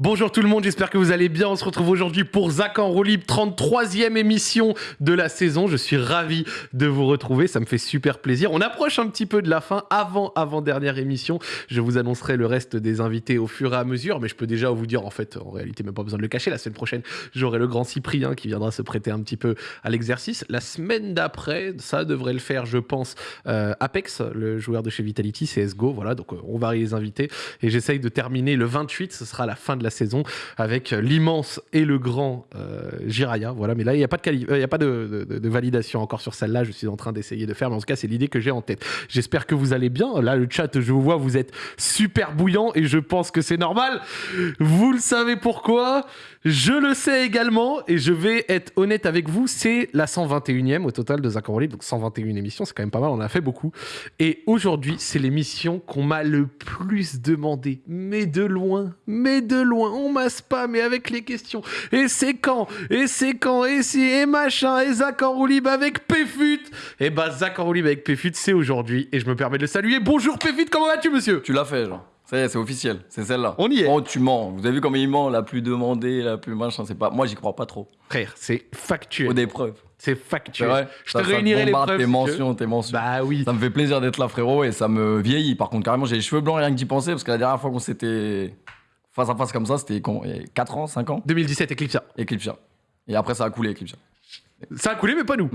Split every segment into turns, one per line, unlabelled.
Bonjour tout le monde, j'espère que vous allez bien. On se retrouve aujourd'hui pour Zach en roue libre, 33e émission de la saison. Je suis ravi de vous retrouver, ça me fait super plaisir. On approche un petit peu de la fin, avant avant dernière émission. Je vous annoncerai le reste des invités au fur et à mesure, mais je peux déjà vous dire en fait, en réalité même pas besoin de le cacher. La semaine prochaine, j'aurai le grand Cyprien qui viendra se prêter un petit peu à l'exercice. La semaine d'après, ça devrait le faire, je pense, euh, Apex, le joueur de chez Vitality, CSGO. Voilà, donc euh, on va les inviter et j'essaye de terminer le 28. Ce sera la fin de la saison avec l'immense et le grand euh, Jiraya. Voilà, mais là, il n'y a pas, de, quali- euh, a pas de, de- de validation encore sur celle-là. Je suis en train d'essayer de faire, mais en tout cas, c'est l'idée que j'ai en tête. J'espère que vous allez bien. Là, le chat, je vous vois, vous êtes super bouillant et je pense que c'est normal. Vous le savez pourquoi? Je le sais également et je vais être honnête avec vous. C'est la 121e au total de roue libre, donc 121 émissions, c'est quand même pas mal. On a fait beaucoup. Et aujourd'hui, c'est l'émission qu'on m'a le plus demandé. Mais de loin, mais de loin, on m'a spammé avec les questions. Et c'est quand? Et c'est quand? Et si? Et machin? Et roue libre avec Péfut Et bah Zach en roue libre avec Péfut, c'est aujourd'hui. Et je me permets de le saluer. Bonjour Péfut, comment vas-tu monsieur?
Tu l'as fait, genre. Ça y est, c'est officiel. C'est celle-là.
On y est.
Oh, tu mens. Vous avez vu comment il ment, la plus demandée, la plus machin. C'est pas. Moi, j'y crois pas trop.
Frère, c'est factuel.
Faut des preuves.
C'est factuel.
vrai.
Je te
ça
réunirai les preuves.
Tes mentions, tes mentions.
Bah oui.
Ça me fait plaisir d'être là, frérot, et ça me vieillit. Par contre, carrément, j'ai les cheveux blancs rien que d'y penser, parce que la dernière fois qu'on s'était face à face comme ça, c'était con- il y a 4 ans, 5 ans,
2017 Eclipse.
Eclipse. Et après, ça a coulé, Eclipse.
Ça a coulé, mais pas nous.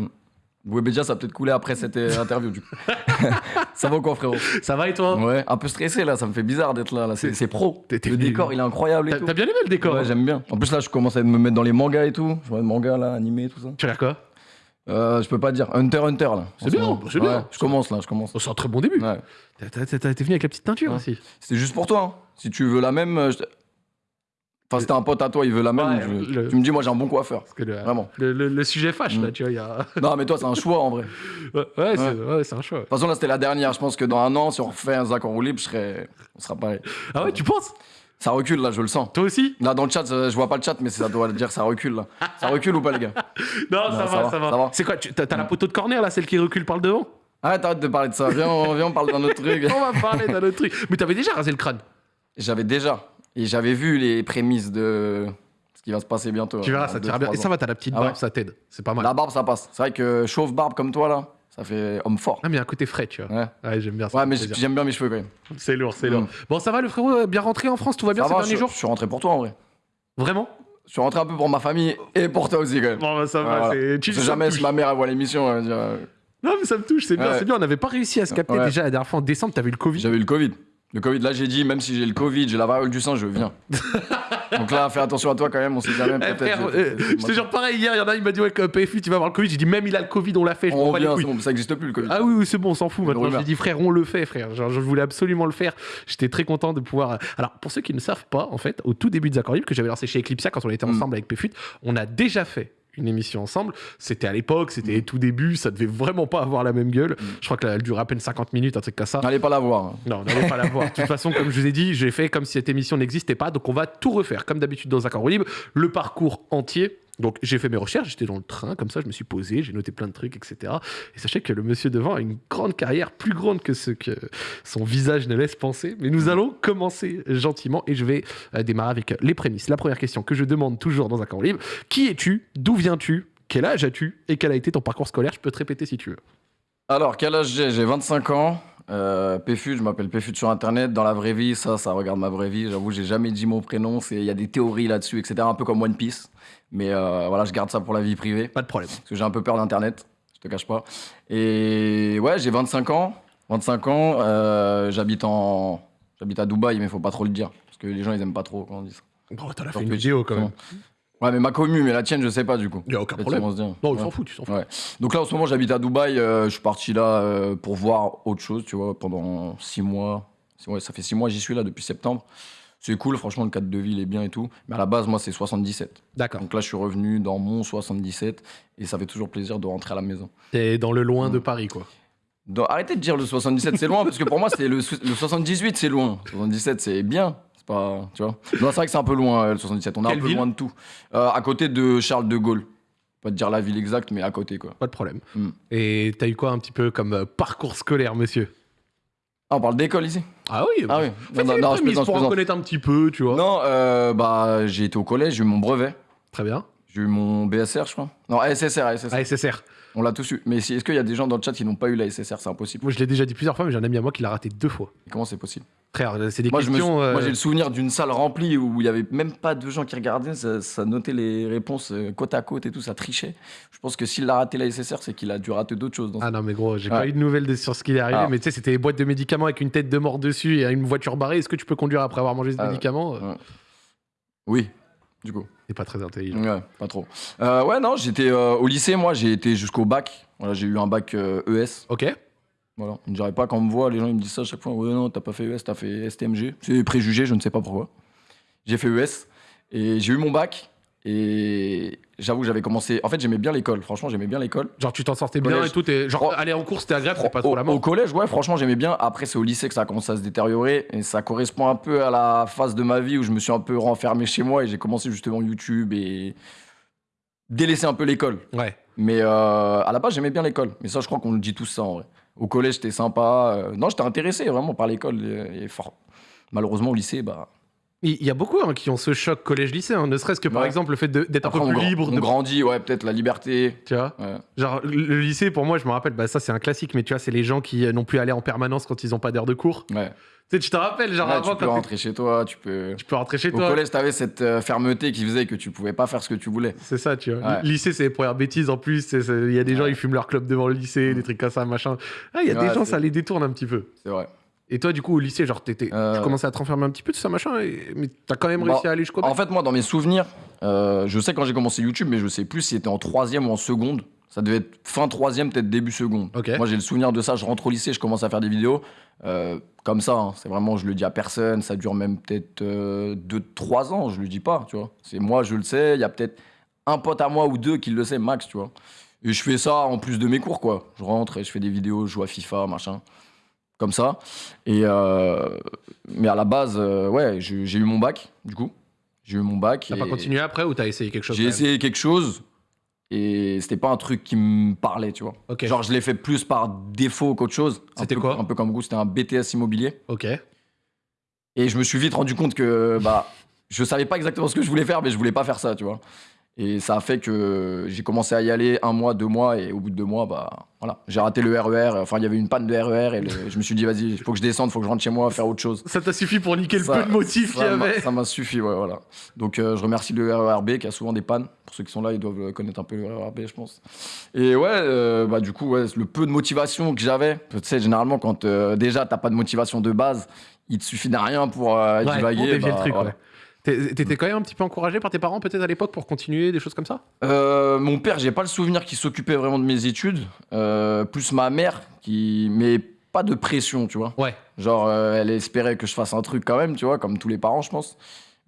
Webedia, ça a peut-être coulé après cette euh, interview, du coup. ça va ou quoi, frérot?
Ça va et toi?
Ouais, un peu stressé, là. Ça me fait bizarre d'être là. là. C'est pro. Le décor, il est incroyable et
T'as bien aimé le décor
Ouais, j'aime bien. En plus, là, je commence à me mettre dans les mangas et tout. Je vois des mangas, là, animés, tout ça.
Tu regardes quoi?
Euh, je peux pas dire. Hunter, Hunter, là.
C'est
en ce
bien, c'est bien.
Ouais, Je commence, là, je commence.
C'est un très bon début.
Ouais.
T'es venu avec la petite teinture
Ouais.
aussi.
C'était juste pour toi. hein. Si tu veux la même. euh, je Enfin, c'était un pote à toi, il veut la même.
Ouais,
je-
le-
Tu me dis, moi, j'ai un bon coiffeur.
Parce que le,
Vraiment.
le, sujet fâche, là,
Mm.
tu vois. il Y a...
Non, mais toi, c'est un choix, en vrai. De
ouais, ouais, c'est ouais, un choix.
toute façon, là, c'était la dernière. Je pense que dans un an, si on refait un Zach en roue libre, je. On sera pareil.
Ah ouais, tu penses?
Ça recule, là, je le sens.
Toi aussi?
Là, dans le chat, je vois pas le chat, mais ça doit dire ça recule, là. Ça recule ou pas, les gars?
Non, ça,
ça
va,
va,
ça va.
va.
C'est quoi t'as la poteau de corner, là, celle qui recule par le devant?
Arrête, arrête de parler de ça. Viens, on, viens, on parle d'un autre truc.
On va parler d'un autre truc. Mais t'avais déjà rasé le crâne?
J'avais déjà. Et j'avais vu les prémices de ce qui va se passer bientôt.
Tu verras,
dans
ça t'ira bien. Et ça va, t'as la petite
Ah
barbe,
ouais
ça t'aide. C'est pas mal.
La barbe, ça passe. C'est vrai que chauve barbe comme toi, là, ça fait homme fort.
Ah, mais un côté frais, tu vois.
Ouais,
Ouais, j'aime bien ça.
ouais mais j'aime bien mes cheveux quand même.
C'est lourd, c'est
Mm.
lourd. Bon, ça va, le frérot, bien rentré en France Tout va bien
Ça
ces
va,
derniers
je,
jours
je suis rentré pour toi en vrai.
Vraiment
Je suis rentré un peu pour ma famille et pour toi aussi quand même.
Bon, bah, ça va.
voilà.
c'est-
jamais si ma mère elle voit l'émission. euh,
Non, mais ça me touche, c'est bien, c'est bien. On n'avait pas réussi à se capter déjà la dernière fois en décembre. T'avais eu le Covid.
J'avais eu le Covid. Le Covid, là j'ai dit, même si j'ai le Covid, j'ai la variole du sang, je viens. Donc là, fais attention à toi quand même, on sait jamais.
Eh,
peut-être.
euh,
je-
te jure pareil hier, il y en a, il m'a dit ouais PFU tu vas avoir le Covid, j'ai dit même il a le Covid, on l'a fait, je
On revient, c'est bon, ça n'existe plus le Covid.
Ah oui, oui c'est bon, on s'en fout maintenant. J'ai dit frère, on le fait frère. Genre, je voulais absolument le faire. J'étais très content de pouvoir. Alors pour ceux qui ne savent pas, en fait, au tout début de Zach en Libre, que j'avais lancé chez Eclipsia quand on était
Mm.
ensemble avec PFUT, on a déjà fait une émission ensemble. C'était à l'époque, c'était les tout début, ça devait vraiment pas avoir la même gueule.
Mm.
Je crois qu'elle durait à peine 50 minutes, un truc comme ça.
N'allez pas la voir.
Non, on n'allait pas la voir. De toute façon, comme je vous ai dit, j'ai fait comme si cette émission n'existait pas. Donc, on va tout refaire, comme d'habitude dans roue libre, le parcours entier. Donc, j'ai fait mes recherches, j'étais dans le train, comme ça, je me suis posé, j'ai noté plein de trucs, etc. Et sachez que le monsieur devant a une grande carrière, plus grande que ce que son visage ne laisse penser. Mais nous allons commencer gentiment et je vais euh, démarrer avec les prémices. La première question que je demande toujours dans un camp libre qui es-tu? D'où viens-tu? Quel âge as-tu? Et quel a été ton parcours scolaire? Je peux te répéter si tu veux.
Alors, quel âge j'ai? J'ai 25 ans. Euh, Péfut, je m'appelle Péfut sur internet. Dans la vraie vie, ça, ça regarde ma vraie vie. J'avoue, j'ai jamais dit mon prénom. Il y a des théories là-dessus, etc. Un peu comme One Piece. Mais euh, voilà, je garde ça pour la vie privée.
Pas de problème.
Parce que j'ai un peu peur d'internet. Je te cache pas. Et ouais, j'ai 25 ans. 25 ans. euh, j'habite en. J'habite à Dubaï, mais faut pas trop le dire. Parce que les gens, ils aiment pas trop quand on dit ça.
Bon, t'en as fait une vidéo quand même.
Ouais, mais ma commune, mais la tienne, je sais pas du coup.
Il a aucun problème. Non,
Ouais.
ils s'en foutent, ils s'en foutent.
Ouais. Donc là, en ce moment, j'habite à Dubaï. euh, je suis parti là euh, pour voir autre chose, tu vois, pendant six mois. Ouais, ça fait six mois, j'y suis là depuis septembre. C'est cool, franchement, le cadre de vie, il est bien et tout. Mais à la base, moi, c'est 77.
D'accord.
Donc là, je suis revenu dans mon 77 et ça fait toujours plaisir de rentrer à la maison.
T'es dans le loin de
Mm.
Paris, quoi.
Arrêtez de dire le 77, c'est loin, parce que pour moi, c'est le, le 78, c'est loin. 77, c'est bien. C'est pas. Tu vois Non, c'est vrai que c'est un peu loin, euh, le 77. On est un peu loin de tout. Euh, à côté de Charles de Gaulle. Pas te dire la ville exacte, mais à côté, quoi.
Pas de problème.
Mm.
Et t'as eu quoi un petit peu comme euh, parcours scolaire, monsieur?
Ah, on parle d'école ici
Ah oui
Ah oui. Non, non, non, je
pour en connaître un petit peu, tu vois.
Non, euh, bah, j'ai été au collège, j'ai eu mon brevet.
Très bien.
J'ai eu mon BSR, je crois. Non, SSR, SSR.
Ah, SSR.
On l'a tous eu. Mais si- est-ce qu'il y a des gens dans le chat qui n'ont pas eu la SSR C'est impossible.
Moi, je l'ai déjà dit plusieurs fois, mais j'ai un ami à moi qui l'a raté deux fois.
Comment c'est possible?
Frère, c'est des
Moi, je me
questions.
sou-
euh,
moi, j'ai le souvenir d'une salle remplie où il y avait même pas de gens qui regardaient. Ça, ça notait les réponses euh, côte à côte et tout. Ça trichait. Je pense que s'il a raté la SSR, c'est qu'il a dû rater d'autres choses. Dans
Ah non, mais gros, j'ai
Ouais.
pas eu de nouvelles de- sur ce qui est arrivé,
Ah.
mais tu sais, c'était des boîtes de médicaments avec une tête de mort dessus et une voiture barrée. Est-ce que tu peux conduire après avoir mangé ce
Ah,
médicament
ouais. Oui, du coup.
Pas très intelligent.
Ouais, pas trop. Euh, ouais, non, j'étais euh, au lycée, moi, j'ai été jusqu'au bac. Voilà, j'ai eu un bac euh, ES.
Ok.
Voilà. On ne dirait pas quand on me voit, les gens ils me disent ça à chaque fois. Ouais, non, t'as pas fait ES, t'as fait STMG. C'est préjugé, je ne sais pas pourquoi. J'ai fait ES et j'ai eu mon bac. Et j'avoue, que j'avais commencé. En fait, j'aimais bien l'école. Franchement, j'aimais bien l'école.
Genre, tu t'en sortais bien et tout. et genre, aller en cours, c'était agréable, c'était pas trop
Au,
la
au
mort.
collège, ouais, franchement, j'aimais bien. Après, c'est au lycée que ça a commencé à se détériorer. Et ça correspond un peu à la phase de ma vie où je me suis un peu renfermé chez moi et j'ai commencé justement YouTube et délaissé un peu l'école.
Ouais.
Mais euh, à la base, j'aimais bien l'école. Mais ça, je crois qu'on le dit tous ça en vrai. Au collège, j'étais sympa. Euh, non, j'étais intéressé vraiment par l'école. Et fort. Malheureusement, au lycée, bah.
Il y a beaucoup hein, qui ont ce choc collège-lycée, hein, ne serait-ce que par
Ouais.
exemple le fait d'être un peu plus libre.
on
de-
grandit, ouais, peut-être la liberté.
Tu vois
Ouais.
Genre, le lycée, pour moi, je me rappelle, bah, ça c'est un classique, mais tu vois, c'est les gens qui euh, n'ont plus à aller en permanence quand ils ont pas d'heure de cours.
Ouais.
Tu sais, te rappelles, genre
Ouais,
avant,
tu peux rentrer chez toi, tu peux.
tu peux rentrer chez
Au
toi.
collège, t'avais cette euh, fermeté qui faisait que tu pouvais pas faire ce que tu voulais.
C'est ça, tu vois. Lycée, c'est les premières bêtises en plus. Il y a des gens, ils fument leur club devant le lycée, des trucs comme ça, machin. Ah, il y a des gens, ça les détourne un petit peu.
C'est vrai.
Et toi, du coup, au lycée, genre, t'étais-
Euh,
tu commençais à te renfermer un petit peu, tout ça, machin, et... mais t'as quand même
Bah,
réussi à aller jusqu'au.
En fait, moi, dans mes souvenirs, euh, je sais quand j'ai commencé YouTube, mais je sais plus si c'était en troisième ou en seconde. Ça devait être fin troisième, peut-être début seconde. Moi, j'ai le souvenir de ça. Je rentre au lycée, je commence à faire des vidéos. euh, comme ça, hein. c'est vraiment, je le dis à personne. Ça dure même peut-être 2-3 ans, je le dis pas, tu vois. C'est moi, je le sais. Il y a peut-être un pote à moi ou deux qui le sait, max, tu vois. Et je fais ça en plus de mes cours, quoi. Je rentre et je fais des vidéos, je joue à FIFA, machin. Comme ça. Et euh, mais à la base, euh, ouais, j'ai j'ai eu mon bac, du coup. J'ai eu mon bac.
T'as
et
pas continué après ou t'as essayé quelque chose
J'ai
quand même
essayé quelque chose et c'était pas un truc qui me parlait, tu vois.
Ok.
Genre, je l'ai fait plus par défaut qu'autre chose. Un
C'était
peu-
quoi
Un peu comme vous, c'était un BTS immobilier.
Ok.
Et je me suis vite rendu compte que bah, je savais pas exactement ce que je voulais faire, mais je voulais pas faire ça, tu vois. Et ça a fait que j'ai commencé à y aller un mois, deux mois, et au bout de deux mois, bah voilà, j'ai raté le RER. Enfin, il y avait une panne de RER, et le- je me suis dit, vas-y, il faut que je descende, faut que je rentre chez moi, faire autre chose.
Ça t'a suffi pour niquer le peu de motifs qu'il y avait
Ça m'a suffi, ouais, voilà. Donc euh, je remercie le RERB qui a souvent des pannes. Pour ceux qui sont là, ils doivent connaître un peu le RERB, je pense. Et ouais, euh, bah du coup, ouais, le peu de motivation que j'avais, tu sais, généralement, quand euh, déjà t'as pas de motivation de base, il te suffit de rien pour euh, divaguer. bah,
le truc, ouais. T'étais quand même un petit peu encouragé par tes parents, peut-être à l'époque, pour continuer des choses comme ça?
Euh, mon père, j'ai pas le souvenir qu'il s'occupait vraiment de mes études. Euh, plus ma mère, qui. Mais pas de pression, tu vois.
Ouais.
Genre, euh, elle espérait que je fasse un truc quand même, tu vois, comme tous les parents, je pense.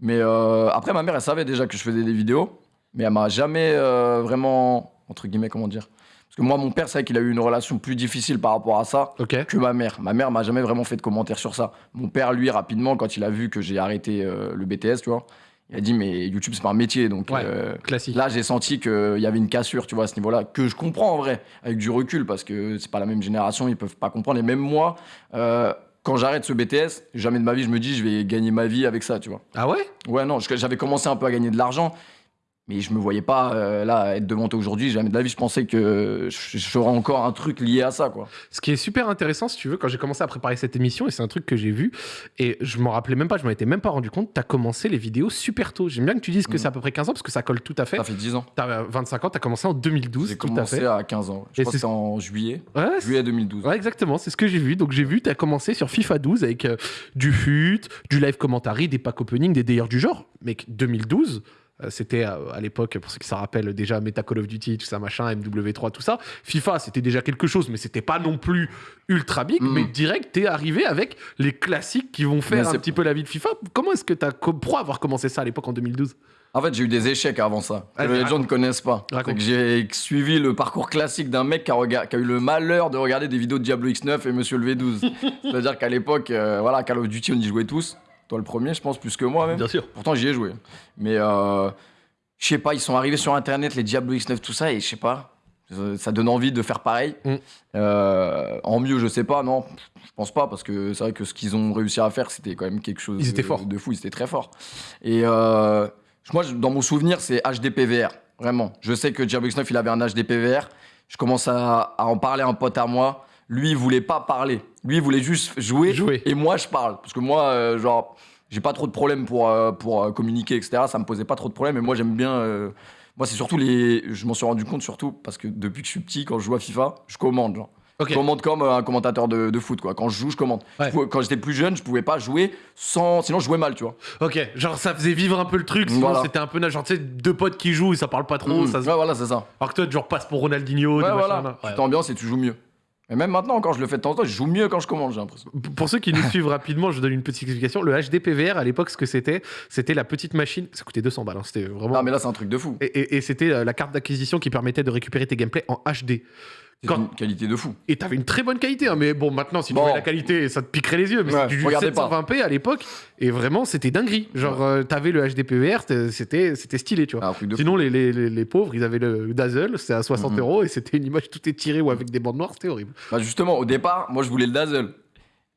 Mais après, ma mère, elle savait déjà que je faisais des vidéos, mais elle m'a jamais vraiment, entre guillemets, comment dire Parce que moi, mon père, c'est vrai qu'il a eu une relation plus difficile par rapport à ça que ma mère. Ma mère m'a jamais vraiment fait de commentaires sur ça. Mon père, lui, rapidement, quand il a vu que j'ai arrêté euh, le BTS, tu vois, il a dit, mais YouTube, c'est pas un métier, donc.
Ouais.
euh,
Classique.
Là, j'ai senti qu'il y avait une cassure, tu vois, à ce niveau-là, que je comprends en vrai, avec du recul, parce que c'est pas la même génération, ils peuvent pas comprendre. Et même moi, euh, quand j'arrête ce BTS, jamais de ma vie, je me dis, je vais gagner ma vie avec ça, tu vois.
Ah ouais?
Ouais, non, j'avais commencé un peu à gagner de l'argent, mais je me voyais pas euh, là être devant toi aujourd'hui. Jamais de la vie, je pensais que ferais encore un truc lié à ça, quoi.
Ce qui est super intéressant, si tu veux, quand j'ai commencé à préparer cette émission, et c'est un truc que j'ai vu, et je m'en rappelais même pas, je m'en étais même pas rendu compte, t'as commencé les vidéos super tôt. J'aime bien que tu dises que
Mhm.
c'est à peu près 15 ans, parce que ça colle tout à fait.
Ça fait 10 ans.
T'as euh, 25 ans, t'as commencé en 2012,
J'ai
tout à
commencé
fait.
à 15 ans. Je
Et
crois que c'était en juillet.
Ouais,
Juillet 2012.
Ouais, exactement, c'est ce que j'ai vu. Donc j'ai vu, t'as commencé sur FIFA 12 avec euh, du FUT, du live commentary, des pack opening, des délires du genre. Mec, 2012, euh, c'était euh, à l'époque, pour ceux qui s'en rappellent déjà, Meta Call of Duty, tout ça, machin, MW3, tout ça. FIFA, c'était déjà quelque chose, mais c'était pas non plus ultra big.
Mhm.
Mais direct, t'es arrivé avec les classiques qui vont faire
Mais
un petit peu la vie de FIFA. Comment est-ce que t'as. Pourquoi avoir commencé ça à l'époque en 2012
En fait, j'ai eu des échecs avant ça. Que les gens
raconte.
ne connaissent pas. J'ai suivi le parcours classique d'un mec qui a, rega- qui a eu le malheur de regarder des vidéos de Diablo X9 et Monsieur le V12. C'est-à-dire qu'à l'époque, euh, voilà, Call of Duty, on y jouait tous. Toi, le premier, je pense, plus que moi même.
sûr.
Pourtant, j'y ai joué. Mais euh, je sais pas, ils sont arrivés sur Internet, les Diablo X9, tout ça, et je sais pas. Ça- Ça donne envie de faire pareil.
Mm.
Euh, en mieux, je sais pas, non, je pense pas, parce que c'est vrai que ce qu'ils ont réussi à faire, c'était quand même quelque chose
Ils étaient
de,
forts.
de fou, ils étaient très forts. Et euh, moi, dans mon souvenir, c'est HDPVR, vraiment. Je sais que Gearbox 9, il avait un HDPVR. Je commence à, à en parler à un pote à moi. Lui, il voulait pas parler. Lui, il voulait juste jouer.
Jouer.
Et moi, je parle. Parce que moi, euh, genre, j'ai pas trop de problèmes pour, euh, pour euh, communiquer, etc. Ça me posait pas trop de problèmes. Et moi, j'aime bien. euh, moi, c'est surtout les. Je m'en suis rendu compte surtout parce que depuis que je suis petit, quand je joue à FIFA, je commande. Genre. Je commande comme un commentateur de, de foot, quoi. Quand je joue, je commande.
Ouais.
Je pouvais- quand j'étais plus jeune, je pouvais pas jouer sans. Sinon, je jouais mal, tu vois.
Ok, genre ça faisait vivre un peu le truc, sinon
Voilà.
c'était un peu genre tu sais deux potes qui jouent et ça parle pas trop, ça se-
Ouais, voilà, c'est ça.
alors que toi tu genre passes pour Ronaldinho,
Ouais, voilà. Tu t'ambiances et tu joues mieux. Et même maintenant, quand je le fais de temps en temps, je joue mieux quand je commande, j'ai l'impression.
Pour ceux qui nous suivent rapidement, je donne une petite explication. Le HDPVR à l'époque, ce que c'était, c'était la petite machine. Ça coûtait 200 balles, hein, c'était vraiment.
Ah, mais là, c'est un truc de fou.
Et, et- et c'était euh, la carte d'acquisition qui permettait de récupérer tes gameplays en HD.
C'est
Quand-
une qualité de fou.
Et t'avais une très bonne qualité, hein, mais bon, maintenant, si tu
Bon.
voyais la qualité, ça te piquerait les yeux. Mais
Ouais,
c'était du
regardez pas.
720p à l'époque, et vraiment, c'était dinguerie. Genre, euh, t'avais le HDPVR, c'était c'était stylé, tu vois.
Ah.
Sinon, les, les, les, les pauvres, ils avaient le Dazzle, c'était à 60
Mhm.
euros, et c'était une image tout étirée ou avec des bandes noires, c'était horrible.
Bah justement, au départ, moi je voulais le Dazzle.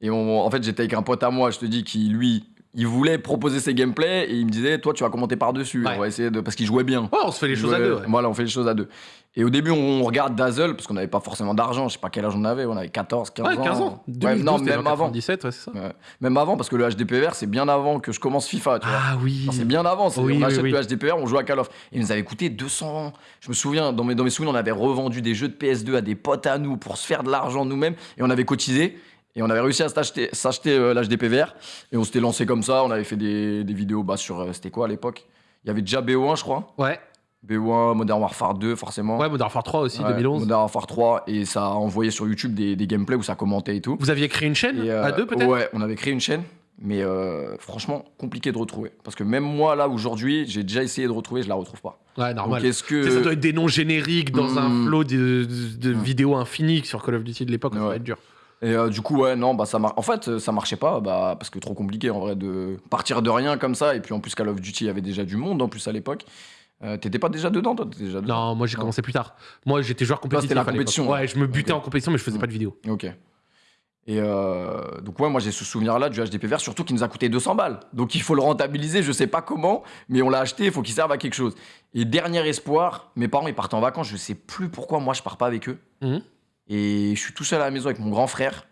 Et on- en fait, j'étais avec un pote à moi, je te dis, qui lui, il voulait proposer ses gameplays et il me disait, toi tu vas commenter.
Ouais.
On va essayer de. Parce qu'il jouait bien.
On se fait les
Il
choses à deux. ouais.
Voilà, on fait les choses à deux. Et au début, on regarde Dazzle parce qu'on n'avait pas forcément d'argent. Je sais pas quel âge on avait, on avait 14, 15
Ouais,
ans.
15 ans.
Ouais,
2012,
non, même avant.
97, ouais, c'est ça.
Même avant, parce que le HDPVR, c'est bien avant que je commence FIFA, tu vois.
Ah oui.
C'est bien avant,
Oui,
on
oui,
achète
oui.
le HDPR, on joue à Call of. Et il nous avait coûté 200. Je me souviens, dans mes, dans mes souvenirs, on avait revendu des jeux de PS2 à des potes à nous pour se faire de l'argent nous-mêmes. Et on avait cotisé. Et on avait réussi à s'acheter s'acheter, euh, l'HDPVR. Et on s'était lancé comme ça. On avait fait des, des vidéos bah, sur. euh, C'était quoi à l'époque? Il y avait déjà BO1, je crois.
Ouais,
BO1, Modern Warfare 2, forcément.
ouais, Modern Warfare 3 aussi,
Ouais,
2011.
Modern Warfare 3. Et ça a envoyé sur YouTube des, des gameplays où ça commentait et tout.
Vous aviez créé une chaîne
Et, euh,
à deux peut-être?
Ouais, on avait créé une chaîne, mais euh, franchement, compliqué de retrouver. Parce que même moi, là, aujourd'hui, j'ai déjà essayé de retrouver, je la retrouve pas.
Ouais, normal.
Donc, est-ce
sais, Ça doit
que.
être des noms génériques dans un
Mm.
flot de, de- de vidéos infinies sur Call of Duty de l'époque, ça va être dur.
Et euh, du coup, ouais, non, bah, ça mar... En fait, euh, ça marchait pas, bah, parce que trop compliqué, en vrai, de partir de rien comme ça. Et puis, en plus, Call of Duty, il y avait déjà du monde, en plus, à l'époque. Euh, T'étais pas déjà dedans, toi? T'étais déjà dedans?
Non, moi j'ai commencé plus tard. Moi j'étais joueur compétitif.
c'était la compétition,
Ouais, je me butais en compétition, mais je faisais
Mm.
pas de vidéo.
Ok. Et euh, donc, ouais, moi, j'ai ce souvenir-là du HDPVR, surtout qu'il nous a coûté 200 balles. Donc, il faut le rentabiliser, je sais pas comment, mais on l'a acheté, il faut qu'il serve à quelque chose. Et dernier espoir, mes parents, ils partent en vacances, je sais plus pourquoi moi, je pars pas avec eux.
Mhm.
Et je suis tout seul à la maison avec mon grand frère.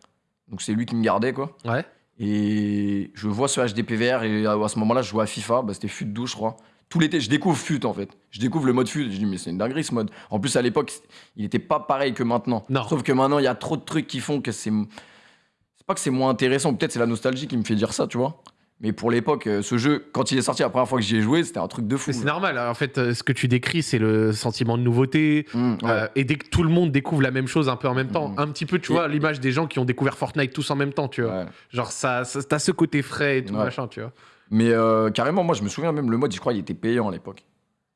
Donc, c'est lui qui me gardait, quoi.
Ouais.
Et je vois ce HDPVR, et à ce moment-là, je jouais à FIFA, bah, c'était FUT 12, je crois. Tout l'été, je découvre FUT en fait. Je découvre le mode FUT. Je dis, mais c'est une dinguerie ce mode. En plus, à l'époque, il n'était pas pareil que maintenant.
Non.
Sauf que maintenant, il y a trop de trucs qui font que c'est. C'est pas que c'est moins intéressant, peut-être c'est la nostalgie qui me fait dire ça, tu vois. Mais pour l'époque, euh, ce jeu, quand il est sorti la première fois que j'y ai joué, c'était un truc de fou.
C'est normal. En fait, euh, ce que tu décris, c'est le sentiment de nouveauté.
Mmh, ouais.
Euh, et dès que tout le monde découvre la même chose un peu en même temps,
Mhm.
un petit peu, tu
Et-
vois, l'image des gens qui ont découvert Fortnite tous en même temps, tu vois.
Ouais.
Genre, ça, ça t'as ce côté frais et tout
Ouais.
machin, tu vois.
Mais euh, carrément, moi, je me souviens même, le mode, je crois, il était payant à l'époque.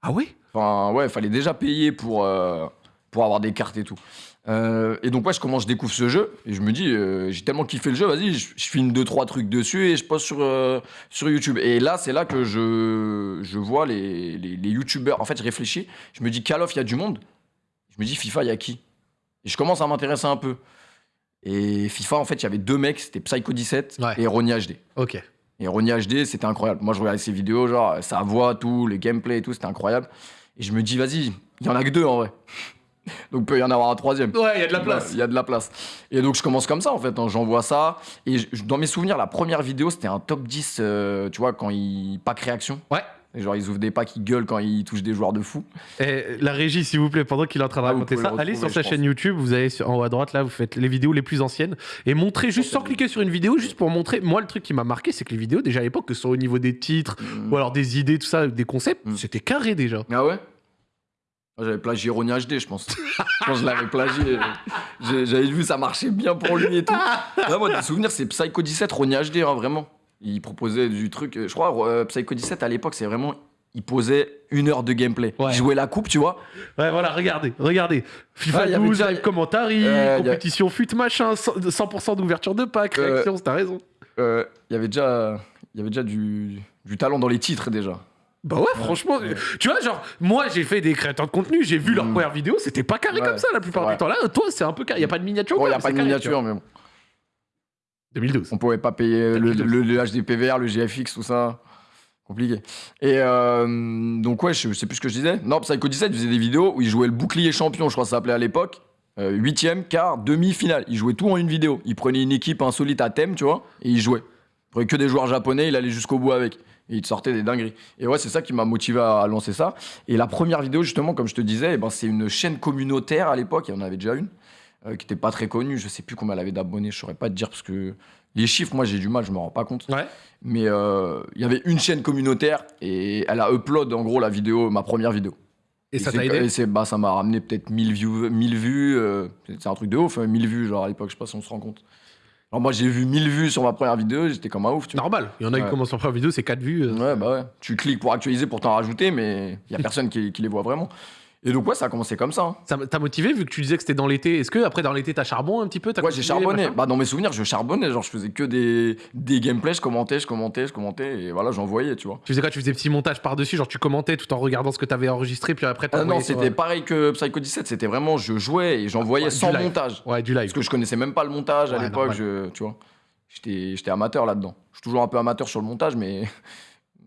Ah oui
Enfin, ouais, il fallait déjà payer pour, euh, pour avoir des cartes et tout. Euh, et donc, ouais, je commence, je découvre ce jeu et je me dis, euh, j'ai tellement kiffé le jeu, vas-y, je, je filme deux, trois trucs dessus et je poste sur, euh, sur YouTube. Et là, c'est là que je, je vois les, les, les YouTubeurs. En fait, je réfléchis, je me dis, Call of, il y a du monde? Je me dis, FIFA, il y a qui? Et je commence à m'intéresser un peu. Et FIFA, en fait, il y avait deux mecs, c'était Psycho17
Ouais.
et Ronnie HD.
Ok.
Et Ronnie HD, c'était incroyable. Moi, je regardais ses vidéos, genre, sa voix, tout, les gameplays et tout, c'était incroyable. Et je me dis, vas-y, il y en a que deux en vrai. Donc, peut y en avoir un troisième.
Ouais, il y a de la place.
Il y a de la place. Et donc, je commence comme ça, en fait. hein. J'envoie ça. Et je- dans mes souvenirs, la première vidéo, c'était un top 10, euh, tu vois, quand ils. Pack réaction.
Ouais.
Et genre, ils ouvrent des packs, ils gueulent quand ils touchent des joueurs de fou.
Et la régie, s'il vous plaît, pendant qu'il est en train de
Ah,
raconter ça,
le
allez sur sa chaîne YouTube, vous allez sur- en haut à droite, là, vous faites les vidéos les plus anciennes, et montrez juste sans cliquer sur une vidéo, juste pour montrer. Moi, le truc qui m'a marqué, c'est que les vidéos, déjà à l'époque, que ce soit au niveau des titres,
Mm.
ou alors des idées, tout ça, des concepts,
Mm.
c'était carré déjà.
Ah ouais? J'avais plagié Ronnie HD, je pense. je pense que je l'avais plagié. J'avais vu, ça marchait bien pour lui et tout. Ouais, moi, des souvenirs, c'est Psycho 17, Ronnie HD, hein, vraiment. Il proposait du truc. euh, Je crois, euh, Psycho 17, à l'époque, c'est vraiment. Il posait une heure de gameplay.
Ouais.
Il jouait la coupe, tu vois.
Ouais, voilà, regardez, regardez. FIFA
avait
12,
déjà-
live commentary,
Euh, y a-
compétition fut machin, 100%, 100% d'ouverture de pack,
Euh,
réaction, t'as raison.
Euh, Il y avait déjà, y avait déjà du, du talent dans les titres, déjà.
Bah ouais, franchement,
Ouais.
tu vois, genre, moi j'ai fait des créateurs de contenu, j'ai vu leur
Mm.
première vidéo, c'était pas carré
Ouais,
comme ça la plupart du temps. Là, toi, c'est un peu carré. Il a pas de miniature
il
quoi,
n'y a pas de
carré,
miniature, mais bon.
2012.
On pouvait pas payer le, le, le HDPVR, le GFX, tout ça. Compliqué. Et euh, donc, ouais, je sais plus ce que je disais. Non, Psycho 17 faisait des vidéos où il jouait le bouclier champion, je crois que ça s'appelait à l'époque. Euh, Huitième, quart, demi-finale. Il jouait tout en une vidéo. Il prenait une équipe insolite à thème, tu vois, et il jouait. Il prenait que des joueurs japonais, il allait jusqu'au bout avec. Et il te sortait des dingueries. Et ouais, c'est ça qui m'a motivé à lancer ça. Et la première vidéo, justement, comme je te disais, eh ben, c'est une chaîne communautaire à l'époque, il y en avait déjà une, euh, qui était pas très connue. Je sais plus combien elle avait d'abonnés, je saurais pas te dire parce que les chiffres, moi j'ai du mal, je me rends pas compte.
Ouais.
Mais euh, il y avait une chaîne communautaire et elle a upload en gros la vidéo, ma première vidéo.
Et ça t'a aidé
et bah, Ça m'a ramené peut-être 1000 views. 1000 vues euh, c'est un truc de ouf, hein, 1000 vues, genre à l'époque, je sais pas si on se rend compte. Alors moi j'ai vu 1000 vues sur ma première vidéo, j'étais comme un ouf. Tu vois.
Normal. Il y en a qui
Ouais.
commencent leur première vidéo, c'est 4 vues. euh.
Ouais, bah ouais. Tu cliques pour actualiser, pour t'en rajouter, mais il y a personne qui, qui les voit vraiment. Et donc ouais, ça a commencé comme ça. hein.
Ça t'a motivé vu que tu disais que c'était dans l'été? Est-ce que après dans l'été t'as charbon un petit peu? T'as
Ouais, j'ai charbonné. Bah, dans mes souvenirs, je charbonnais. Genre, je faisais que des, des gameplays, je commentais, je commentais, je commentais, et voilà, j'envoyais, tu vois.
Tu faisais quoi? Tu faisais petit montage par-dessus, genre tu commentais tout en regardant ce que t'avais enregistré, puis après
Ah non, c'était pareil que Psycho 17, c'était vraiment, je jouais et j'envoyais
Ouais, du
sans
live.
montage.
Ouais, du live.
Parce que je connaissais même pas le montage à
Ouais,
l'époque, tu vois. J'étais amateur là-dedans. Je suis toujours un peu amateur sur le montage, mais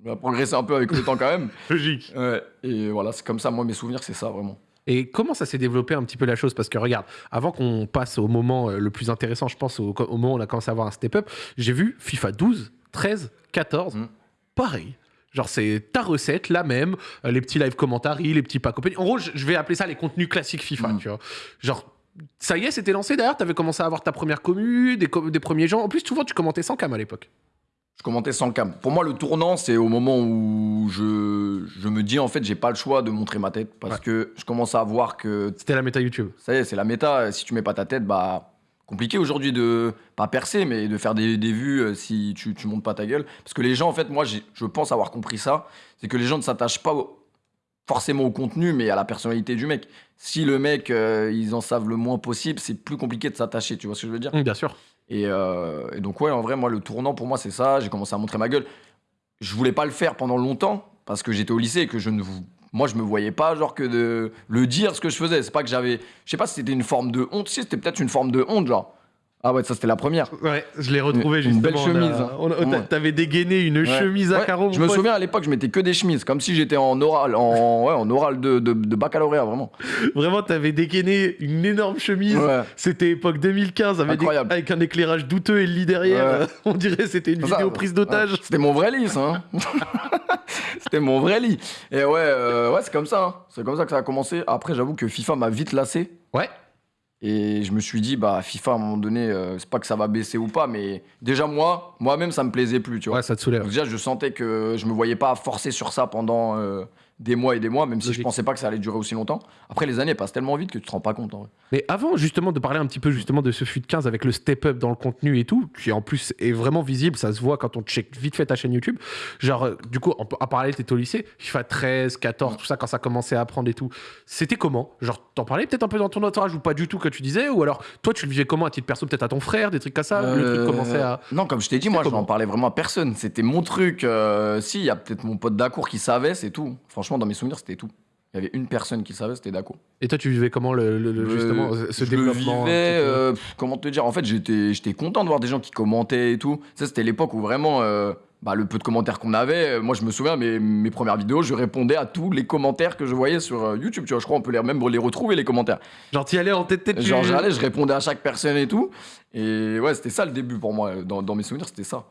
on a progressé un peu avec le temps quand même.
Logique.
Ouais, et voilà, c'est comme ça, moi, mes souvenirs, c'est ça, vraiment.
Et comment ça s'est développé un petit peu la chose? Parce que regarde, avant qu'on passe au moment euh, le plus intéressant, je pense, au, au moment où on a commencé à avoir un step-up, j'ai vu FIFA 12, 13, 14,
Mm.
pareil. Genre, c'est ta recette, la même, euh, les petits live commentaires, les petits packs open. En gros, je vais appeler ça les contenus classiques FIFA,
Mm.
tu vois. Genre, ça y est, c'était lancé d'ailleurs, t'avais commencé à avoir ta première commu, des, com- des premiers gens. En plus, souvent, tu commentais sans cam à l'époque.
Je commentais sans cam. Pour moi, le tournant, c'est au moment où je, je me dis, en fait, j'ai pas le choix de montrer ma tête parce
Ouais.
que je commence à voir que
C'était la méta YouTube.
Ça y est, c'est la méta. Si tu mets pas ta tête, bah compliqué aujourd'hui de pas percer, mais de faire des, des vues euh, si tu, tu montes pas ta gueule. Parce que les gens, en fait, moi, je pense avoir compris ça. C'est que les gens ne s'attachent pas au- forcément au contenu, mais à la personnalité du mec. Si le mec, euh, ils en savent le moins possible, c'est plus compliqué de s'attacher. Tu vois ce que je veux dire?
Bien sûr.
Et, euh, et donc, ouais, en vrai, moi, le tournant pour moi, c'est ça. J'ai commencé à montrer ma gueule. Je voulais pas le faire pendant longtemps parce que j'étais au lycée et que je ne. Moi, je me voyais pas, genre, que de le dire ce que je faisais. C'est pas que j'avais. Je sais pas si c'était une forme de honte. Si, c'était peut-être une forme de honte, genre. Ah ouais, ça, c'était la première.
Ouais, je l'ai retrouvé
Une- une belle chemise, hein.
a-
Ouais.
T'avais dégainé une
Ouais.
chemise à carreaux.
Je me souviens à l'époque, je mettais que des chemises, comme si j'étais en oral, en, ouais, en oral de, de, de baccalauréat, vraiment.
Vraiment, t'avais dégainé une énorme chemise.
Ouais.
C'était époque 2015 avec, des-
Incroyable.
avec un éclairage douteux et le lit derrière. On dirait c'était une
Ça,
vidéo prise d'otage.
C'était mon vrai lit, ça. hein. C'était mon vrai lit. Et ouais, euh, ouais c'est comme ça. hein. C'est comme ça que ça a commencé. Après, j'avoue que FIFA m'a vite lassé.
Ouais.
Et je me suis dit, bah, FIFA, à un moment donné, euh, c'est pas que ça va baisser ou pas, mais déjà, moi, moi-même, ça me plaisait plus, tu vois.
Ouais, ça te soulève.
Donc déjà, je sentais que je me voyais pas forcer sur ça pendant euh, des mois et des mois, même si je pensais pas que ça allait durer aussi longtemps. Après, les années passent tellement vite que tu te rends pas compte, en vrai.
Mais avant, justement, de parler un petit peu justement de ce FUT 15 avec le step-up dans le contenu et tout, qui en plus est vraiment visible, ça se voit quand on check vite fait ta chaîne YouTube. Genre, euh, du coup, en, en parallèle, t'étais au lycée, FIFA 13, 14, tout ça, quand ça commençait à apprendre et tout. C'était comment? Genre, t'en parlais peut-être un peu dans ton entourage ou pas du tout que tu disais Ou alors, toi, tu le vivais comment à titre perso Peut-être à ton frère, des trucs comme ça Le truc
Euh,
commençait à.
Non, comme je t'ai dit, moi, je n'en parlais vraiment à personne. C'était mon truc. euh, si, il y a peut-être mon pote d'Acour qui savait, c'est tout. Franchement, dans mes souvenirs, c'était tout. Il y avait une personne qui savait, c'était Dacour.
Et toi, tu vivais comment le, le- le-
Euh,
justement ce
je
développement
vivais, euh, pff, comment te dire En fait, j'étais, j'étais content de voir des gens qui commentaient et tout. Ça, c'était l'époque où vraiment, euh, bah, le peu de commentaires qu'on avait, moi, je me souviens, mes, mes premières vidéos, je répondais à tous les commentaires que je voyais sur euh, YouTube. Tu vois, je crois qu'on peut les, même les retrouver, les commentaires.
Genre, t'y allais en tête tête. tu-
Genre, j'allais, je répondais à chaque personne et tout. Et ouais, c'était ça le début pour moi. Dans, dans mes souvenirs, c'était ça.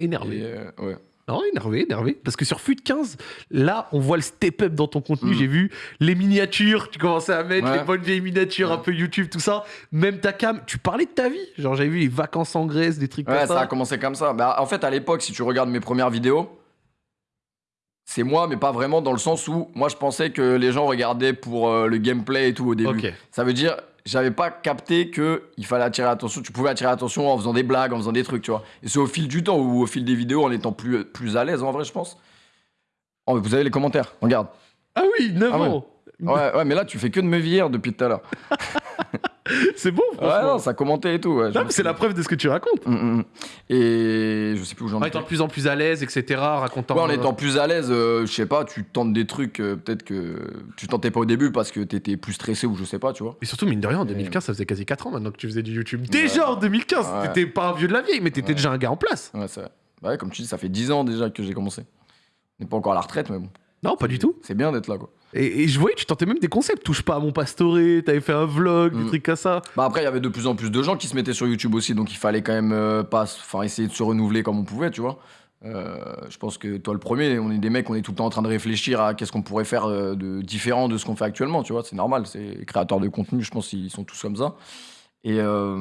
Énervé.
Et, ouais.
Non, énervé, énervé. Parce que sur FUT 15, là, on voit le step-up dans ton contenu.
Mm.
J'ai vu les miniatures, tu commençais à mettre
Ouais.
les bonnes vieilles miniatures,
Ouais.
un peu YouTube, tout ça. Même ta cam, tu parlais de ta vie. Genre, j'avais vu les vacances en Grèce, des trucs
Ouais,
comme
ça
ça.
a commencé comme ça. Bah, en fait, à l'époque, si tu regardes mes premières vidéos, c'est moi, mais pas vraiment dans le sens où moi je pensais que les gens regardaient pour euh, le gameplay et tout au début.
Ok.
Ça veut dire, j'avais pas capté que il fallait attirer l'attention. Tu pouvais attirer l'attention en faisant des blagues, en faisant des trucs, tu vois. Et c'est au fil du temps ou au fil des vidéos, en étant plus, plus à l'aise en vrai, je pense. Oh, vous avez les commentaires, regarde.
Ah oui, 9
Ah ouais.
ans.
Ouais, ouais, mais là, tu fais que de me vieillir depuis tout à l'heure.
C'est bon,
Ouais,
franchement.
non, ça commentait et tout. ouais,
Non,
j'avoue
mais c'est la preuve de ce que tu racontes.
Mm, mm, mm. Et je sais plus où j'en
En
étais.
étant de plus en plus à l'aise, etc., racontant.
Ouais, en étant plus à l'aise, euh, je sais pas, tu tentes des trucs, euh, peut-être que tu tentais pas au début parce que t'étais plus stressé ou je sais pas, tu vois.
Et surtout, mine de rien, en 2015, ça faisait quasi 4 ans maintenant que tu faisais du YouTube. Déjà en 2015,
Ouais.
t'étais pas un vieux de la vieille, mais t'étais
Ouais.
déjà un gars en place.
Ouais, c'est vrai. Ouais, comme tu dis, ça fait 10 ans déjà que j'ai commencé. On n'est pas encore à la retraite, mais bon.
Non, pas du tout.
C'est bien d'être là, quoi.
Et, et je voyais, tu tentais même des concepts. Touche pas à mon pastoré, t'avais fait un vlog, des
Mm.
trucs comme ça.
Bah après, il y avait de plus en plus de gens qui se mettaient sur YouTube aussi, donc il fallait quand même euh, pas, enfin essayer de se renouveler comme on pouvait, tu vois. Euh, je pense que toi le premier, on est des mecs, on est tout le temps en train de réfléchir à qu'est-ce qu'on pourrait faire euh, de différent de ce qu'on fait actuellement, tu vois. C'est normal, c'est les créateurs de contenu, je pense qu'ils sont tous comme ça. Et euh,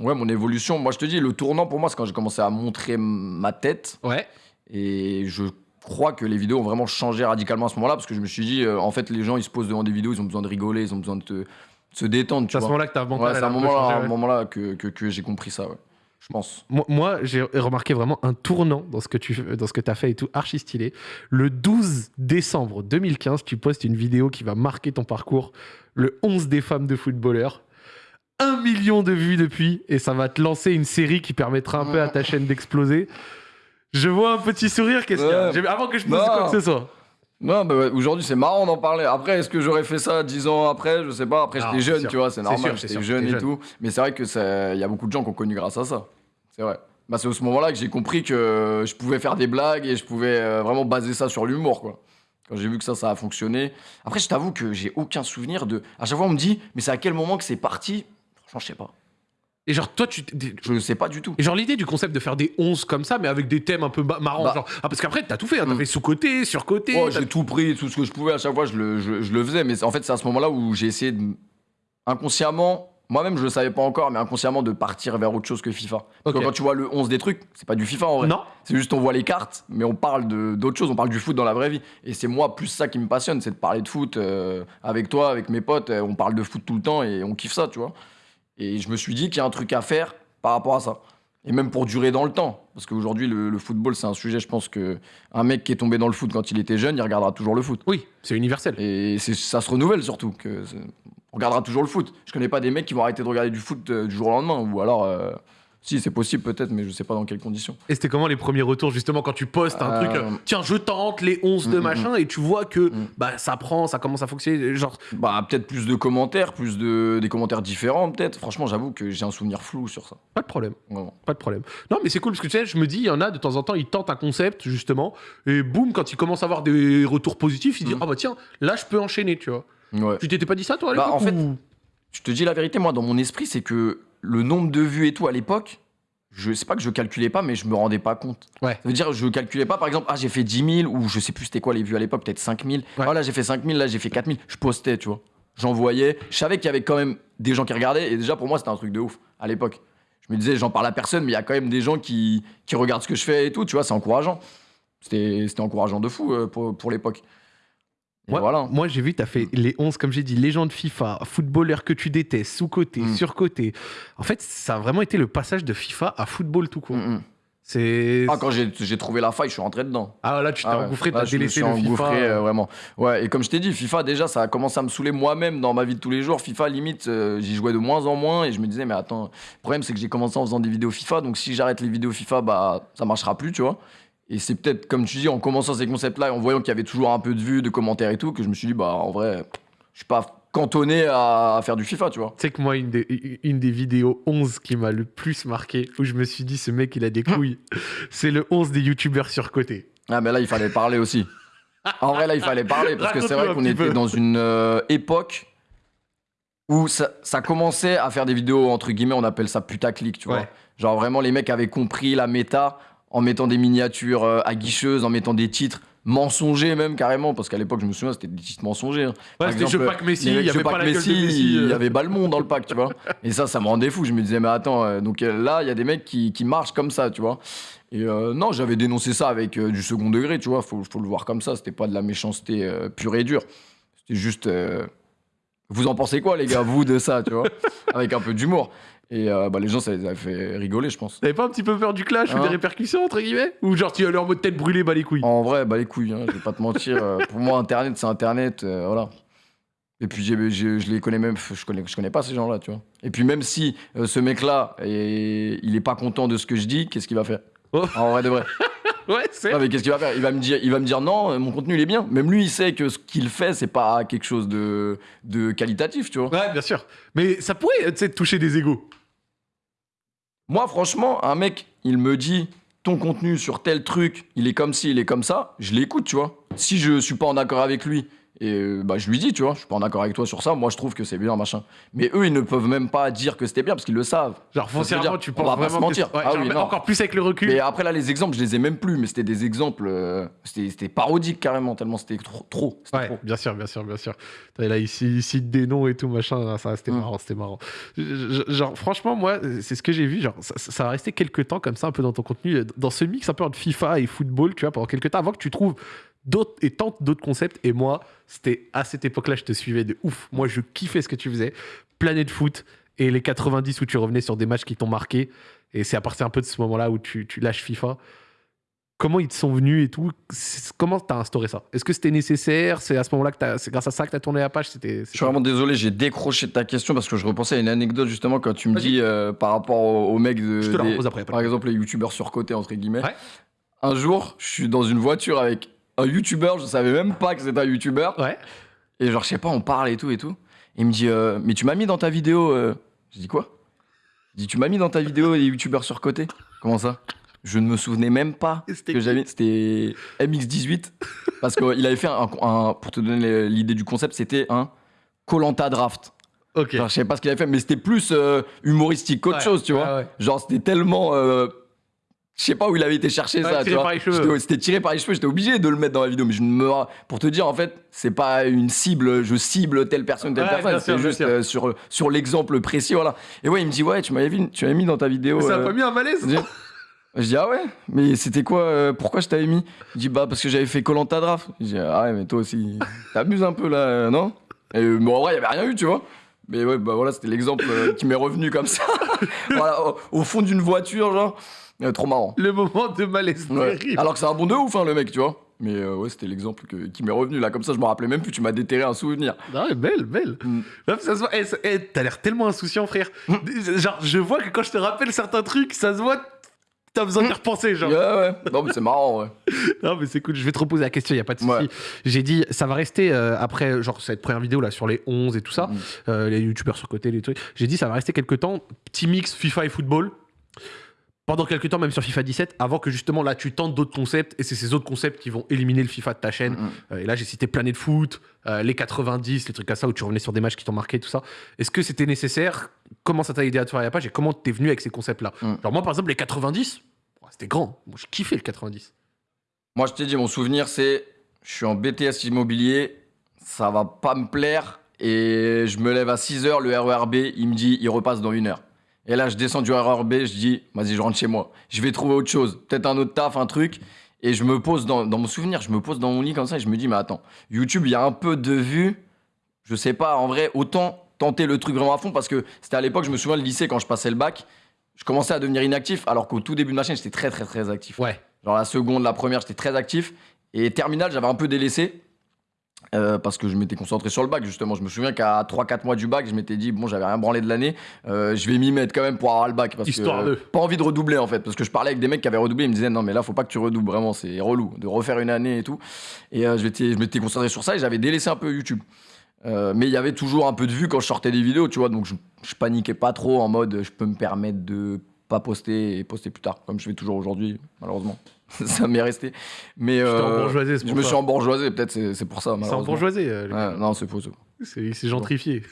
ouais, mon évolution, moi je te dis, le tournant pour moi, c'est quand j'ai commencé à montrer ma tête.
Ouais.
Et je crois que les vidéos ont vraiment changé radicalement à ce moment-là parce que je me suis dit, euh, en fait, les gens ils se posent devant des vidéos, ils ont besoin de rigoler, ils ont besoin de, te- de se détendre. Tu
C'est à ce moment-là que t'as mental,
Ouais, c'est à
peu
moment-là, que, que, que j'ai compris ça, ouais. Je pense.
Moi, moi, j'ai remarqué vraiment un tournant dans ce que tu dans ce que as fait et tout, archi stylé. Le 12 décembre 2015, tu postes une vidéo qui va marquer ton parcours, le 11 des femmes de footballeurs. Un million de vues depuis, et ça va te lancer une série qui permettra un peu à ta chaîne d'exploser. Je vois un petit sourire, qu'est-ce qu'il y a Avant que je pose
Non.
quoi que ce soit.
Non, bah aujourd'hui c'est marrant d'en parler. Après, est-ce que j'aurais fait ça 10 ans après? Je sais pas. Après, j'étais jeune,
sûr.
tu vois, c'est normal. J'étais jeune et tout. Mais c'est vrai que ça- il y a beaucoup de gens qui ont connu grâce à ça. C'est vrai. Bah, c'est à ce moment-là que j'ai compris que je pouvais faire des blagues et je pouvais euh, vraiment baser ça sur l'humour, quoi. Quand j'ai vu que ça, ça a fonctionné. Après, je t'avoue que j'ai aucun souvenir de. À chaque fois, on me dit, mais c'est à quel moment que c'est parti? Franchement, je sais pas.
Et genre, toi, tu.
Je ne sais pas du tout.
Et genre l'idée du concept de faire des 11 comme ça, mais avec des thèmes un peu marrants.
Bah.
genre... ah, parce qu'après, t'as tout fait. hein, T'as
Mm.
fait sous-côté, sur-côté.
Oh, j'ai tout pris, tout ce que je pouvais, à chaque fois, je le, je, je le faisais. Mais en fait, c'est à ce moment-là où j'ai essayé de. Inconsciemment, moi-même, je le savais pas encore, mais inconsciemment, de partir vers autre chose que FIFA. Parce que quand tu vois le 11 des trucs, c'est pas du FIFA en vrai.
Non
C'est juste on voit les cartes, mais on parle d'autre chose, on parle du foot dans la vraie vie. Et c'est moi plus ça qui me passionne, c'est de parler de foot euh, avec toi, avec mes potes. euh, on parle de foot tout le temps et on kiffe ça, tu vois. Et je me suis dit qu'il y a un truc à faire par rapport à ça. Et même pour durer dans le temps. Parce qu'aujourd'hui, le, le football, c'est un sujet, je pense que un mec qui est tombé dans le foot quand il était jeune, il regardera toujours le foot.
Oui, c'est universel.
Et ça se renouvelle surtout. Que on regardera toujours le foot. Je connais pas des mecs qui vont arrêter de regarder du foot euh, du jour au lendemain. Ou alors, euh, si, c'est possible peut-être, mais je sais pas dans quelles conditions.
Et c'était comment les premiers retours justement quand tu postes un
Euh,
truc, euh, tiens je tente les 11 de
Mm, mm,
machin et tu vois que
Mm.
bah ça prend, ça commence à fonctionner, genre
Bah, peut-être plus de commentaires, plus de des commentaires différents, peut-être. Franchement, j'avoue que j'ai un souvenir flou sur ça.
pas de problème,
Vraiment.
pas de problème. Non mais c'est cool parce que tu sais, je me dis il y en a de temps en temps ils tentent un concept justement et boum quand ils commencent à avoir des retours positifs, ils disent
Mm.
ah bah tiens là je peux enchaîner tu vois.
Ouais.
Tu t'étais pas dit ça toi à
Bah,
l'époque
en fait,
ou-
Je te dis la vérité, moi, dans mon esprit, c'est que le nombre de vues et tout à l'époque, je sais pas que je calculais pas, mais je me rendais pas compte.
Ouais.
Ça veut dire, je calculais pas, par exemple, ah, j'ai fait 10 000, ou je sais plus c'était quoi les vues à l'époque, peut-être 5 000.
Ouais.
Ah, là, j'ai fait 5 000, là, j'ai fait 4 000. Je postais, tu vois. J'envoyais. Je savais qu'il y avait quand même des gens qui regardaient, et déjà, pour moi, c'était un truc de ouf à l'époque. Je me disais, j'en parle à personne, mais il y a quand même des gens qui, qui regardent ce que je fais et tout, tu vois, c'est encourageant. C'était c'était encourageant de fou euh, pour, pour l'époque.
Moi,
voilà.
moi j'ai vu, tu as fait les 11, comme j'ai dit, légende FIFA, footballeur que tu détestes, sous-côté,
Mm.
sur-côté. En fait, ça a vraiment été le passage de FIFA à football tout court.
Mm, mm.
C'est.
Ah, quand j'ai trouvé la faille, je suis rentré dedans.
Ah là, tu t'es
Ah
engouffré, t'as
je me
délaissé
suis
le FIFA.
engouffré, euh, vraiment. Ouais, et comme je t'ai dit, FIFA, déjà, ça a commencé à me saouler moi-même dans ma vie de tous les jours. FIFA, limite, euh, j'y jouais de moins en moins et je me disais, mais attends, le problème, c'est que j'ai commencé en faisant des vidéos FIFA, donc si j'arrête les vidéos FIFA, bah, ça marchera plus, tu vois. Et c'est peut-être, comme tu dis, en commençant ces concepts-là et en voyant qu'il y avait toujours un peu de vues, de commentaires et tout, que je me suis dit, bah, en vrai, je suis pas cantonné à, faire du FIFA, tu vois.
Tu sais que moi, une des, une des vidéos 11 qui m'a le plus marqué, où je me suis dit, ce mec, il a des couilles, c'est le 11 des youtubeurs surcotés.
Ah, mais là, il fallait parler aussi. En vrai, là, il fallait parler parce que c'est vrai qu'on était
peu.
dans une euh, époque où ça, ça commençait à faire des vidéos, entre guillemets, on appelle ça putaclic, tu vois.
Ouais.
Genre, vraiment, les mecs avaient compris la méta en mettant des miniatures euh, aguicheuses, en mettant des titres mensongers, même carrément, parce qu'à l'époque, je me souviens, c'était des titres mensongers. hein.
Ouais, c'était
exemple,
je pack Messi, il y avait pas la gueule de
Messi,
Messi.
Il y
euh.
avait Balmond dans le pack, tu vois. Et ça, ça me rendait fou. Je me disais, mais attends, euh, donc là, il y a des mecs qui, qui marchent comme ça, tu vois. Et euh, non, j'avais dénoncé ça avec du second degré, tu vois. Faut, faut le voir comme ça. C'était pas de la méchanceté pure et dure. C'était juste. Vous en pensez quoi, les gars, vous, de ça, tu vois Avec un peu d'humour. Et euh, bah, les gens, ça les a fait rigoler, je pense.
T'avais pas un petit peu peur du clash ou
Hein
des répercussions, entre guillemets Ou genre, tu allais en mode tête brûlée, bah les couilles
En vrai, bah les couilles, hein, je vais pas te mentir. euh, pour moi, Internet, c'est Internet, euh, voilà. Et puis j'ai- j'ai- je les connais même, je connais, je connais pas ces gens-là, tu vois. Et puis même si euh, ce mec-là, est- il est pas content de ce que je dis, qu'est-ce qu'il va faire
Oh.
En vrai de vrai.
Ouais, c'est.
Non mais qu'est-ce qu'il va faire? Il va me dire, il va me dire non, euh, mon contenu il est bien. Même lui, il sait que ce qu'il fait, c'est pas quelque chose de, de qualitatif, tu vois.
Ouais, bien sûr. Mais ça pourrait, tu sais, toucher des égaux.
Moi, franchement, un mec, il me dit ton contenu sur tel truc, il est comme ci, il est comme ça, je l'écoute, tu vois. Si je suis pas en accord avec lui, et euh, bah, je lui dis, tu vois, je suis pas en accord avec toi sur ça, moi je trouve que c'est bien, machin. Mais eux, ils ne peuvent même pas dire que c'était bien parce qu'ils le savent.
Genre, foncièrement, tu
on
penses
va pas
vraiment
se mentir.
que- ouais,
Ah oui,
encore plus avec le recul.
Mais après, là, les exemples, je les ai même plus, mais c'était des exemples, euh, c'était parodique carrément, tellement c'était trop. trop c'était
Ouais,
trop.
bien sûr, bien sûr, bien sûr. Là, ici, ici des noms et tout, machin, ça, c'était
Mm.
marrant, c'était marrant. Genre, franchement, moi, c'est ce que j'ai vu, genre, ça, ça va rester quelques temps comme ça, un peu dans ton contenu, dans ce mix un peu entre FIFA et football, tu vois, pendant quelques temps, avant que tu trouves d'autres et tentes d'autres concepts. Et moi, c'était à cette époque-là, je te suivais de ouf. Moi, je kiffais ce que tu faisais. Planète foot et les 90 où tu revenais sur des matchs qui t'ont marqué. Et c'est à partir un peu de ce moment-là où tu, tu lâches FIFA. Comment ils te sont venus et tout? Comment t'as instauré ça? Est-ce que c'était nécessaire? C'est à ce moment-là que c'est grâce à ça que t'as tourné la page? C'était.
Je suis vraiment désolé, j'ai décroché de ta question parce que je repensais à une anecdote justement quand tu me dis euh, par rapport au, au mec de.
Je te la
des-
repose après.
par exemple, les youtubeurs surcotés, entre guillemets.
Ouais.
Un jour, je suis dans une voiture avec un youtubeur, je savais même pas que c'était un youtubeur.
Ouais.
Et genre, je sais pas, on parle et tout et tout. Il me dit, euh, mais tu m'as mis dans ta vidéo. euh... Je dis quoi? Il dit, tu m'as mis dans ta vidéo les youtubeurs surcotés Comment ça? Je ne me souvenais même pas que j'avais. C'était MX18. Parce qu'il avait fait un, un- Pour te donner l'idée du concept, c'était un Colanta Draft.
Ok.
Genre, je sais pas ce qu'il avait fait, mais c'était plus euh, humoristique qu'autre
Ouais,
chose, tu vois.
ouais, ouais.
Genre, c'était tellement. Je sais pas où il avait été chercher ça, tu
tiré
vois.
par les cheveux.
J'étais- C'était tiré par les cheveux, j'étais obligé de le mettre dans la vidéo, mais je me. Pour te dire, en fait, c'est pas une cible, je cible telle personne, telle
Ouais,
personne, c'est juste euh, sur, sur l'exemple précis, voilà. Et ouais, il me dit, ouais, tu m'avais vu- tu m'avais mis dans ta vidéo.
Mais ça a
euh,
pas mis un malaise
je dis- je dis, ah ouais, mais c'était quoi euh, Pourquoi je t'avais mis? Il dit, bah parce que j'avais fait Colanta Draft. Je dis, ah ouais, mais toi aussi, t'abuses un peu là, euh, non? Et bon, en vrai, il y avait rien eu, tu vois. Mais ouais, bah voilà, c'était l'exemple euh, qui m'est revenu comme ça. voilà, au, au fond d'une voiture, genre. Euh, trop marrant.
Le moment de malaise
Ouais. Alors que c'est un bon de ouf, hein, le mec, tu vois. Mais euh, ouais, c'était l'exemple qui m'est revenu là, comme ça, je me rappelais même plus, tu m'as déterré un souvenir.
Ah belle, belle.
Mm.
Ça se voit. Eh, ça- eh, T'as l'air tellement insouciant, frère. Genre, je vois que quand je te rappelle certains trucs, ça se voit. T'as besoin d'y repenser, genre.
Ouais, ouais. Non, mais c'est marrant, ouais.
Non, mais c'est cool. Je vais te reposer la question, il a pas de souci.
Ouais.
J'ai dit, ça va rester euh, après, genre, cette première vidéo là sur les 11 et tout ça,
Mm.
euh, les youtubeurs sur côté, les trucs. J'ai dit, ça va rester quelques temps, petit mix FIFA et football. Pendant quelques temps, même sur FIFA 17, avant que justement là tu tentes d'autres concepts, et c'est ces autres concepts qui vont éliminer le FIFA de ta chaîne.
Mm.
Euh, et là, j'ai cité Planète Foot, euh, les 90, les trucs comme ça, où tu revenais sur des matchs qui t'ont marqué, tout ça. Est-ce que c'était nécessaire? Comment ça t'a aidé à te faire la page? Et comment t'es venu avec ces concepts-là?
Mm.
Genre, moi, par exemple, les 90, ouais, c'était grand. Moi, je kiffais le 90.
Moi, je t'ai dit, mon souvenir, c'est je suis en BTS immobilier, ça va pas me plaire, et je me lève à 6h, le RERB, il me dit, il repasse dans une heure. Et là, je descends du RERB, je dis, vas-y, je rentre chez moi. Je vais trouver autre chose, peut-être un autre taf, un truc. Et je me pose dans, dans mon souvenir, je me pose dans mon lit comme ça, et je me dis, mais attends, YouTube, il y a un peu de vues, je sais pas, en vrai, autant tenter le truc vraiment à fond, parce que c'était à l'époque, je me souviens, le lycée, quand je passais le bac, je commençais à devenir inactif, alors qu'au tout début de ma chaîne, j'étais très, très, très actif.
Ouais.
Genre la seconde, la première, j'étais très actif. Et terminale, j'avais un peu délaissé. Euh, parce que je m'étais concentré sur le bac, justement. Je me souviens qu'à 3-4 mois du bac, je m'étais dit, bon, j'avais rien branlé de l'année, euh, je vais m'y mettre quand même pour avoir le bac. Parce
Histoire
que,
de.
Pas envie de redoubler, en fait. Parce que je parlais avec des mecs qui avaient redoublé, ils me disaient, non, mais là, faut pas que tu redoubles, vraiment, c'est relou de refaire une année et tout. Et euh, je m'étais concentré sur ça et j'avais délaissé un peu YouTube. Euh, mais il y avait toujours un peu de vues quand je sortais des vidéos, tu vois. Donc je, je paniquais pas trop en mode, je peux me permettre de pas poster et poster plus tard, comme je fais toujours aujourd'hui, malheureusement. ça m'est resté. Mais euh, je me suis embourgeoisé, peut-être c'est pour ça,
C'est embourgeoisé. euh,
Ouais, non, c'est faux. c'est
gentrifié.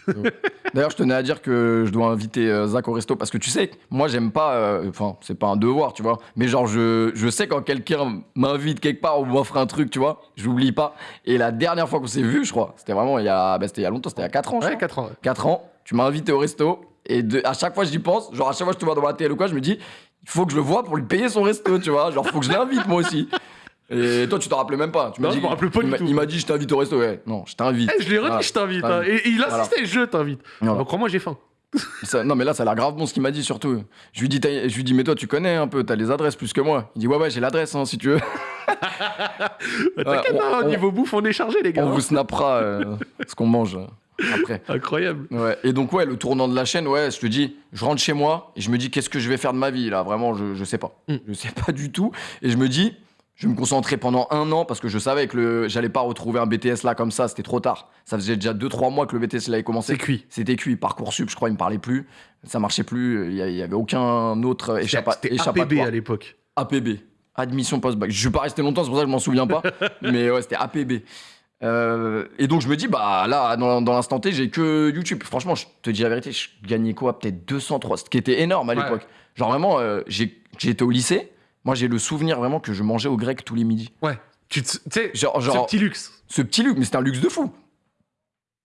D'ailleurs, je tenais à dire que je dois inviter euh, Zach au resto parce que tu sais, moi j'aime pas, euh, enfin, c'est pas un devoir, tu vois, mais genre, je, je sais quand quelqu'un m'invite quelque part ou m'offre un truc, tu vois, j'oublie pas. Et la dernière fois qu'on s'est vu, je crois, c'était vraiment il y a, c'était il y a longtemps, c'était il y a 4 ans,
Ouais,
crois.
4 ans. ouais.
4 ans, tu m'as invité au resto et de, à chaque fois j'y pense, genre à chaque fois que je te vois dans ma télé ou quoi, je me dis, il faut que je le vois pour lui payer son resto, tu vois, genre faut que je l'invite moi aussi. Et toi, tu t'en rappelais même pas. Tu m'as
Non,
dit,
je me rappelle pas
il
du
m'a-
tout.
Il m'a dit, je t'invite au resto. Ouais, non, je t'invite.
Eh, je l'ai redit,
Voilà.
je t'invite.
Voilà.
hein. Et, et il insistait, je t'invite.
Voilà.
Crois-moi, j'ai faim.
Ça- non, mais là, ça a l'air grave bon ce qu'il m'a dit surtout. Je lui dis, t'as- je lui dis, mais toi, tu connais un peu, t'as les adresses plus que moi. Il dit, ouais, ouais, j'ai l'adresse, hein, si tu veux.
Bah, T'inquiète,
on-
hein, niveau bouffe, on est chargé, les gars.
On vous snappera euh, ce qu'on mange. Après.
Incroyable.
Ouais. Et donc, ouais, le tournant de la chaîne, ouais, je te dis, je rentre chez moi et je me dis, qu'est-ce que je vais faire de ma vie, là? Vraiment, je, je sais pas.
Mm.
Je sais pas du tout. Et je me dis, je vais me concentrer pendant un an parce que je savais que le... j'allais pas retrouver un BTS là comme ça, c'était trop tard. Ça faisait déjà 2-3 mois que le BTS il avait commencé.
C'est cuit.
C'était cuit. Parcoursup, je crois, il me parlait plus. Ça marchait plus. Il y avait aucun autre échappa...
C'était APB
échappatoire.
à l'époque.
APB. Admission post-bac. Je suis pas resté longtemps, c'est pour ça que je m'en souviens pas. mais ouais, c'était APB. Euh, et donc je me dis, bah là, dans, dans l'instant T, j'ai que YouTube. Franchement, je te dis la vérité, je gagnais quoi? Peut-être 203, ce qui était énorme à
Ouais.
l'époque. Genre vraiment, euh, j'étais au lycée. Moi, j'ai le souvenir vraiment que je mangeais au grec tous les midis.
Ouais. Tu sais,
Genre,
ce
genre
petit luxe.
ce petit luxe, mais c'était un luxe de fou.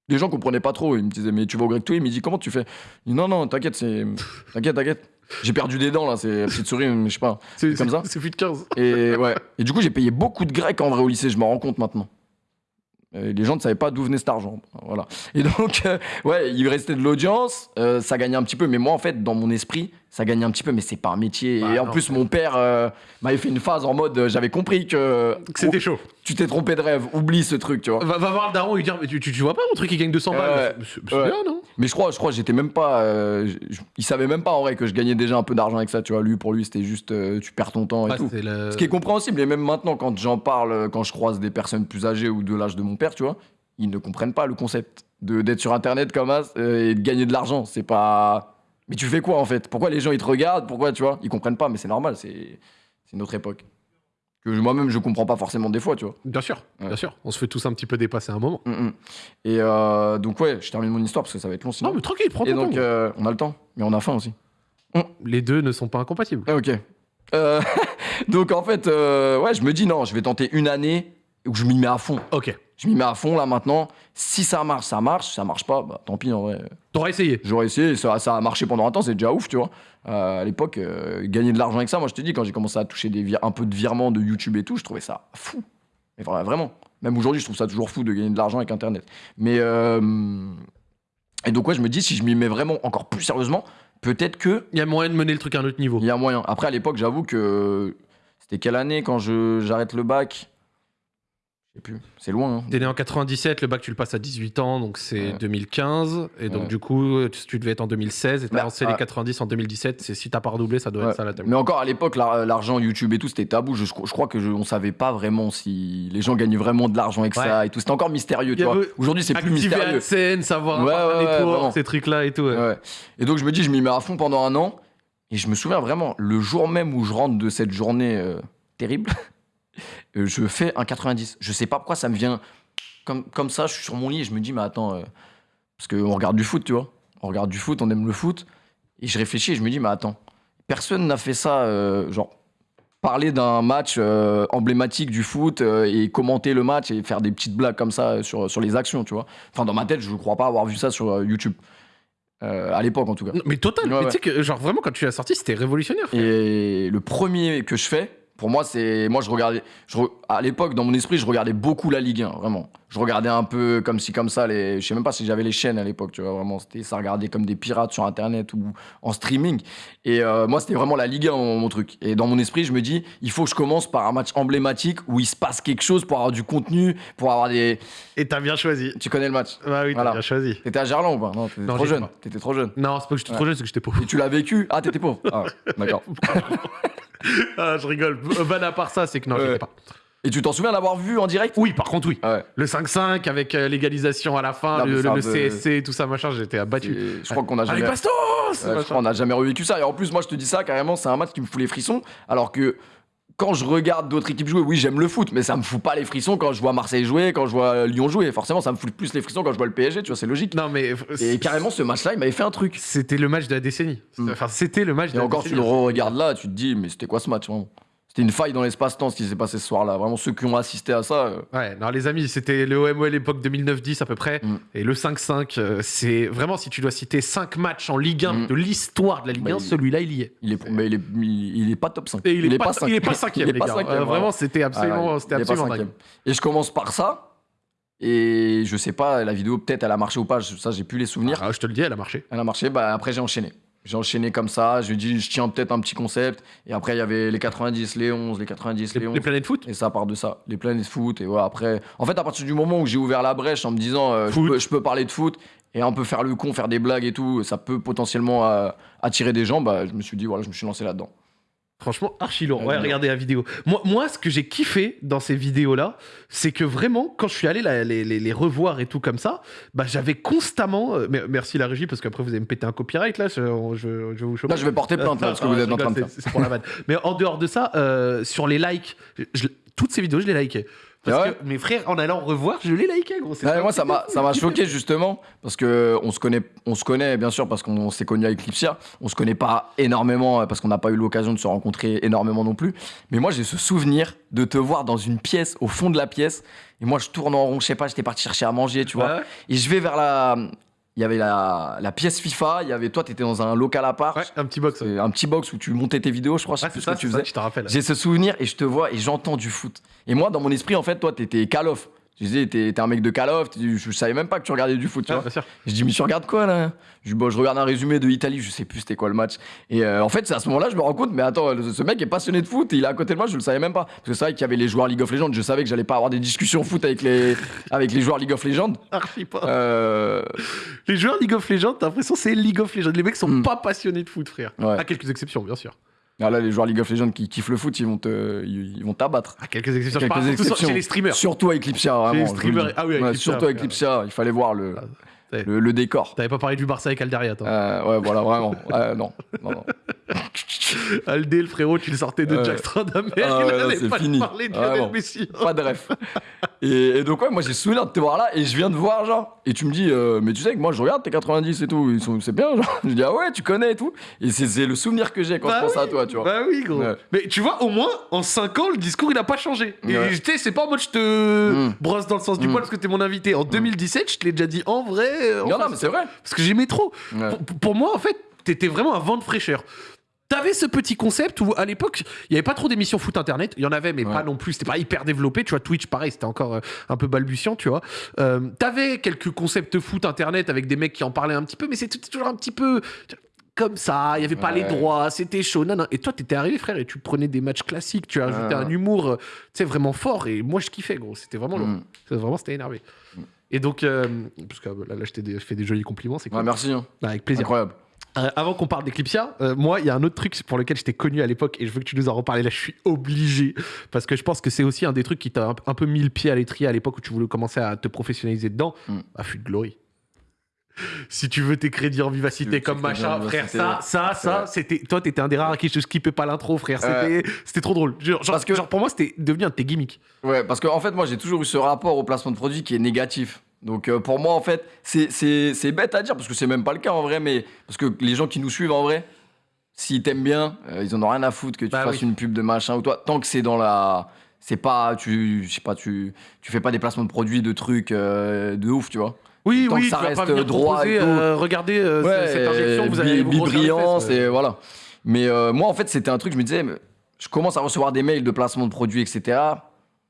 Les gens comprenaient pas trop. Ils me disaient, mais tu vas au grec tous les midis, comment tu fais? Dis, Non, non, t'inquiète, c'est. T'inquiète, t'inquiète. J'ai perdu des dents là, c'est petite souris, mais je sais pas.
C'est
comme ça
C'est plus de 15.
Et ouais. Et du coup, j'ai payé beaucoup de grec en vrai au lycée, je m'en rends compte maintenant. Et les gens ne savaient pas d'où venait cet argent. Voilà. Et donc, euh, ouais, il restait de l'audience, euh, ça gagnait un petit peu. Mais moi, en fait, dans mon esprit, ça gagnait un petit peu, mais c'est pas un métier.
Bah
et en
non.
plus, mon père euh, m'avait fait une phase en mode, euh, j'avais compris que
Que C'était chaud.
tu t'es trompé de rêve, oublie ce truc, tu vois.
Va, va voir le daron et lui dire Mais tu, tu, tu vois pas mon truc qui gagne 200
Ouais,
balles C'est bien, non?
Mais je crois, je crois, j'étais même pas. euh, je- il savait même pas en vrai que je gagnais déjà un peu d'argent avec ça, tu vois. Lui, pour lui, c'était juste, euh, tu perds ton temps et tout.
le-
Ce qui est compréhensible, et même maintenant, quand j'en parle, euh, quand je croise des personnes plus âgées ou de l'âge de mon père, tu vois, ils ne comprennent pas le concept d'être sur Internet comme ça euh, et de gagner de l'argent. C'est pas. Mais tu fais quoi en fait? Pourquoi les gens ils te regardent? Pourquoi tu vois? Ils comprennent pas, mais c'est normal, c'est notre époque. Que moi-même je comprends pas forcément des fois, tu vois.
Bien sûr,
Ouais.
bien sûr. On se fait tous un petit peu dépasser un moment.
Mm, mm. Et euh, donc ouais, je termine mon histoire parce que ça va être long sinon.
Non, mais tranquille, prends
et
ton
donc
temps.
euh, on a le temps, mais on a faim aussi.
Les deux ne sont pas incompatibles.
Ah, ok. Euh, donc en fait, ouais, je me dis non, je vais tenter une année où je m'y mets à fond.
Ok.
Je m'y mets à fond là maintenant. Si ça marche, ça marche. Si ça marche pas, bah tant pis en vrai.
T'auras essayé.
J'aurais essayé, ça, ça a marché pendant un temps, c'est déjà ouf, tu vois. Euh, à l'époque, euh, gagner de l'argent avec ça, moi je te dis, quand j'ai commencé à toucher des un peu de virements de YouTube et tout, je trouvais ça fou. Mais vra- vraiment. Même aujourd'hui, je trouve ça toujours fou de gagner de l'argent avec Internet. Mais. euh, Et donc, ouais, je me dis, si je m'y mets vraiment encore plus sérieusement, peut-être que
Il y a moyen de mener le truc à un autre niveau.
il y a moyen. Après, à l'époque, j'avoue que. C'était quelle année quand je- j'arrête le bac? Plus. C'est loin. hein.
T'es né en 97, le bac tu le passes à 18 ans, donc c'est
Ouais.
2015. Et donc
Ouais.
du coup, tu, tu devais être en 2016 et t'as
Bah,
lancé
ah.
les 90 en 2017. C'est si t'as pas redoublé, ça doit
Ouais.
être ça la thème.
Mais encore à l'époque, l'ar- l'argent YouTube et tout, c'était tabou. Je, je crois que je, on savait pas vraiment si les gens gagnaient vraiment de l'argent avec ça et tout. C'était encore mystérieux, tu vois. Aujourd'hui, c'est plus mystérieux.
AdSense, savoir network,
vraiment.
ces trucs-là et tout.
Et donc je me dis, je m'y mets à fond pendant un an. Et je me souviens vraiment, le jour même où je rentre de cette journée euh, terrible, je fais un 90. Je sais pas pourquoi ça me vient comme, comme ça. Je suis sur mon lit et je me dis, mais attends, euh, parce qu'on regarde du foot, tu vois. On regarde du foot, on aime le foot. Et je réfléchis et je me dis, mais attends, personne n'a fait ça, euh, genre parler d'un match euh, emblématique du foot euh, et commenter le match et faire des petites blagues comme ça sur, sur les actions, tu vois. Enfin, dans ma tête, je ne crois pas avoir vu ça sur euh, YouTube. Euh, à l'époque, en tout cas.
Non, Mais total,
Ouais,
mais
ouais.
tu sais que genre vraiment quand tu l'as sorti, c'était révolutionnaire. frère.
Et le premier que je fais, pour moi, c'est. Moi, je regardais. je À l'époque, dans mon esprit, je regardais beaucoup la Ligue 1, vraiment. Je regardais un peu comme ci, comme ça. Les... Je sais même pas si j'avais les chaînes à l'époque, tu vois, vraiment. C'était... Ça regardait comme des pirates sur Internet ou en streaming. Et euh, moi, c'était vraiment la Ligue 1, mon, mon truc. Et dans mon esprit, je me dis, il faut que je commence par un match emblématique où il se passe quelque chose pour avoir du contenu, pour avoir des.
Et t'as bien choisi.
Tu connais le match?
Bah oui, t'as
Voilà.
bien choisi.
T'étais à Gerland ou pas? Non, t'étais trop jeune. T'étais trop jeune.
Non, c'est pas que j'étais
Ouais.
trop jeune, c'est que j'étais pauvre.
Et tu l'as vécu? Ah, t'étais pauvre Ah, d'accord.
Ah, je rigole. Van à part ça, c'est que non, j'étais pas.
Et tu t'en souviens l'avoir vu en direct?
Oui, par contre, oui.
Ah ouais.
Le 5-5 avec euh, l'égalisation à la fin,
Non,
le, le CSC, tout ça, machin, j'étais abattu.
Je crois qu'on a
Allez,
jamais.
Bastos
Ouais, je crois qu'on n'a jamais revécu ça. Et en plus, moi, je te dis ça, carrément, c'est un match qui me fout les frissons. Alors que quand je regarde d'autres équipes jouer, oui, j'aime le foot, mais ça me fout pas les frissons quand je vois Marseille jouer, quand je vois Lyon jouer. Forcément, ça me fout plus les frissons quand je vois le PSG, tu vois, c'est logique.
Non, mais.
Et carrément, ce match-là, il m'avait fait un truc.
C'était le match de la décennie.
Mm.
Enfin, c'était le match de
Et
la
encore, tu
décennie.
le regardes là, tu te dis, mais c'était quoi ce match vraiment? C'était une faille dans l'espace-temps ce qui s'est passé ce soir-là. Vraiment, ceux qui ont assisté à ça. euh,
Ouais, non, les amis, c'était le OMO à l'époque 2009-10 à peu près.
Mm.
Et le 5-5, euh, c'est vraiment, si tu dois citer 5 matchs en Ligue 1
Mm.
de l'histoire de la Ligue
Bah,
1,
il-
celui-là, il y est.
il est, mais il est, il, il est pas top 5.
Et il, est, pas, il est pas cinquième,
il est pas vraiment.
c'était absolument, c'était absolument dingue.
Et je commence par ça. Et je sais pas, la vidéo, peut-être elle a marché ou pas, je- ça j'ai plus les souvenirs.
Ah, je te le dis, elle a marché.
Elle a marché, bah après j'ai enchaîné. J'ai enchaîné comme ça. Je lui ai dit, je tiens peut-être un petit concept. Et après, il y avait les 90, les 11, les 90, les,
Les,
11.
les planètes foot
Et ça part de ça, les planètes foot. Et voilà, après, en fait, à partir du moment où j'ai ouvert la brèche en me disant, euh, je,
Foot.
peux, je peux parler de foot et un peu faire le con, faire des blagues et tout, ça peut potentiellement euh, attirer des gens, bah, je me suis dit, voilà, je me suis lancé là-dedans.
Franchement, archi lourd.
Ouais,
Ouais, regardez la vidéo. Moi, moi, ce que j'ai kiffé dans ces vidéos-là, c'est que vraiment, quand je suis allé la- les, les- les revoir et tout comme ça, bah, j'avais constamment. euh, mer- merci la régie, parce qu'après, vous allez me péter un copyright là. Je, je- je vais vous choper.
Là, je vais porter plainte, là, parce que
Ah,
vous êtes en train de faire.
c'est- C'est pour la vanne. Mais en dehors de ça, euh, sur les likes, je- toutes ces vidéos, je les likais. Parce
Ah ouais
que mes frères, en allant revoir, je les likais, gros.
Moi, ça m'a, ça choqué justement parce que on se connaît, on se connaît bien sûr parce qu'on s'est connu avec Lipsia. On se connaît pas énormément euh, parce qu'on n'a pas eu l'occasion de se rencontrer énormément non plus. Mais moi, j'ai ce souvenir de te voir dans une pièce, au fond de la pièce. Et moi, je tourne en rond, je sais pas, j'étais parti chercher à manger, tu vois.
Ouais.
Et je vais vers la, il y avait la, la pièce FIFA. Il y avait toi, t'étais dans un local à part,
Ouais, un petit box. ouais.
Un petit box où tu montais tes vidéos, je crois.
Ouais,
plus
c'est
ce
ça,
que tu faisais.
je te rappelle.
J'ai ce souvenir et je te vois et j'entends du foot. Et moi, dans mon esprit, en fait, toi, t'étais Call of. Je disais, t'es t'es un mec de Call of, je savais même pas que tu regardais du foot, tu vois.
sûr.
Je dis, mais tu regardes quoi là? Je, dis, bon, je regarde un résumé de Italie, je sais plus c'était quoi le match. Et euh, en fait, c'est à ce moment-là, je me rends compte, mais attends, ce mec est passionné de foot et il est à côté de moi, je le savais même pas. Parce que c'est vrai qu'il y avait les joueurs League of Legends, je savais que j'allais pas avoir des discussions foot avec les, avec les joueurs League of Legends.
Archi pas.
Euh,
Les joueurs League of Legends, t'as l'impression que c'est League of Legends. Les mecs sont
Hmm.
pas passionnés de foot, frère.
Ouais.
À quelques exceptions, bien sûr.
Ah là, les joueurs League of Legends qui kiffent le foot, ils vont te, ils, vont t'abattre.
À quelques exceptions.
Quelques
sur-
exceptions.
chez les streamers.
Surtout avec Lipsia, vraiment.
les
je vous le
streamers- ah oui, avec
Ouais, surtout avec
ouais.
Lipsia, il fallait voir le,
ouais.
Le, le décor.
T'avais pas parlé du Barça avec Alderia, toi.
Euh, ouais, voilà, vraiment. Ouais, non, non, non.
Aldé, le frérot, tu le sortais de
Ouais.
Jack Stradamer.
Ah
il
c'est
pas
fini.
parlé de
Vraiment.
Lionel Messi.
Pas de ref. Et, et donc, ouais, moi j'ai souvenir de te voir là et je viens de voir, genre. Et tu me dis, euh, mais tu sais que moi je regarde tes 90 et tout, ils sont, c'est bien, genre. Je dis, ah ouais, tu connais et tout. Et c'est, le souvenir que j'ai quand
Bah
je pense à toi, tu vois.
Bah oui, gros.
Ouais.
Mais tu vois, au moins, en 5 ans, le discours, il a pas changé. Et
Ouais.
tu sais, c'est pas en mode je te
Mm.
brosse dans le sens du
Mm.
poil parce que t'es mon invité. En 2017, je te l'ai déjà dit en vrai. Euh, en
non, non, mais c'est vrai.
Parce que j'aimais trop.
Ouais.
Pour, pour moi, en fait, t'étais vraiment un vent de fraîcheur. T'avais ce petit concept où, à l'époque, il y avait pas trop d'émissions foot internet. Il y en avait, mais
Ouais.
pas non plus. C'était pas hyper développé. Tu vois, Twitch, pareil, c'était encore euh, un peu balbutiant, tu vois. Euh, T'avais quelques concepts foot internet avec des mecs qui en parlaient un petit peu, mais c'était toujours un petit peu comme ça. Il y avait pas
Ouais.
les droits, c'était chaud. Non, non. Et toi, t'étais arrivé, frère, et tu prenais des matchs classiques. Tu as ajouté
Ouais.
un humour, tu sais, vraiment fort. Et moi, je kiffais, gros. C'était vraiment lourd.
Mm.
C'était Vraiment, c'était énervé. Et donc, euh, parce que là, là, je t'ai des- fait des jolis compliments, c'est cool.
Ouais, merci. hein.
Avec plaisir.
Incroyable.
Euh, avant qu'on parle d'Eclipsia, euh, moi, il y a un autre truc pour lequel j'étais connu à l'époque et je veux que tu nous en reparles. Là, je suis obligé parce que je pense que c'est aussi un des trucs qui t'a un, un peu mis le pied à l'étrier à l'époque où tu voulais commencer à te professionnaliser dedans.
Mm.
Bah, fut de glory. Si tu veux tes crédits en vivacité comme machin, frère, ça, ça, ça, c'était. Toi, t'étais un des rares à qui je skippais pas l'intro, frère. C'était trop drôle. Genre-
Parce que-
genre, pour moi, c'était devenu un de tes gimmicks.
Ouais, parce qu'en en fait, moi, j'ai toujours eu ce rapport au placement de produit qui est négatif. Donc, euh, pour moi, en fait, c'est- bête à dire, parce que c'est même pas le cas en vrai, mais parce que les gens qui nous suivent en vrai, s'ils t'aiment bien, euh, ils en ont rien à foutre que tu
Bah
fasses
oui.
une pub de machin ou toi, tant que c'est dans la. C'est pas. Tu, je sais pas, tu, tu fais pas des placements de produits, de trucs euh, de ouf, tu vois.
Oui,
Tant
oui,
que ça
tu vas pas
reste
venir
droit
proposer,
et tout.
regardez
Ouais,
cette injection, vous allez euh.
et voilà. Mais moi, en fait, c'était un truc, je me disais, je commence à recevoir des mails de placement de produits, etc.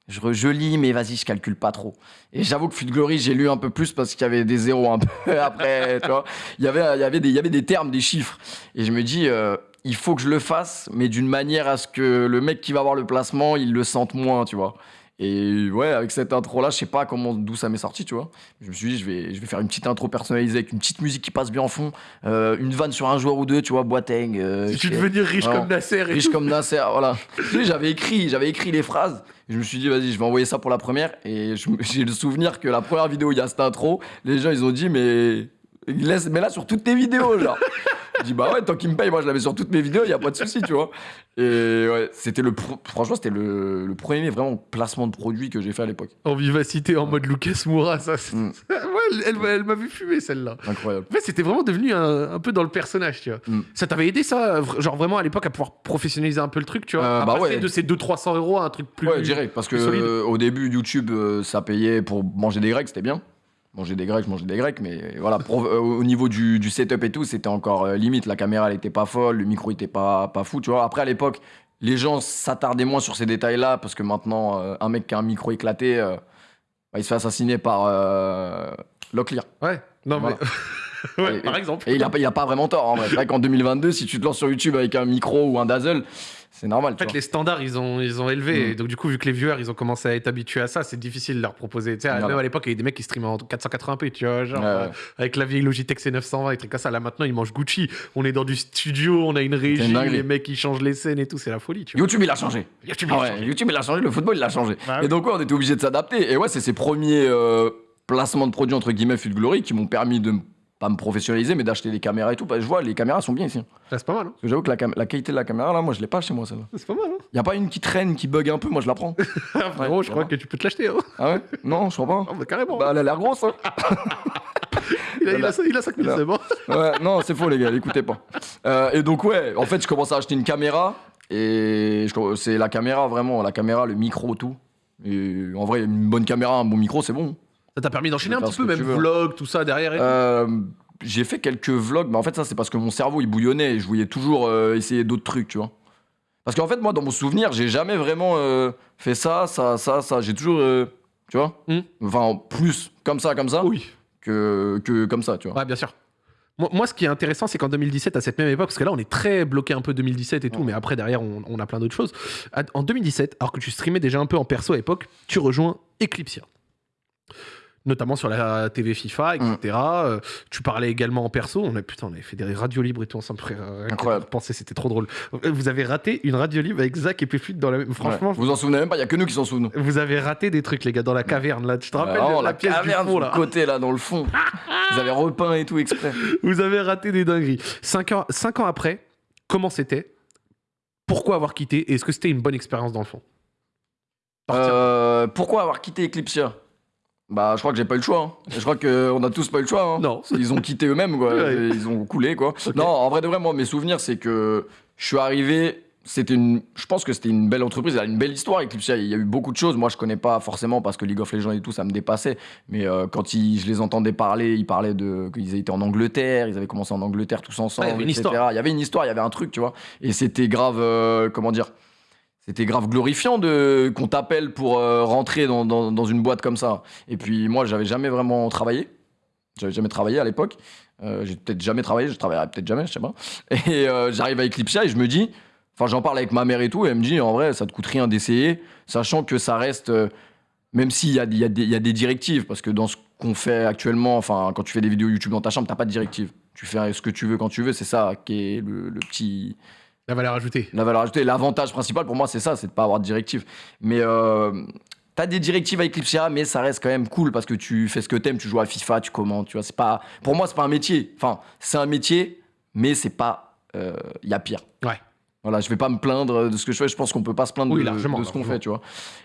Je, re- lis, mais vas-y, je calcule pas trop. Et j'avoue que Fut Glory, j'ai lu un peu plus parce qu'il y avait des zéros un peu après, tu vois. Il y avait, il y avait des, il y avait des termes, des chiffres. Et je me dis, euh, il faut que je le fasse, mais d'une manière à ce que le mec qui va avoir le placement, il le sente moins, tu vois. Et ouais, avec cette intro-là, je sais pas comment, d'où ça m'est sorti, tu vois. Je me suis dit, je vais, je vais faire une petite intro personnalisée avec une petite musique qui passe bien en fond, euh, une vanne sur un joueur ou deux, tu vois, Boateng. euh,
Si tu
je-
devenir riche
Vraiment.
comme Nasser et
riche
tout.
comme Nasser, voilà. Tu sais, j'avais écrit, j'avais écrit les phrases. Je me suis dit, vas-y, je vais envoyer ça pour la première. Et j'ai le souvenir que la première vidéo, il y a cette intro. Les gens, ils ont dit, mais laisse, mais là sur toutes tes vidéos, genre. je dis, bah ouais, tant qu'ils me payent, moi je l'avais sur toutes mes vidéos, il y a pas de souci, tu vois. Et ouais, c'était le, franchement, c'était le, le premier vraiment placement de produit que j'ai fait à l'époque.
En vivacité, en mode Lucas Moura, ça.
Mm.
ouais, elle, elle, elle m'a vu fumer celle-là.
Incroyable.
En fait, c'était vraiment devenu un, un peu dans le personnage, tu vois.
Mm.
Ça t'avait aidé, ça, genre vraiment à l'époque, à pouvoir professionnaliser un peu le truc, tu vois?
Euh,
À
bah
passer
ouais.
de ces 200-300 euros à un truc plus.
ouais, direct, parce que euh, au début, YouTube, euh, ça payait pour manger des grecs, c'était bien. Manger des grecs, manger des grecs, mais voilà, pour- euh, au niveau du, du setup et tout, c'était encore euh, limite. La caméra, elle était pas folle, le micro était pas, pas fou, tu vois. Après, à l'époque, les gens s'attardaient moins sur ces détails-là, parce que maintenant, euh, un mec qui a un micro éclaté, bah, il se fait assassiner par Locklear.
Ouais, non,
Voilà.
mais. Ouais,
Et-
par exemple.
Et il a, pas- il a pas vraiment tort. C'est vrai qu'en 2022, si tu te lances sur YouTube avec un micro ou un dazzle, c'est normal.
En fait, les standards, ils ont, ils ont élevé.
Mm.
Et donc, du coup, vu que les viewers, ils ont commencé à être habitués à ça, c'est difficile de leur proposer. Tu sais, même à l'époque, il y avait des mecs qui streamaient en 480p, tu vois, genre,
Ouais,
euh, avec la vieille Logitech C920 et trucs comme ça. Là, maintenant, ils mangent Gucci. On est dans du studio, on a une régie, les mecs, ils changent les scènes et tout. C'est la folie, tu vois.
YouTube, il a changé.
YouTube,
Ah
a
ouais,
changé.
YouTube, il a changé. Le football, il a changé. Et donc, ouais, on était obligé de s'adapter. Et ouais, c'est ces premiers euh, placements de produits, entre guillemets, Fut Glory, qui m'ont permis de pas me professionnaliser, mais d'acheter des caméras et tout. Parce que je vois, les caméras sont bien ici.
Ouais, c'est pas mal, hein.
que j'avoue que la, qualité de la caméra, là, moi, je l'ai pas chez moi, celle-là.
C'est pas mal, hein.
Y a pas une qui traîne, qui bug un peu, moi, je la prends.
Frérot, je
ça
crois
va.
que tu peux te l'acheter, hein.
Ah ouais? Non, je crois pas.
Ah, bah, carrément.
Bah, elle a l'air grosse, hein.
il, a, il, a, il a 5000,
Là.
c'est bon.
Ouais, non, c'est faux, les gars, écoutez pas. Euh, et donc, ouais, en fait, je commence à acheter une caméra. Et je c'est la caméra, vraiment, la caméra, le micro, tout. Et en vrai, une bonne caméra, un bon micro, c'est bon.
Ça t'a permis d'enchaîner un petit peu, même vlog, tout ça derrière. Et.
Euh, j'ai fait quelques vlogs, mais en fait, ça, c'est parce que mon cerveau, il bouillonnait et je voulais toujours euh, essayer d'autres trucs, tu vois. Parce qu'en fait, moi, dans mon souvenir, j'ai jamais vraiment euh, fait ça, ça, ça, ça. J'ai toujours, tu vois,
Hmm.
enfin, plus comme ça, comme ça,
Oui.
que, que comme ça, tu vois.
Ouais, bien sûr. Moi, ce qui est intéressant, c'est qu'en 2017, à cette même époque, parce que là, on est très bloqué un peu 2017 et tout,
Ouais.
mais après, derrière, on, on a plein d'autres choses. En 2017, alors que tu streamais déjà un peu en perso à l'époque, tu rejoins Eclipsia. Notamment sur la TV FIFA, etc. Euh, tu parlais également en perso. On a, putain, on avait fait des radios libres et tout ensemble, frère. Que
Incroyable.
de penser, c'était trop drôle. Euh, Vous avez raté une radio libre avec Zach et Péfut dans la même. Franchement,
Ouais. Vous en souvenez même pas, il y a que nous qui s'en souvenons.
vous avez raté des trucs, les gars, dans la caverne, là. Tu te rappelles
Vraiment,
de la, pièce
caverne
du fond, là
côté, là, dans le fond. Ils avaient repeint et tout exprès.
Vous avez raté des dingueries. Cinq ans, cinq ans après, comment c'était? Pourquoi avoir quitté? Et Est-ce que c'était une bonne expérience dans le fond?
Euh, pourquoi avoir quitté Eclipsia? Bah, je crois que j'ai pas eu le choix. hein. Je crois qu'on a tous pas eu le choix. hein.
Non.
Ils ont quitté eux-mêmes, quoi.
Ouais.
Ils ont coulé, quoi. Non, en vrai de vrai, moi, mes souvenirs, c'est que je suis arrivé. C'était une, je pense que c'était une belle entreprise, elle a une belle histoire. Eclipsia, il y a eu beaucoup de choses. Moi, je connais pas forcément parce que League of Legends et tout, ça me dépassait. Mais euh, quand ils- je les entendais parler, ils parlaient de qu'ils étaient en Angleterre, ils avaient commencé en Angleterre tous ensemble,
Ouais, il y avait une
etc.
histoire.
Il y avait une histoire, il y avait un truc, tu vois. Et c'était grave, euh, comment dire c'était grave glorifiant de qu'on t'appelle pour euh, rentrer dans, dans- une boîte comme ça. Et puis moi, j'avais jamais vraiment travaillé. J'avais jamais travaillé à l'époque. Euh, j'ai peut-être jamais travaillé, je travaillerai peut-être jamais, je sais pas. Et euh, j'arrive à Eclipsia et je me dis, enfin j'en parle avec ma mère et tout, et elle me dit en vrai, ça te coûte rien d'essayer, sachant que ça reste, euh, même s'il y a, des- directives, parce que dans ce qu'on fait actuellement, enfin quand tu fais des vidéos YouTube dans ta chambre, t'as pas de directive. Tu fais ce que tu veux quand tu veux, c'est ça qui est le petit,
La valeur ajoutée.
la valeur ajoutée, l'avantage principal pour moi, c'est ça, c'est de pas avoir de directive. Mais euh, t'as des directives avec Eclipsia, mais ça reste quand même cool parce que tu fais ce que t'aimes, tu joues à FIFA, tu commentes, tu vois. C'est pas, pour moi, c'est pas un métier. Enfin, c'est un métier, mais c'est pas, il y a pire.
Ouais.
Voilà, je vais pas me plaindre de ce que je fais. Je pense qu'on peut pas se plaindre
Oui,
de, ce qu'on fait, tu vois.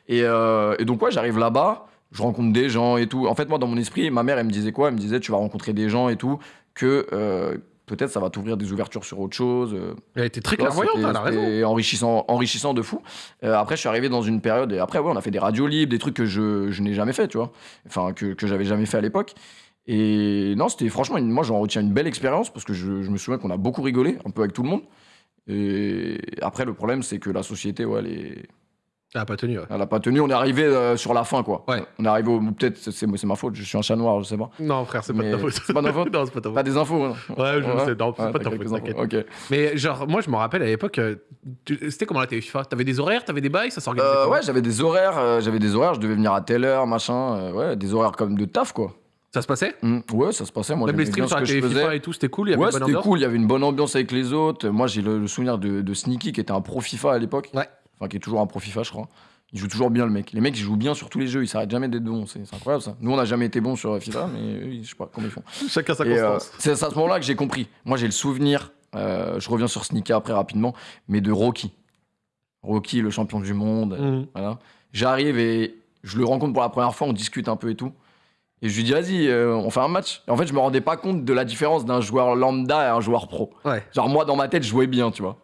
Et, euh, et donc ouais, j'arrive là-bas, je rencontre des gens et tout. En fait, moi, dans mon esprit, ma mère, elle me disait quoi? Elle me disait, tu vas rencontrer des gens et tout, que euh, peut-être ça va t'ouvrir des ouvertures sur autre chose. euh,
Elle était très clairvoyante,
c'était-
elle a raison.
c'était enrichissant, enrichissant de fou. Euh, après, je suis arrivé dans une période, et après, ouais, on a fait des radios libres, des trucs que je, je n'ai jamais fait, tu vois. Enfin, que, que j'avais jamais fait à l'époque. Et non, c'était franchement, une- moi, j'en retiens une belle expérience parce que je, je me souviens qu'on a beaucoup rigolé, un peu avec tout le monde. Et après, le problème, c'est que la société, ouais, elle, est-
Elle a pas tenu. ouais.
elle a pas tenu. On est arrivé euh, sur la fin, quoi.
Ouais.
On est arrivé au. Peut-être, c'est ma faute, je suis un chat noir, je sais pas.
Non, frère, c'est pas de
Mais
ta faute.
c'est pas de ma faute
Non, c'est pas de ta faute.
des infos, hein.
Ouais, je
Ouais.
sais. Non, c'est
Ouais,
pas de ta
t'as
faute, t'inquiète. Mais genre, moi, je me rappelle à l'époque, euh, c'était comment la TV FIFA? T'avais des horaires, t'avais des bails, ça s'organisait
Euh, ouais, j'avais des horaires, euh, j'avais des horaires, je devais venir à telle heure, machin, ouais, des horaires comme de taf quoi.
Ça se passait?
Mm, Ouais, ça se passait, moi
Même les streams sur la
faisais.
FIFA et tout, c'était cool, il y avait
Ouais, c'était cool, il y avait une bonne ambiance avec les autres. Moi j'ai le, le souvenir de, de Sneaky qui était un pro FIFA à l'époque.
Ouais.
Enfin, qui est toujours un pro FIFA, je crois. Il joue toujours bien le mec. Les mecs, ils jouent bien sur tous les jeux, ils s'arrêtent jamais d'être bons. C'est incroyable ça. Nous, on n'a jamais été bons sur FIFA, mais eux, je sais pas comment ils font.
Chacun sa
euh,
constance.
c'est à ce moment-là que j'ai compris. Moi, j'ai le souvenir, euh, je reviens sur Sneaky après rapidement, mais de Rocky. Rocky, le champion du monde.
Mhm.
Voilà. J'arrive et je le rencontre pour la première fois, on discute un peu et tout. Et je lui dis, vas-y, euh, on fait un match. Et en fait, je me rendais pas compte de la différence d'un joueur lambda et un joueur pro.
Ouais.
Genre, moi, dans ma tête, je jouais bien, tu vois.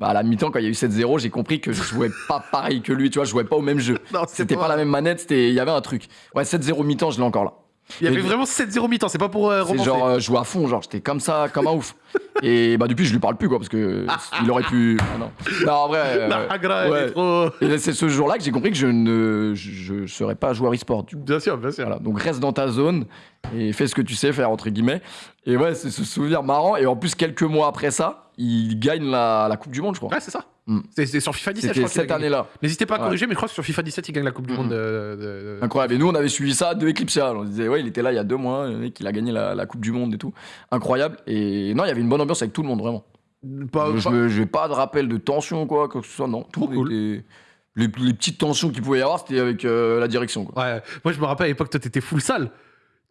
Bah, à la mi-temps, quand il y a eu 7-0, j'ai compris que je jouais pas pareil que lui, tu vois, je jouais pas au même jeu.
Non,
C'était pas la même manette, c'était il y avait un truc. Ouais, 7-0 mi-temps, je l'ai encore là.
Il y avait
Et-
vraiment 7-0 mi-temps, c'est pas pour euh,
C'est genre, euh, jouais à fond, genre, j'étais comme ça, comme un ouf. Et bah, depuis, je lui parle plus, quoi, parce que il aurait pu. Ah, non. non, en vrai. euh, ouais.
est trop...
Et c'est ce jour-là que j'ai compris que je ne je, je serais pas joueur e-sport.
Bien sûr, bien sûr.
Voilà, donc reste dans ta zone et fais ce que tu sais faire, entre guillemets. Et ouais, c'est ce souvenir marrant. Et en plus, quelques mois après ça, il gagne la, la Coupe du Monde, je crois.
Ouais, c'est ça.
Mm.
C'est sur FIFA 17, je crois
cette année-là.
N'hésitez pas à
Ouais.
corriger, mais je crois que sur FIFA 17, il gagne la Coupe du
Mhm.
Monde. de- de- de-
Incroyable. Et nous, on avait suivi ça de Eclipsia. On disait, ouais, il était là il y a deux mois, le mec, il a gagné la, la Coupe du Monde et tout. Incroyable. Et non, il y avait une bonne ambiance avec tout le monde, vraiment.
Pas-
je
pas-
j'ai pas de rappel de tension quoi, que ce soit, non. Tout
cool.
était- Les, les petites tensions qu'il pouvait y avoir, c'était avec euh, la direction, quoi.
Ouais, moi je me rappelle à l'époque, toi t'étais full sale.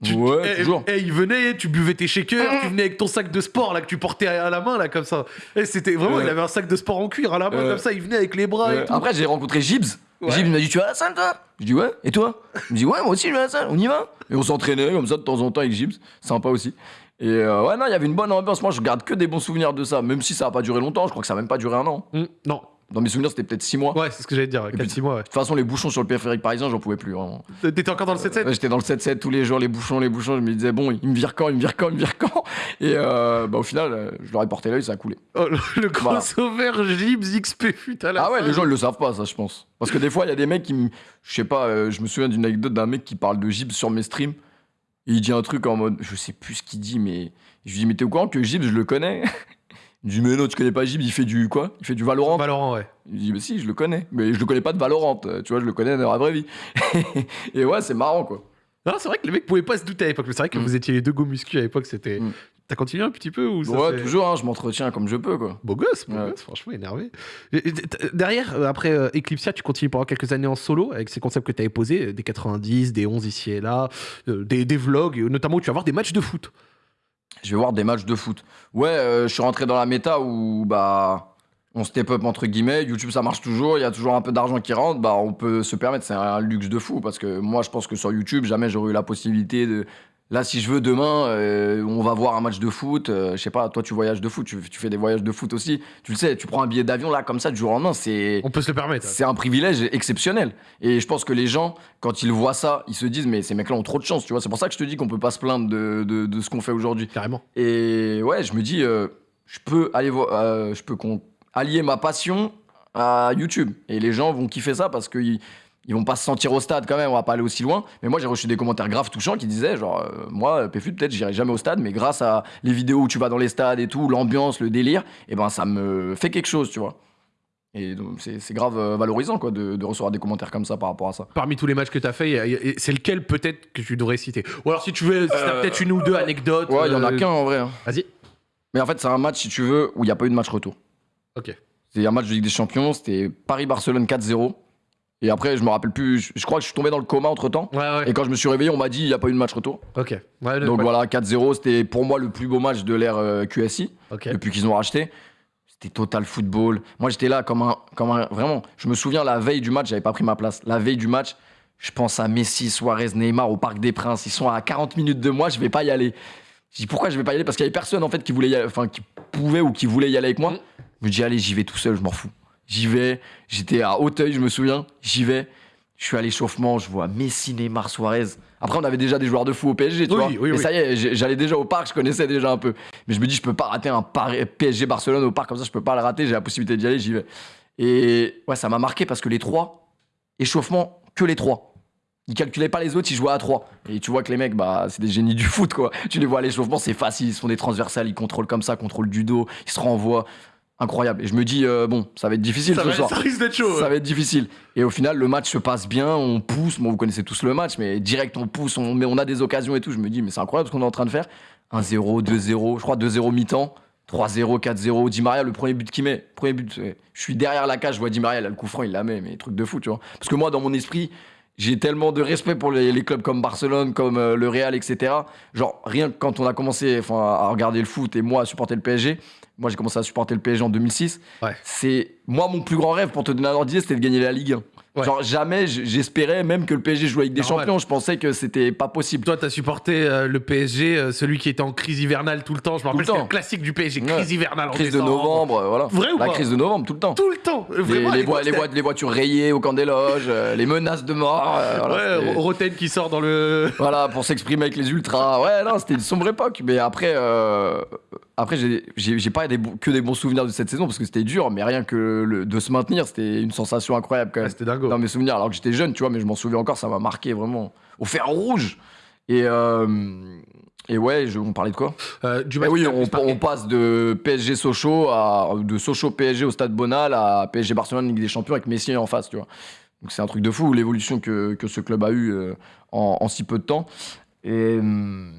Tu-
Ouais,
eh,
toujours.
eh, il venait, tu buvais tes shakers, tu venais avec ton sac de sport là que tu portais à la main là comme ça. Et c'était vraiment,
Ouais.
il avait un sac de sport en cuir à la main
Ouais.
comme ça, il venait avec les bras et tout.
après, j'ai rencontré Gibbs. Gibbs m'a dit Tu vas à la salle, toi? Je dis Ouais, et toi? Il me dit Ouais, moi aussi, je vais à la salle, on y va? Et on s'entraînait comme ça de temps en temps avec Gibbs. Sympa aussi. Et euh, ouais, non, il y avait une bonne ambiance. Moi, je garde que des bons souvenirs de ça, même si ça a pas duré longtemps. Je crois que ça a même pas duré un an.
Mm, non,
Dans mes souvenirs, c'était peut-être 6 mois.
ouais, c'est ce que j'allais te dire,
puis-
4-6 mois. Ouais.
De toute façon, les bouchons sur le périphérique parisien, j'en pouvais plus. Vraiment.
T'étais encore dans le 7-7
Ouais, J'étais dans le 7-7 tous les jours, les bouchons, les bouchons. Je me disais, bon, il me vire quand, il me vire quand, il me vire quand? Et euh, bah, au final, euh, je leur ai porté l'œil, ça a coulé.
Oh, le, crossover Gibbs XP à la
Ah ouais,
fin.
les gens ils le savent pas, ça, je pense. Parce que des fois, il y a des mecs qui me. Je sais pas, euh, je me souviens d'une anecdote d'un mec qui parle de Gibbs sur mes streams. Et il dit un truc en mode. Je sais plus ce qu'il dit, mais. Je lui dis, mais t'es au courant que Gibbs, je le connais? Il dit, mais non, tu connais pas Gibbs, il fait du quoi? Il fait du Valorant
Valorant, ouais.
Il dit, mais si, je le connais. Mais je le connais pas de Valorant, euh, tu vois, je le connais dans la vraie vie. et ouais, c'est marrant, quoi.
Non, c'est vrai que les mecs pouvaient pas se douter à l'époque, mais c'est vrai que
Mm.
vous étiez les deux go muscu à l'époque, c'était.
Mm.
T'as continué un petit peu ou ça
ouais, toujours, hein, je m'entretiens comme je peux, quoi.
Beau gosse, beau
Ouais.
gosse, franchement énervé. Et- et t- Derrière, euh, après euh, Eclipsia, tu continues pendant quelques années en solo avec ces concepts que tu avais posés, euh, des 90, des 11 ici et là, euh, des, des vlogs, notamment où tu vas voir des matchs de foot.
Je vais voir des matchs de foot. Ouais, euh, je suis rentré dans la méta où bah on step up entre guillemets. YouTube ça marche toujours, il y a toujours un peu d'argent qui rentre. Bah on peut se permettre, c'est un luxe de fou parce que moi je pense que sur YouTube jamais j'aurais eu la possibilité de. Là si je veux demain, euh, on va voir un match de foot. euh, je sais pas, toi tu voyages de foot, tu, tu fais des voyages de foot aussi. Tu le sais, tu prends un billet d'avion là comme ça du jour au lendemain, c'est
On peut se le permettre.
c'est un privilège exceptionnel. Et je pense que les gens, quand ils voient ça, ils se disent, mais ces mecs-là ont trop de chance, tu vois. C'est pour ça que je te dis qu'on peut pas se plaindre de, de- de ce qu'on fait aujourd'hui.
Carrément.
Et ouais, je me dis, euh, je peux aller voir, je peux allier ma passion à YouTube. Et les gens vont kiffer ça parce qu'ils ils vont pas se sentir au stade quand même, on va pas aller aussi loin. Mais moi, j'ai reçu des commentaires graves touchants qui disaient, genre, euh, moi, PFU, peut-être, j'irai jamais au stade, mais grâce à les vidéos où tu vas dans les stades et tout, l'ambiance, le délire, et ben, ça me fait quelque chose, tu vois. Et donc, c'est grave euh, valorisant, quoi, de, de recevoir des commentaires comme ça par rapport à ça.
Parmi tous les matchs que tu as fait, c'est lequel peut-être que tu devrais citer? Ou alors si tu veux, si t'as
Euh,
peut-être une ou deux anecdotes.
Ouais, il y en a
euh,
qu'un en vrai. hein.
Vas-y.
Mais en fait, c'est un match, si tu veux, où il n'y a pas eu de match retour.
Ok.
C'est un match de Ligue des Champions, c'était Paris-Barcelone 4-0. Et après, je me rappelle plus, je, je crois que je suis tombé dans le coma entre temps.
Ouais, ouais.
Et quand je me suis réveillé, on m'a dit il n'y a pas eu de match retour.
Ok. Ouais,
Donc voilà, 4-0, c'était pour moi le plus beau match de l'ère euh, QSI, depuis qu'ils ont racheté. C'était total football. Moi, j'étais là comme un, comme un. Vraiment, je me souviens la veille du match, j'avais pas pris ma place. La veille du match, je pense à Messi, Suarez, Neymar au Parc des Princes. Ils sont à 40 minutes de moi, je vais pas y aller. Je dis pourquoi je vais pas y aller? Parce qu'il y avait personne en fait qui voulait y aller, enfin qui pouvait ou qui voulait y aller avec moi.
Mm.
Je me dis allez, j'y vais tout seul, je m'en fous. J'y vais. J'étais à Hauteuil, je me souviens. J'y vais. Je suis à l'échauffement, je vois Messi, Neymar, Suarez. Après, on avait déjà des joueurs de fou au PSG, tu
Oui,
vois.
oui,
ça y est, j'allais déjà au parc, je connaissais déjà un peu. Mais je me dis, je peux pas rater un PSG Barcelone au parc comme ça, je peux pas le rater, j'ai la possibilité d'y aller, j'y vais. Et ouais, ça m'a marqué parce que les trois, échauffement, que les trois. Ils calculaient pas les autres, ils jouaient à trois. Et tu vois que les mecs, bah, c'est des génies du foot, quoi. Tu les vois à l'échauffement, c'est facile, ils se font des transversales, ils contrôlent comme ça, contrôlent du dos, ils se renvoient. Incroyable. Et je me dis, euh, bon, ça va être difficile
Ça,
ce
va-
soir.
ça risque d'être chaud.
Ça
ouais.
va être difficile. Et au final, le match se passe bien, on pousse. Bon, vous connaissez tous le match, mais direct, on pousse, on, mais on a des occasions et tout. Je me dis, mais c'est incroyable ce qu'on est en train de faire. 1-0, 2-0, je crois 2-0 mi-temps, 3-0, 4-0. Di Maria, le premier but qu'il met, premier but, je suis derrière la cage, je vois Di Maria, a le coup franc, il la met, mais truc de fou, tu vois. Parce que moi, dans mon esprit, j'ai tellement de respect pour les, les clubs comme Barcelone, comme euh, le Real, etc. Genre, rien que quand on a commencé à regarder le foot et moi à supporter le PSG, moi j'ai commencé à supporter le PSG en 2006.
Ouais.
C'est moi mon plus grand rêve pour te donner un ordre d'idée, c'était de gagner la Ligue 1.
Ouais.
Genre jamais j'espérais même que le PSG joue avec des
Normal.
champions. Je pensais que c'était pas possible.
Toi, t'as supporté euh, le PSG, euh, celui qui était en crise hivernale tout le temps. Je me rappelle,
le
c'était le classique du PSG,
Ouais.
crise hivernale en
Crise de novembre, euh, voilà.
Vrai ou
La
pas
crise de novembre tout le temps.
Tout le temps.
Les,
Vraiment,
les, les,
c'était-
voi- les voitures rayées au camp des loges, euh, les menaces de mort. voilà,
Ouais, Roten qui sort dans le.
Voilà, pour s'exprimer avec les ultras. Ouais, non, c'était une sombre époque. Mais après, après j'ai- pas des que des bons souvenirs de cette saison parce que c'était dur, mais rien que le- de se maintenir, c'était une sensation incroyable quand
Ah,
même.
C'était dingo.
Dans mes souvenirs, alors que j'étais jeune, tu vois, mais je m'en souviens encore, ça m'a marqué vraiment au fer rouge. Et, euh, et ouais, je, on parlait de quoi?
Euh, du
Eh
match
oui,
qui t'a
on, passe de PSG Sochaux à de Sochaux PSG au Stade Bonal à PSG Barcelone Ligue des Champions avec Messi en face, tu vois. Donc c'est un truc de fou l'évolution que, que ce club a eu euh, en, en si peu de temps. Et hum,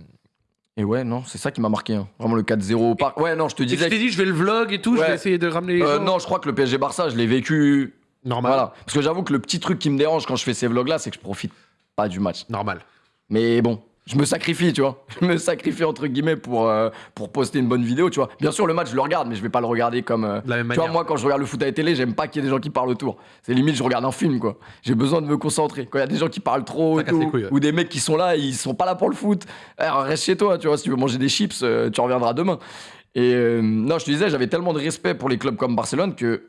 et ouais, non, c'est ça qui m'a marqué, hein. vraiment le 4-0 au parc. Ouais, non, je te
tu
disais.
t'es
que-
dit, je vais le vlog et tout, je
Ouais.
vais essayer de ramener les
Euh,
gens.
non, je crois que le PSG Barça, je l'ai vécu.
Normal.
Voilà, parce que j'avoue que le petit truc qui me dérange quand je fais ces vlogs là, c'est que je profite pas du match.
Normal.
Mais bon, je me sacrifie, tu vois. Je me sacrifie entre guillemets pour, euh, pour poster une bonne vidéo, tu vois. Bien sûr, le match, je le regarde, mais je vais pas le regarder comme. euh,
De la même
tu vois, moi, quand je regarde le foot à la télé, j'aime pas qu'il y ait des gens qui parlent autour. C'est limite, je regarde un film, quoi. J'ai besoin de me concentrer. Quand il y a des gens qui parlent trop tout,
couilles, ouais.
ou des mecs qui sont là, ils sont pas là pour le foot, eh, reste chez toi, tu vois. Si tu veux manger des chips, euh, tu reviendras demain. Et non, je te disais, j'avais tellement de respect pour les clubs comme Barcelone que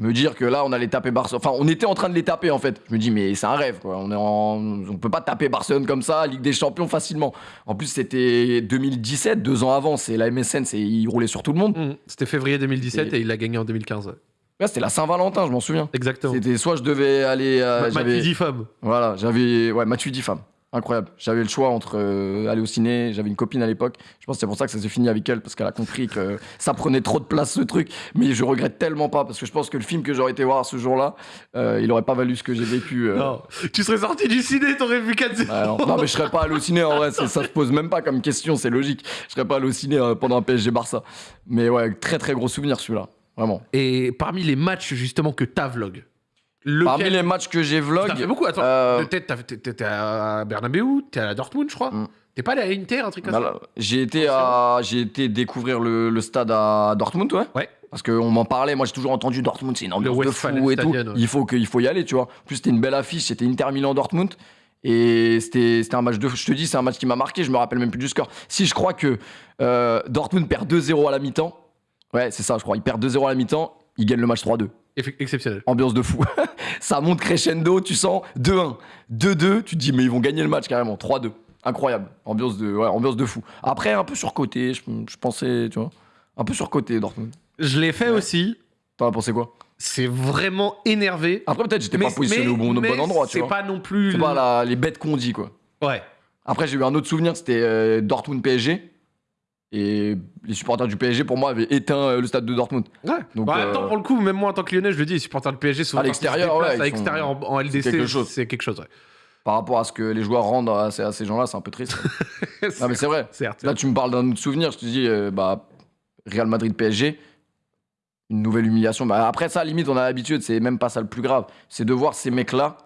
me dire que là on allait taper Barcelone enfin on était en train de les taper en fait je me dis mais c'est un rêve quoi on est en... on peut pas taper Barcelone comme ça Ligue des Champions facilement en plus c'était 2017 deux ans avant c'est la MSN c'est il roulait sur tout le monde
Mmh. C'était février 2017 et,
Et-
il l'a gagné en 2015. ouais.
Là, c'était la Saint-Valentin je m'en souviens
Exactement.
c'était soit je devais aller euh,
Ma-
j'avais-
Matuidi femme.
voilà j'avais ouais Matuidi femme incroyable j'avais le choix entre euh, aller au ciné j'avais une copine à l'époque je pense que c'est pour ça que ça s'est fini avec elle parce qu'elle a compris que ça prenait trop de place ce truc mais je regrette tellement pas parce que je pense que le film que j'aurais été voir ce jour-là euh, il aurait pas valu ce que j'ai vécu euh,
Non. Tu serais sorti du ciné, t'aurais vu 4
Ouais, non. Non, mais je serais pas allé au ciné en vrai, ça se pose même pas comme question, c'est logique. Je serais pas allé au ciné pendant un PSG Barça. Mais ouais, très très gros souvenir celui-là, vraiment.
Et parmi les matchs justement que t'as vlog, lequel...
Parmi les matchs que j'ai vlog,
T'as fait beaucoup, attends.
euh,
t'es à Bernabeu, t'es à Dortmund, je crois.
Mm.
T'es pas allé à Inter, un truc comme
bah
ça
j'ai été à, été découvrir le, le stade à Dortmund, ouais.
Ouais.
Parce qu'on m'en parlait, moi j'ai toujours entendu Dortmund, c'est une ambiance de fou et tout.
ouais.
Il faut que, il faut y aller, tu vois. En plus c'était une belle affiche, c'était Inter Milan Dortmund. Et c'était c'était un match de. Je te dis, c'est un match qui m'a marqué, je me rappelle même plus du score. Si je crois que euh, Dortmund perd 2-0 à la mi-temps. Ouais, c'est ça, je crois. Il perd 2-0 à la mi-temps, il gagne le match 3-2.
Exceptionnel.
Ambiance de fou. ça monte crescendo, tu sens 2-1, 2-2, tu te dis, mais ils vont gagner le match carrément. 3-2. Incroyable. Ambiance de, ouais, ambiance de fou. Après, un peu surcoté, je, je pensais, tu vois. Un peu surcoté, Dortmund.
Je l'ai fait
Ouais.
aussi.
T'en as pensé quoi?
C'est vraiment énervé.
Après, peut-être j'étais pas positionné
mais-
au bon, au bon endroit,
C'est pas non plus.
C'est pas la- les bêtes qu'on dit, quoi.
Ouais.
Après, j'ai eu un autre souvenir, c'était euh, Dortmund PSG. Et les supporters du PSG, pour moi, avaient éteint euh, le stade de Dortmund.
Ouais.
Donc,
Bah,
euh,
attends, pour le coup, même moi en tant que lyonnais, je le dis, les supporters du PSG souvent
À l'extérieur, ouais,
À
sont-
l'extérieur en, en LDC,
quelque chose.
c'est quelque chose. ouais.
Par rapport à ce que les joueurs rendent à ces, à ces gens-là, c'est un peu triste. non, mais c'est vrai.
Certes.
Là, tu me parles d'un autre souvenir, je te dis, euh, bah, Real Madrid PSG, une nouvelle humiliation. Bah, après ça, limite, on a l'habitude, c'est même pas ça le plus grave. C'est de voir ces mecs-là,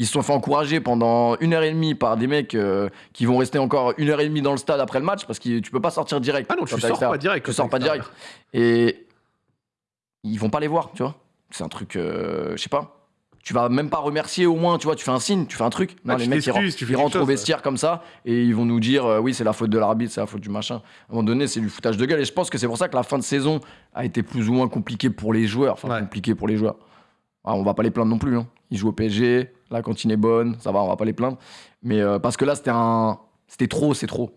ils se sont fait encourager pendant une heure et demie par des mecs euh, qui vont rester encore une heure et demie dans le stade après le match parce que tu peux pas sortir direct.
Ah non, tu sors pas direct.
Tu sors pas direct. Et ils vont pas les voir, tu vois. C'est un truc, euh, je sais pas. Tu vas même pas remercier au moins, tu vois, tu fais un signe, tu fais un truc. Non,
Ouais,
les mecs, ils, rentrent- ils au
ouais.
vestiaire comme ça et ils vont nous dire euh, oui, c'est la faute de l'arbitre, c'est la faute du machin. À un moment donné, c'est du foutage de gueule. Et je pense que c'est pour ça que la fin de saison a été plus ou moins compliquée pour les joueurs. Enfin,
Ouais.
compliquée pour les joueurs. Ah, on va pas les plaindre non plus. Hein. Ils jouent au PSG, la cantine est bonne, ça va, on va pas les plaindre. Mais euh, parce que là, c'était un. C'était trop, c'est trop.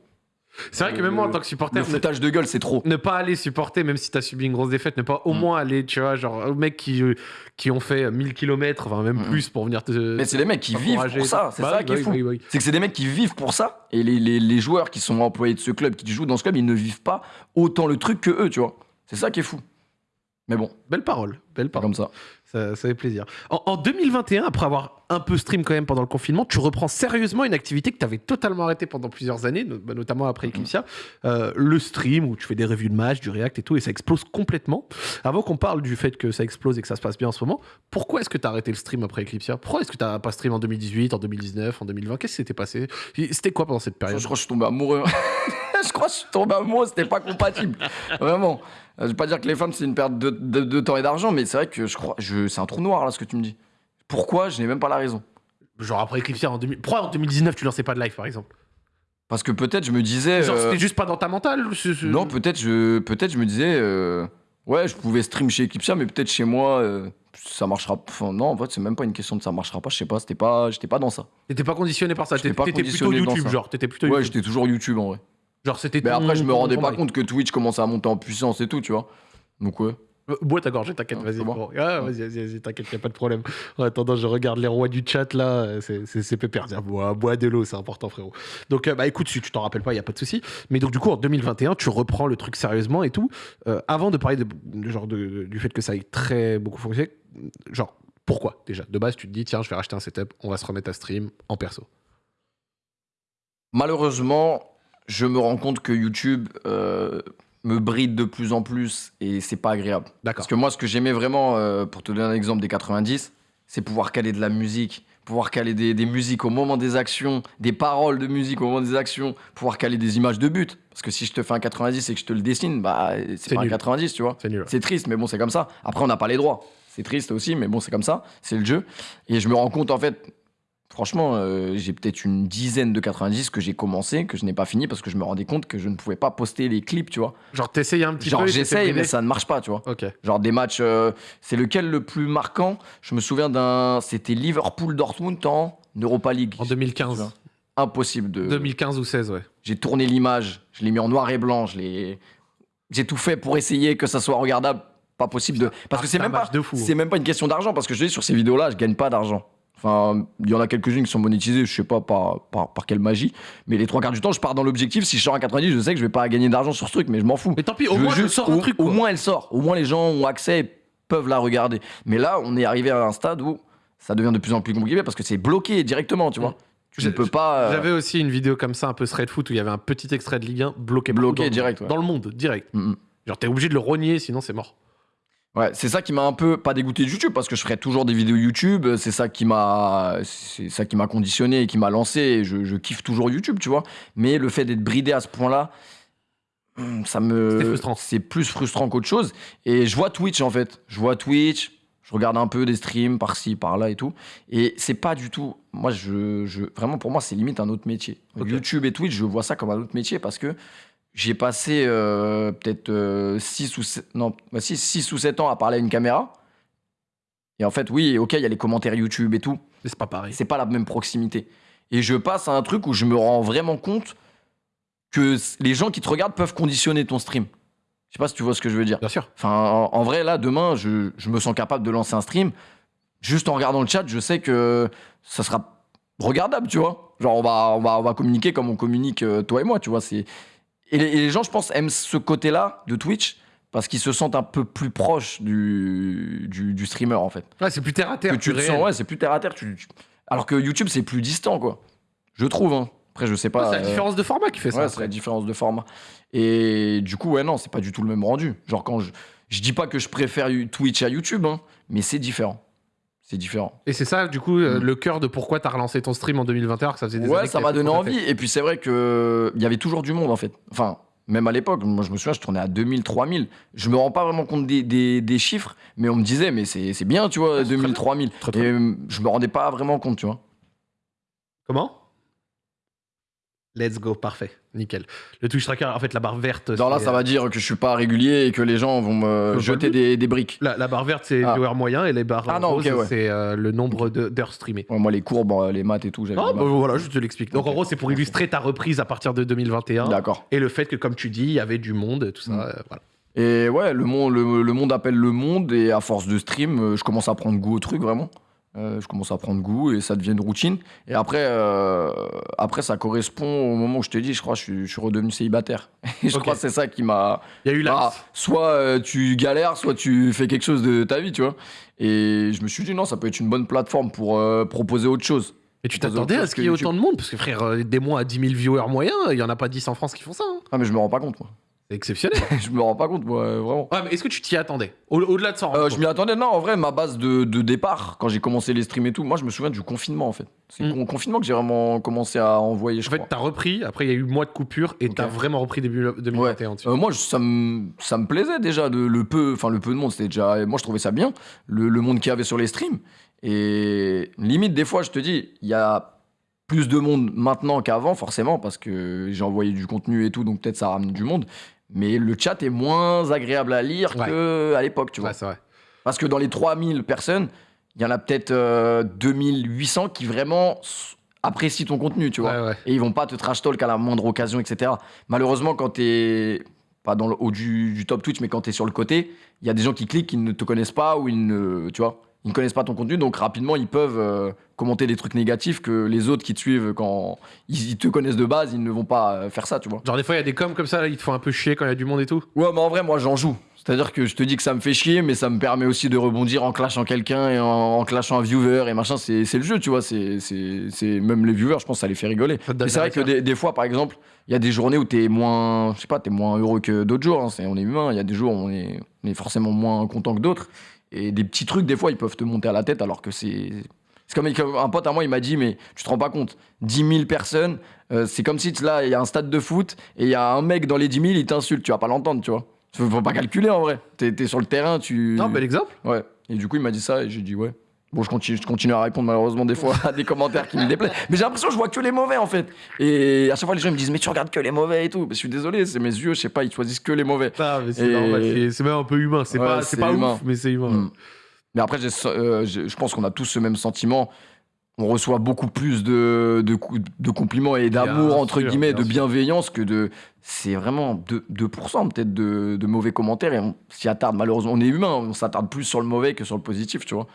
C'est vrai que même moi en tant que supporter,
Le foutage de gueule, c'est trop.
ne pas aller supporter, même si t'as subi une grosse défaite, ne pas au
Mm.
moins aller, tu vois, genre aux mecs qui, euh, qui ont fait 1000 km, enfin même
Mm.
plus pour venir te.
Mais c'est les mecs qui vivent pour ça. C'est
Bah
ça
oui,
qui est
bah
fou.
oui, oui.
C'est que c'est des mecs qui vivent pour ça. Et les, les, les joueurs qui sont employés de ce club, qui jouent dans ce club, ils ne vivent pas autant le truc que eux, tu vois. C'est ça qui est fou. Mais bon,
Belle parole, belle parole.
comme ça.
Ça, ça fait plaisir. En, en 2021, après avoir un peu stream quand même pendant le confinement, tu reprends sérieusement une activité que tu avais totalement arrêtée pendant plusieurs années, bah, notamment après Eclipsia, euh, le stream où tu fais des revues de matchs, du react et tout, et ça explose complètement. Avant qu'on parle du fait que ça explose et que ça se passe bien en ce moment, pourquoi est-ce que tu as arrêté le stream après Eclipsia? Pourquoi est-ce que tu pas stream en 2018, en 2019, en 2020 Qu'est-ce qui s'était passé? C'était quoi pendant cette
Je,
période?
Je crois que je suis tombé amoureux. je crois que je suis tombé amoureux, c'était pas compatible. Vraiment. Euh, Je vais pas dire que les femmes, c'est une perte de, de- de temps et d'argent, mais c'est vrai que je crois. Je, c'est un trou noir, là, ce que tu me dis. Pourquoi Je n'ai même pas la raison.
Genre après Eclipse en 2000. Pourquoi en 2019 tu lançais pas de live par exemple?
Parce que peut-être je me disais.
Genre
euh,
c'était juste pas dans ta mentale
Non, peut-être je, peut-être je me disais. euh, Ouais, je pouvais stream chez Eclipsia, mais peut-être chez moi, euh, ça marchera. Enfin, non, en fait, c'est même pas une question de ça marchera pas. Je sais pas, c'était pas, j'étais pas dans ça.
T'étais pas conditionné par ça.
J'étais
T'étais
pas
t'étais plutôt
conditionné
YouTube, genre. T'étais plutôt
Ouais,
YouTube.
j'étais toujours YouTube en vrai.
Genre c'était.
Mais
ton-
après, je me rendais pas compte que Twitch commençait à monter en puissance et tout, tu vois. Donc ouais.
Euh, Bois ta gorgée, t'inquiète,
Ah,
vas-y.
bon.
Ah, vas-y, vas-y, vas-y, t'inquiète, y a pas de problème. En attendant, je regarde les rois du chat là, c'est- c'est c'est pépère. Bois, bois de l'eau, c'est important, frérot. Donc, euh, bah écoute, si tu t'en rappelles pas, y a pas de souci. Mais donc, du coup, en 2021, tu reprends le truc sérieusement et tout. Euh, avant de parler de, de genre de- du fait que ça ait très beaucoup fonctionné, genre, pourquoi déjà? De base, tu te dis, tiens, je vais racheter un setup, on va se remettre à stream en perso.
Malheureusement, je me rends compte que YouTube euh, me bride de plus en plus et c'est pas agréable. Parce que moi, ce que j'aimais vraiment, euh, pour te donner un exemple des 90, c'est pouvoir caler de la musique, pouvoir caler des, des musiques au moment des actions, des paroles de musique au moment des actions, pouvoir caler des images de but. Parce que si je te fais un 90 et que je te le dessine, bah,
C'est
pas un
nul.
90, tu vois.
C'est nul.
C'est triste, mais bon, c'est comme ça. Après, on n'a pas les droits. C'est triste aussi, mais bon, c'est comme ça. C'est le jeu. Et je me rends compte, en fait, franchement, euh, j'ai peut-être une dizaine de 90 que j'ai commencé, que je n'ai pas fini parce que je me rendais compte que je ne pouvais pas poster les clips, tu vois.
Genre, t'essayes un petit
Genre,
peu. s'est
j'essaye, mais ça ne marche pas, tu vois.
Ok.
Genre des matchs, euh, c'est lequel le plus marquant? Je me souviens d'un, c'était Liverpool-Dortmund en Europa League.
En 2015.
Impossible de.
2015 ou 16, ouais.
J'ai tourné l'image, je l'ai mis en noir et blanc, je l'ai, j'ai tout fait pour essayer que ça soit regardable. Pas possible de, parce que
Ah,
c'est même pas, c'est même pas une question d'argent parce que je dis sur ces vidéos-là, je gagne pas d'argent. Enfin, il y en a quelques-unes qui sont monétisées, je sais pas par, par, par quelle magie, mais les trois quarts du temps, je pars dans l'objectif. Si je sors à 90, je sais que je vais pas gagner d'argent sur ce truc, mais je m'en fous.
Mais tant pis, au
Je
moins, je
juste-
sors un
au,
truc.
au
quoi.
moins elle sort. Au moins les gens ont accès et peuvent la regarder. Mais là, on est arrivé à un stade où ça devient de plus en plus compliqué parce que c'est bloqué directement, tu vois.
Mm.
Tu
J'ai-
ne peux pas. euh,
J'avais aussi une vidéo comme ça, un peu thread foot, où il y avait un petit extrait de Ligue 1 bloqué.
Bloqué
dans le
direct,
monde.
ouais.
Dans le monde, direct. Genre, t'es obligé de le rogner, sinon c'est mort.
Ouais, c'est ça qui m'a un peu pas dégoûté de YouTube parce que je ferai toujours des vidéos YouTube. C'est ça qui m'a, c'est ça qui m'a conditionné et qui m'a lancé. Je, je kiffe toujours YouTube, tu vois. Mais le fait d'être bridé à ce point-là, hum, ça me, c'est plus frustrant qu'autre chose. Et je vois Twitch en fait. Je vois Twitch. Je regarde un peu des streams par-ci, par-là et tout. Et c'est pas du tout. Moi, je, je vraiment pour moi, c'est limite un autre métier. YouTube et Twitch, je vois ça comme un autre métier parce que j'ai passé euh, peut-être 6 ou 7, non, bah, six- six ou 7 ans à parler à une caméra. Et en fait, oui, ok, il y a les commentaires YouTube et tout.
Mais c'est pas pareil.
C'est pas la même proximité. Et je passe à un truc où je me rends vraiment compte que les gens qui te regardent peuvent conditionner ton stream. Je sais pas si tu vois ce que je veux dire.
Bien sûr.
Enfin, en, en vrai, là, demain, je, je me sens capable de lancer un stream. Juste en regardant le chat, je sais que ça sera regardable, tu vois. Genre, on va, on va, on va communiquer comme on communique, euh, toi et moi, tu vois. C'est... Et, les, et les gens, je pense, aiment ce côté-là de Twitch parce qu'ils se sentent un peu plus proches du, du, du streamer, en fait.
Ouais, c'est plus terre à terre.
que tu te sens, ouais, c'est plus terre à terre. tu- tu- Alors que YouTube, c'est plus distant, quoi. Je trouve, hein. Après, je sais pas.
Ouais, c'est la
euh,
différence de format qui fait ça.
Ouais, c'est la différence de format. Et du coup, ouais, non, c'est pas du tout le même rendu. Genre, quand je. Je dis pas que je préfère Twitch à YouTube, hein, mais c'est différent. C'est différent.
Et c'est ça, du coup, euh,
Mm.
le cœur de pourquoi t'as relancé ton stream en 2021, alors que ça faisait des
Ouais,
années
ça m'a donné envie. Et puis, c'est vrai que il y avait toujours du monde, en fait. Enfin, même à l'époque, moi, je me souviens, je tournais à 2000, 3000. Je me rends pas vraiment compte des, des- des chiffres, mais on me disait, mais c'est bien, tu vois,
Ah, c'est très
2000,
bien.
3000.
Très, très
Et euh, je me rendais pas vraiment compte, tu vois.
Comment? Let's go, parfait, nickel. Le Twitch tracker, en fait, la barre verte.
Non, là, ça va dire que je suis pas régulier et que les gens vont me jeter des, des briques.
La, la barre verte, c'est
Ah.
viewer moyen, et les barres
Ah
roses,
ouais.
c'est euh, le nombre d'heures streamées.
Ouais, moi, les courbes, euh, les maths et tout, j'avais.
Non,
du
bah, voilà, je te l'explique. Donc, en gros, c'est pour illustrer ta reprise à partir de 2021.
D'accord.
Et le fait que, comme tu dis, il y avait du monde, tout ça.
Mm.
euh, voilà.
Et ouais, le monde, le, le monde appelle le monde et à force de stream, je commence à prendre goût au truc vraiment. Euh, je commence à prendre goût et ça devient une routine. Et après, euh, après ça correspond au moment où je te dis, je crois, je suis, je suis redevenu célibataire. Et je crois que c'est ça qui m'a.
Il y a eu la.
Ah, soit euh, tu galères, soit tu fais quelque chose de ta vie, tu vois. Et je me suis dit, non, ça peut être une bonne plateforme pour proposer autre chose.
Et tu t'attendais à ce qu'il y ait autant de monde? Parce que, frère, des mois à 10 000 viewers moyens, il y en a pas 10 en France qui font ça. hein.
Ah, mais je me rends pas compte, moi.
Exceptionnel.
je me rends pas compte, moi, euh, vraiment.
ouais, mais est-ce que tu t'y attendais? Au- Au-delà de ça,
Euh, je m'y attendais, non, en vrai, ma base de, de départ, quand j'ai commencé les streams et tout, moi je me souviens du confinement en fait. C'est
Mm.
au confinement que j'ai vraiment commencé à envoyer, je
En fait,
crois.
t'as repris, après il y a eu mois de coupure, et
Ok.
t'as vraiment repris début 2021 dessus.
Euh, moi, je- ça me, ça me plaisait déjà, de, le peu, enfin le peu de monde, c'était déjà, moi je trouvais ça bien, le, le monde qu'il y avait sur les streams. Et limite, des fois, je te dis, il y a plus de monde maintenant qu'avant, forcément, parce que j'ai envoyé du contenu et tout, donc peut-être ça ramène du monde. Mais le chat est moins agréable à lire
Ouais.
qu'à l'époque, tu vois.
Ouais, c'est vrai.
Parce que dans les 3000 personnes, il y en a peut-être euh, 2800 qui vraiment apprécient ton contenu, tu vois.
Ouais.
Et ils vont pas te trash talk à la moindre occasion, etc. Malheureusement, quand t'es pas dans le haut du, du top Twitch, mais quand t'es sur le côté, il y a des gens qui cliquent, qui ne te connaissent pas ou ils ne, tu vois, ils ne connaissent pas ton contenu, donc rapidement ils peuvent euh, commenter des trucs négatifs que les autres qui te suivent quand ils, ils te connaissent de base, ils ne vont pas euh, faire ça, tu vois.
Genre, des fois, il y a des coms comme ça, là, ils te font un peu chier quand il y a du monde et tout.
Ouais, mais en vrai, moi j'en joue. C'est-à-dire que je te dis que ça me fait chier, mais ça me permet aussi de rebondir en clashant quelqu'un et en, en clashant un viewer et machin. C'est le jeu, tu vois. C'est même les viewers, je pense, ça les fait rigoler. C'est vrai que des, des fois, par exemple, il y a des journées où t'es moins, je sais pas, t'es moins heureux que d'autres jours. hein. On est humain. Il y a des jours où on est, on est forcément moins content que d'autres. Et des petits trucs, des fois, ils peuvent te monter à la tête alors que c'est. C'est comme un pote à moi, il m'a dit, mais tu te rends pas compte, 10 000 personnes, euh, c'est comme si là, il y a un stade de foot et il y a un mec dans les 10 000, il t'insulte, tu vas pas l'entendre, tu vois. Faut, faut pas calculer en vrai. T'es es sur le terrain, tu.
Non, bel exemple.
Ouais. Et du coup, il m'a dit ça et j'ai dit ouais. Bon, je continue, je continue à répondre malheureusement des fois à des commentaires qui me déplaisent. Mais j'ai l'impression que je vois que les mauvais en fait. Et à chaque fois, les gens ils me disent mais tu regardes que les mauvais et tout. Mais je suis désolé, c'est mes yeux, je sais pas, ils choisissent que les mauvais.
Ah, c'est
Et-
c'est- même un peu humain. C'est
Ouais,
pas, c'est pas
humain.
ouf, mais c'est humain.
Mm. Mais après, euh, je pense qu'on a tous ce même sentiment. On reçoit beaucoup plus de, de, cou- de compliments et d'amour, entre
sûr,
guillemets, de bienveillance que de. C'est vraiment 2%, 2% peut-être de, de mauvais commentaires et on s'y attarde. Malheureusement, on est humain, on s'attarde plus sur le mauvais que sur le positif, tu vois.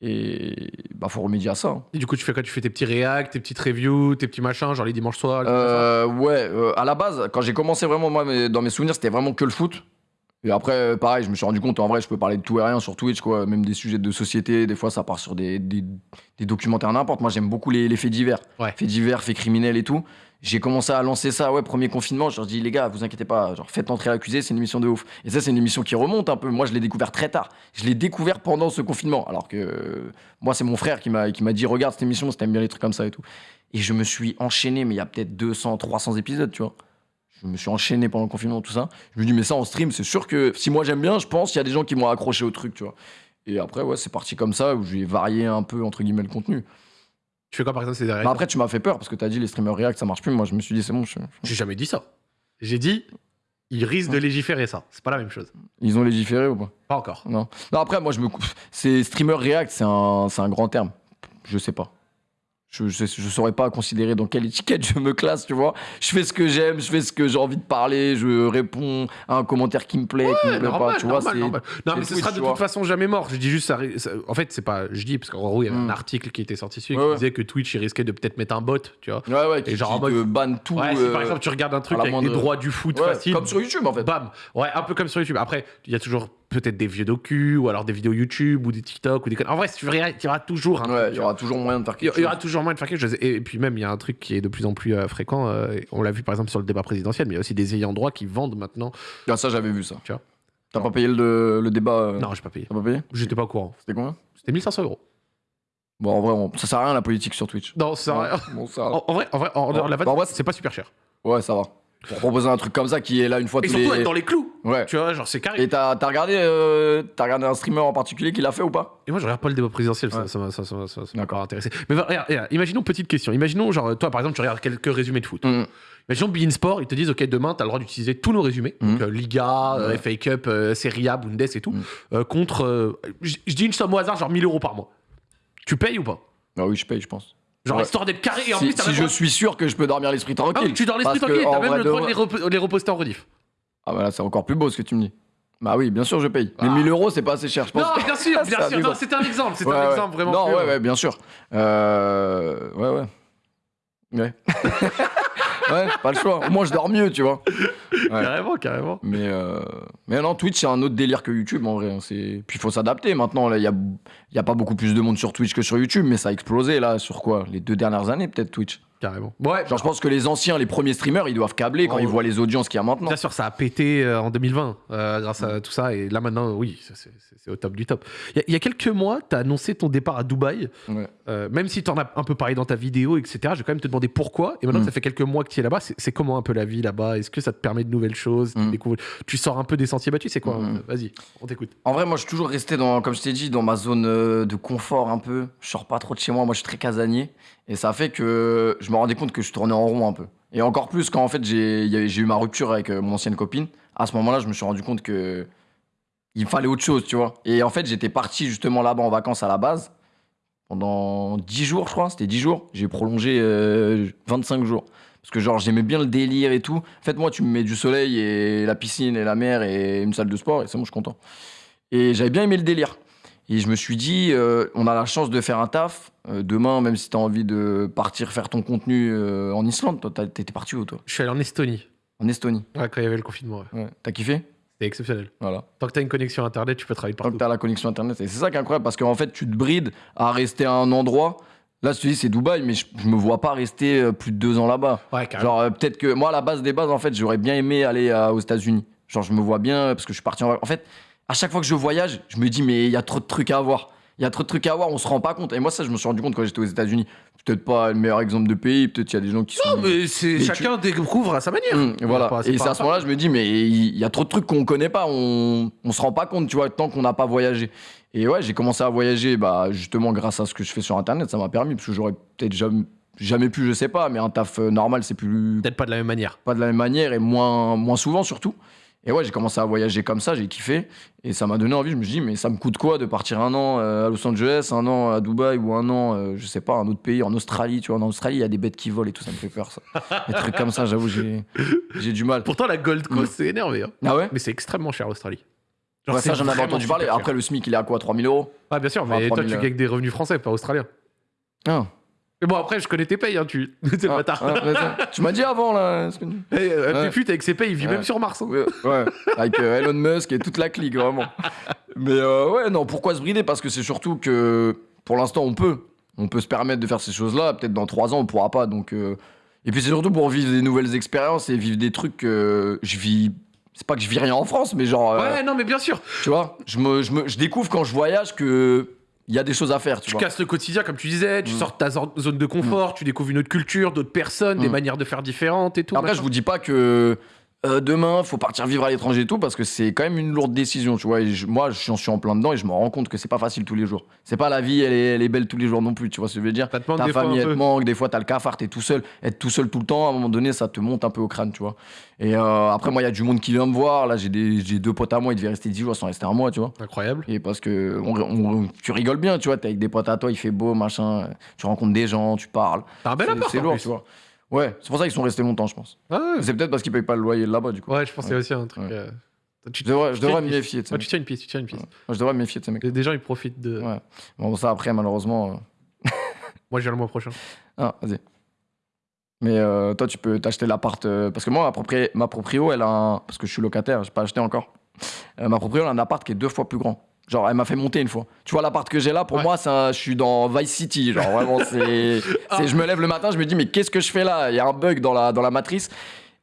Et bah, faut remédier à ça. hein.
Et du coup, tu fais quoi? Tu fais tes petits réacts, tes petites reviews, tes petits machins, genre les dimanches soirs.
Euh, ouais, euh, à la base, quand j'ai commencé vraiment, moi, dans mes souvenirs, c'était vraiment que le foot. Et après, euh, pareil, je me suis rendu compte, en vrai, je peux parler de tout et rien sur Twitch, quoi. Même des sujets de société, des fois, ça part sur des, des, des documentaires n'importe. Moi, j'aime beaucoup les, les faits divers.
Ouais.
Faits divers, faits criminels et tout. J'ai commencé à lancer ça, ouais, premier confinement. Je leur dis, les gars, vous inquiétez pas, genre, faites entrer l'accusé, c'est une émission de ouf. Et ça, c'est une émission qui remonte un peu. Moi, je l'ai découvert très tard. Je l'ai découvert pendant ce confinement. Alors que euh, moi, c'est mon frère qui m'a qui m'a dit, regarde cette émission, si t'aimes bien les trucs comme ça et tout. Et je me suis enchaîné, mais il y a peut-être 200, 300 épisodes, tu vois. Je me suis enchaîné pendant le confinement, tout ça. Je me dis, mais ça en stream, c'est sûr que si moi j'aime bien, je pense qu'il y a des gens qui m'ont accroché au truc, tu vois. Et après, ouais, c'est parti comme ça, où j'ai varié un peu, entre guillemets, le contenu.
Tu fais quoi par exemple C'est des réacts
Mais après, tu m'as fait peur parce que t'as dit les streamers react, ça marche plus. Moi, je me suis dit, c'est bon, je-
J'ai jamais dit ça. J'ai dit, ils risquent de légiférer ça. C'est pas la même chose.
ils ont légiféré ou pas?
Pas encore.
Non. Non, après, moi, je me. C'est streamer react, c'est un, c'est un grand terme. Je sais pas. Je, je saurais pas considérer dans quelle étiquette je me classe, tu vois. Je fais ce que j'aime, je fais ce que j'ai envie de parler, je réponds à un commentaire qui me plaît, qui me plaît
normal,
pas, tu vois.
normal,
c'est-
normal. Non, mais ce sera de toute façon jamais mort. Je dis juste, ça, en fait, c'est pas. Je dis, parce qu'en gros, il y avait un
Mm.
article qui était sorti dessus
Ouais,
qui
ouais.
disait que Twitch, il risquait de peut-être mettre un bot, tu vois.
Ouais, ouais, qui,
Et genre en
qui
mode-
te banne tout.
Si par
euh,
exemple, tu regardes un truc avec les droits du foot facile.
Comme sur YouTube, en fait.
Bam. Ouais, un peu comme sur YouTube. Après, il y a toujours peut-être des vieux docus, ou alors des vidéos YouTube, ou des TikTok, ou des. En vrai, si tu veux rien, il y aura toujours
Ouais, il y aura toujours moyen de faire
Il y
quelque
il y aura
chose.
toujours moyen de faire quelque chose. Et puis même, il y a un truc qui est de plus en plus euh, fréquent. euh, on l'a vu par exemple sur le débat présidentiel, mais il y a aussi des ayants droit qui vendent maintenant.
Ah, ça, j'avais vu ça.
Tu vois.
T'as pas payé le, le débat euh,
Non, j'ai pas payé.
T'as pas payé?
J'étais pas au courant.
C'était combien?
C'était 1500 euros.
Bon, en vrai, on- ça sert à rien la politique sur Twitch.
Non, ça.
Bon, ça va.
En, en vrai, en vrai, en la vanne,
Bah, en vrai,
c'est pas super cher.
Ouais, ça va. Pour proposer un truc comme ça qui est là une fois
Et
tous
surtout
les.
être dans les clous.
Ouais.
Tu vois, genre c'est carré.
Et t'as t'as regardé, euh, t'as regardé un streamer en particulier qui l'a fait ou pas?
Et moi, je regarde pas le débat présidentiel, ça-
Ouais.
ça m'a ça, ça, m'a- ça, ça m'a
D'accord.
pas intéressé. Mais regarde, regarde, imaginons petite question. Imaginons, genre, toi, par exemple, tu regardes quelques résumés de foot.
Mhm.
Imaginons Bein Sport, ils te disent, OK, demain, tu as le droit d'utiliser tous nos résumés, donc
Mhm.
euh, Liga, euh,
Ouais.
FA Cup, Serie A, Bundes et tout, euh, contre. je je dis une somme au hasard, genre 1000 euros par mois. Tu payes ou pas?
Ah oui, je paye, je pense.
Genre,
Ouais.
histoire d'être carré et en
si
plus,
si je
droit-
suis sûr que je peux dormir l'esprit
Ah
tranquille.
tu dors l'esprit tranquille, t'as même le droit de les, rep- les reposter en rediff.
Ah bah là, c'est encore plus beau ce que tu me dis. Bah oui, bien sûr, je paye. Mais
Ah.
1000 euros, c'est pas assez cher, je pense.
Non, bien sûr,
C'est
bien sûr. C'était un exemple, c'était
Ouais,
un
ouais.
exemple vraiment.
Non, ouais, ouais, bien sûr. Euh... Ouais, ouais. Ouais. ouais, pas le choix. Au moins, je dors mieux, tu vois.
Carrément, carrément.
Mais, euh... mais non, Twitch, c'est un autre délire que YouTube, en vrai. hein. Puis il faut s'adapter. Maintenant, il y a... y a pas beaucoup plus de monde sur Twitch que sur YouTube, mais ça a explosé, là, sur quoi Les deux dernières années, peut-être, Twitch.
Carrément. Ouais,
Genre, je pense que les anciens, les premiers streamers, ils doivent câbler quand
Oh.
ils voient les audiences qu'il y a maintenant.
Bien sûr, ça a pété euh, en 2020 euh, grâce à tout ça. Et là, maintenant, oui, c'est au top du top. Il y, y a quelques mois, tu as annoncé ton départ à Dubaï.
Ouais.
Euh, même si tu en as un peu parlé dans ta vidéo, etc., je vais quand même te demander pourquoi. Et maintenant
Mm.
que ça fait quelques mois que tu es là-bas, c'est comment un peu la vie là-bas? Est-ce que ça te permet de nouvelles choses tu,
Mm.
découvres- tu sors un peu des sentiers battus C'est quoi?
Mm.
euh, Vas-y, on t'écoute.
En vrai, moi, je suis toujours resté dans, comme je t'ai dit, dans ma zone euh, de confort un peu. Je sors pas trop de chez moi. Moi, je suis très casanier. Et ça fait que je me rendais compte que je tournais en rond un peu. Et encore plus quand, en fait, j'ai eu ma rupture avec mon ancienne copine. À ce moment-là, je me suis rendu compte que il me fallait autre chose, tu vois. Et en fait, j'étais parti justement là-bas en vacances à la base. Pendant 10 jours, je crois. C'était 10 jours. J'ai prolongé euh, 25 jours. Parce que, genre, j'aimais bien le délire et tout. En fait, moi, tu me mets du soleil et la piscine et la mer et une salle de sport. Et c'est bon, je suis content. Et j'avais bien aimé le délire. Et je me suis dit, euh, on a la chance de faire un taf. Euh, demain, même si tu as envie de partir faire ton contenu euh, en Islande, toi, t'étais parti où, toi?
Je suis allé en Estonie,
En Estonie.
ouais, quand il y avait le confinement. ouais.
Ouais. T'as kiffé?
C'était exceptionnel.
Voilà.
Tant que tu as une connexion internet, tu peux travailler
Tant
partout.
que t'as la connexion internet. Et c'est ça qui est incroyable parce qu'en fait, tu te brides à rester à un endroit. Là, je te dis, c'est Dubaï, mais je, je me vois pas rester euh, plus de deux ans là-bas.
Ouais, carrément.
Genre, euh, peut-être que moi, à la base des bases, en fait, j'aurais bien aimé aller euh, aux États-Unis. Genre, je me vois bien parce que je suis parti en. En fait, à chaque fois que je voyage, je me dis, mais il y a trop de trucs à voir. Il y a trop de trucs à voir, on se rend pas compte. Et moi, ça, je me suis rendu compte quand j'étais aux États-Unis. Peut-être pas le meilleur exemple de pays, peut-être qu'il y a des gens qui sont.
Non, mais c'est
Mais
chacun découvre à sa manière.
Hum, voilà.
pas-
et c'est à ce moment-là, je me dis, mais il y a trop de trucs qu'on connaît pas, on, on se rend pas compte, tu vois, tant qu'on n'a pas voyagé. Et ouais, j'ai commencé à voyager, bah, justement, grâce à ce que je fais sur Internet, ça m'a permis, parce que j'aurais peut-être jamais, jamais pu, je sais pas, mais un taf euh, normal, c'est plus
Peut-être pas de la même manière.
pas de la même manière et moins, moins souvent surtout. Et ouais, j'ai commencé à voyager comme ça, j'ai kiffé. Et ça m'a donné envie, je me suis dit, mais ça me coûte quoi de partir un an euh, à Los Angeles, un an à Dubaï ou un an, euh, je sais pas, un autre pays, en Australie, tu vois. En Australie, il y a des bêtes qui volent et tout, ça me fait peur, ça. Des trucs comme ça, j'avoue, j'ai du mal.
Pourtant, la Gold Coast, c'est énervé. hein.
Ah ouais
Mais c'est extrêmement cher, l'Australie.
Ouais, Ça, j'en avais entendu parler. Après, le SMIC, il est à quoi 3000 euros
Ah, bien sûr, mais toi,
3000,
tu
euh.
gagnes des revenus français, pas australiens.
Ah.
Mais bon, après, je connais tes payes, hein, tu. C'est le
Ah,
bâtard.
ah, tu m'as dit avant, là. que-
Eh, euh,
Ouais.
Avec ses payes, il vit
Ouais.
même sur Mars. hein.
Ouais, ouais, avec euh, Elon Musk et toute la clique, vraiment. Mais euh, ouais, non, pourquoi se brider? Parce que c'est surtout que pour l'instant, on peut. On peut se permettre de faire ces choses-là. Peut-être dans trois ans, on pourra pas. Donc, euh, Et puis c'est surtout pour vivre des nouvelles expériences et vivre des trucs que je vis. C'est pas que je vis rien en France, mais genre. euh,
Ouais, non, mais bien sûr.
Tu vois, je, me, je, me, je découvre quand je voyage que. Il y a des choses à faire, tu,
Tu
vois.
casses le quotidien, comme tu disais, tu
Mm.
sors de ta zo- zone de confort, tu découvres une autre culture, d'autres personnes, des
Mm.
manières de faire différentes et tout.
Après, je
machin.
vous dis pas que euh, demain, faut partir vivre à l'étranger et tout, parce que c'est quand même une lourde décision, tu vois. Et je- moi, je suis en plein dedans et je me rends compte que c'est pas facile tous les jours. C'est pas la vie, elle est, elle est belle tous les jours non plus, tu vois ce que je veux dire. Ta
fois
famille, elle te manque, des fois, t'as le cafard, t'es tout seul. Être tout seul tout le temps, à un moment donné, ça te monte un peu au crâne, tu vois. Et euh, après, moi, il y a du monde qui vient me voir. Là, j'ai deux potes à moi, ils devaient rester 10 jours sans rester un mois, tu vois.
Incroyable.
Et parce que on- on- tu rigoles bien, tu vois, t'es avec des potes à toi, il fait beau, machin. Tu rencontres des gens, tu parles.
T'as un bel appart.
C'est lourd,
plus.
tu vois. Ouais, c'est pour ça qu'ils sont restés longtemps, je pense.
Ah ouais.
C'est peut-être parce qu'ils payent pas le loyer là-bas, du coup.
Ouais, je pense qu'il y a aussi un truc.
Ouais.
euh, Tu,
Je devrais, je
tu
devrais
tiens
me méfier de
Ouais, tu tiens une piste, tu tiens une piste.
Je devrais me méfier de ces mecs.
Des gens, ils profitent de.
Ouais. Bon, ça, après, malheureusement. euh,
Moi, je viens le mois prochain.
Ah, vas-y. Mais euh, toi, tu peux t'acheter l'appart. euh, Parce que moi, ma, propri- ma proprio, elle a un. Parce que je suis locataire, j'ai pas acheté encore. Euh, ma proprio, elle a un appart qui est deux fois plus grand. Genre, elle m'a fait monter une fois. Tu vois, l'appart que j'ai là, pour
Ouais.
moi, un- je suis dans Vice City. Genre, vraiment, c'est.
Ah.
Je me lève le matin, je me dis, mais qu'est-ce que je fais là? Il y a un bug dans la, dans la matrice.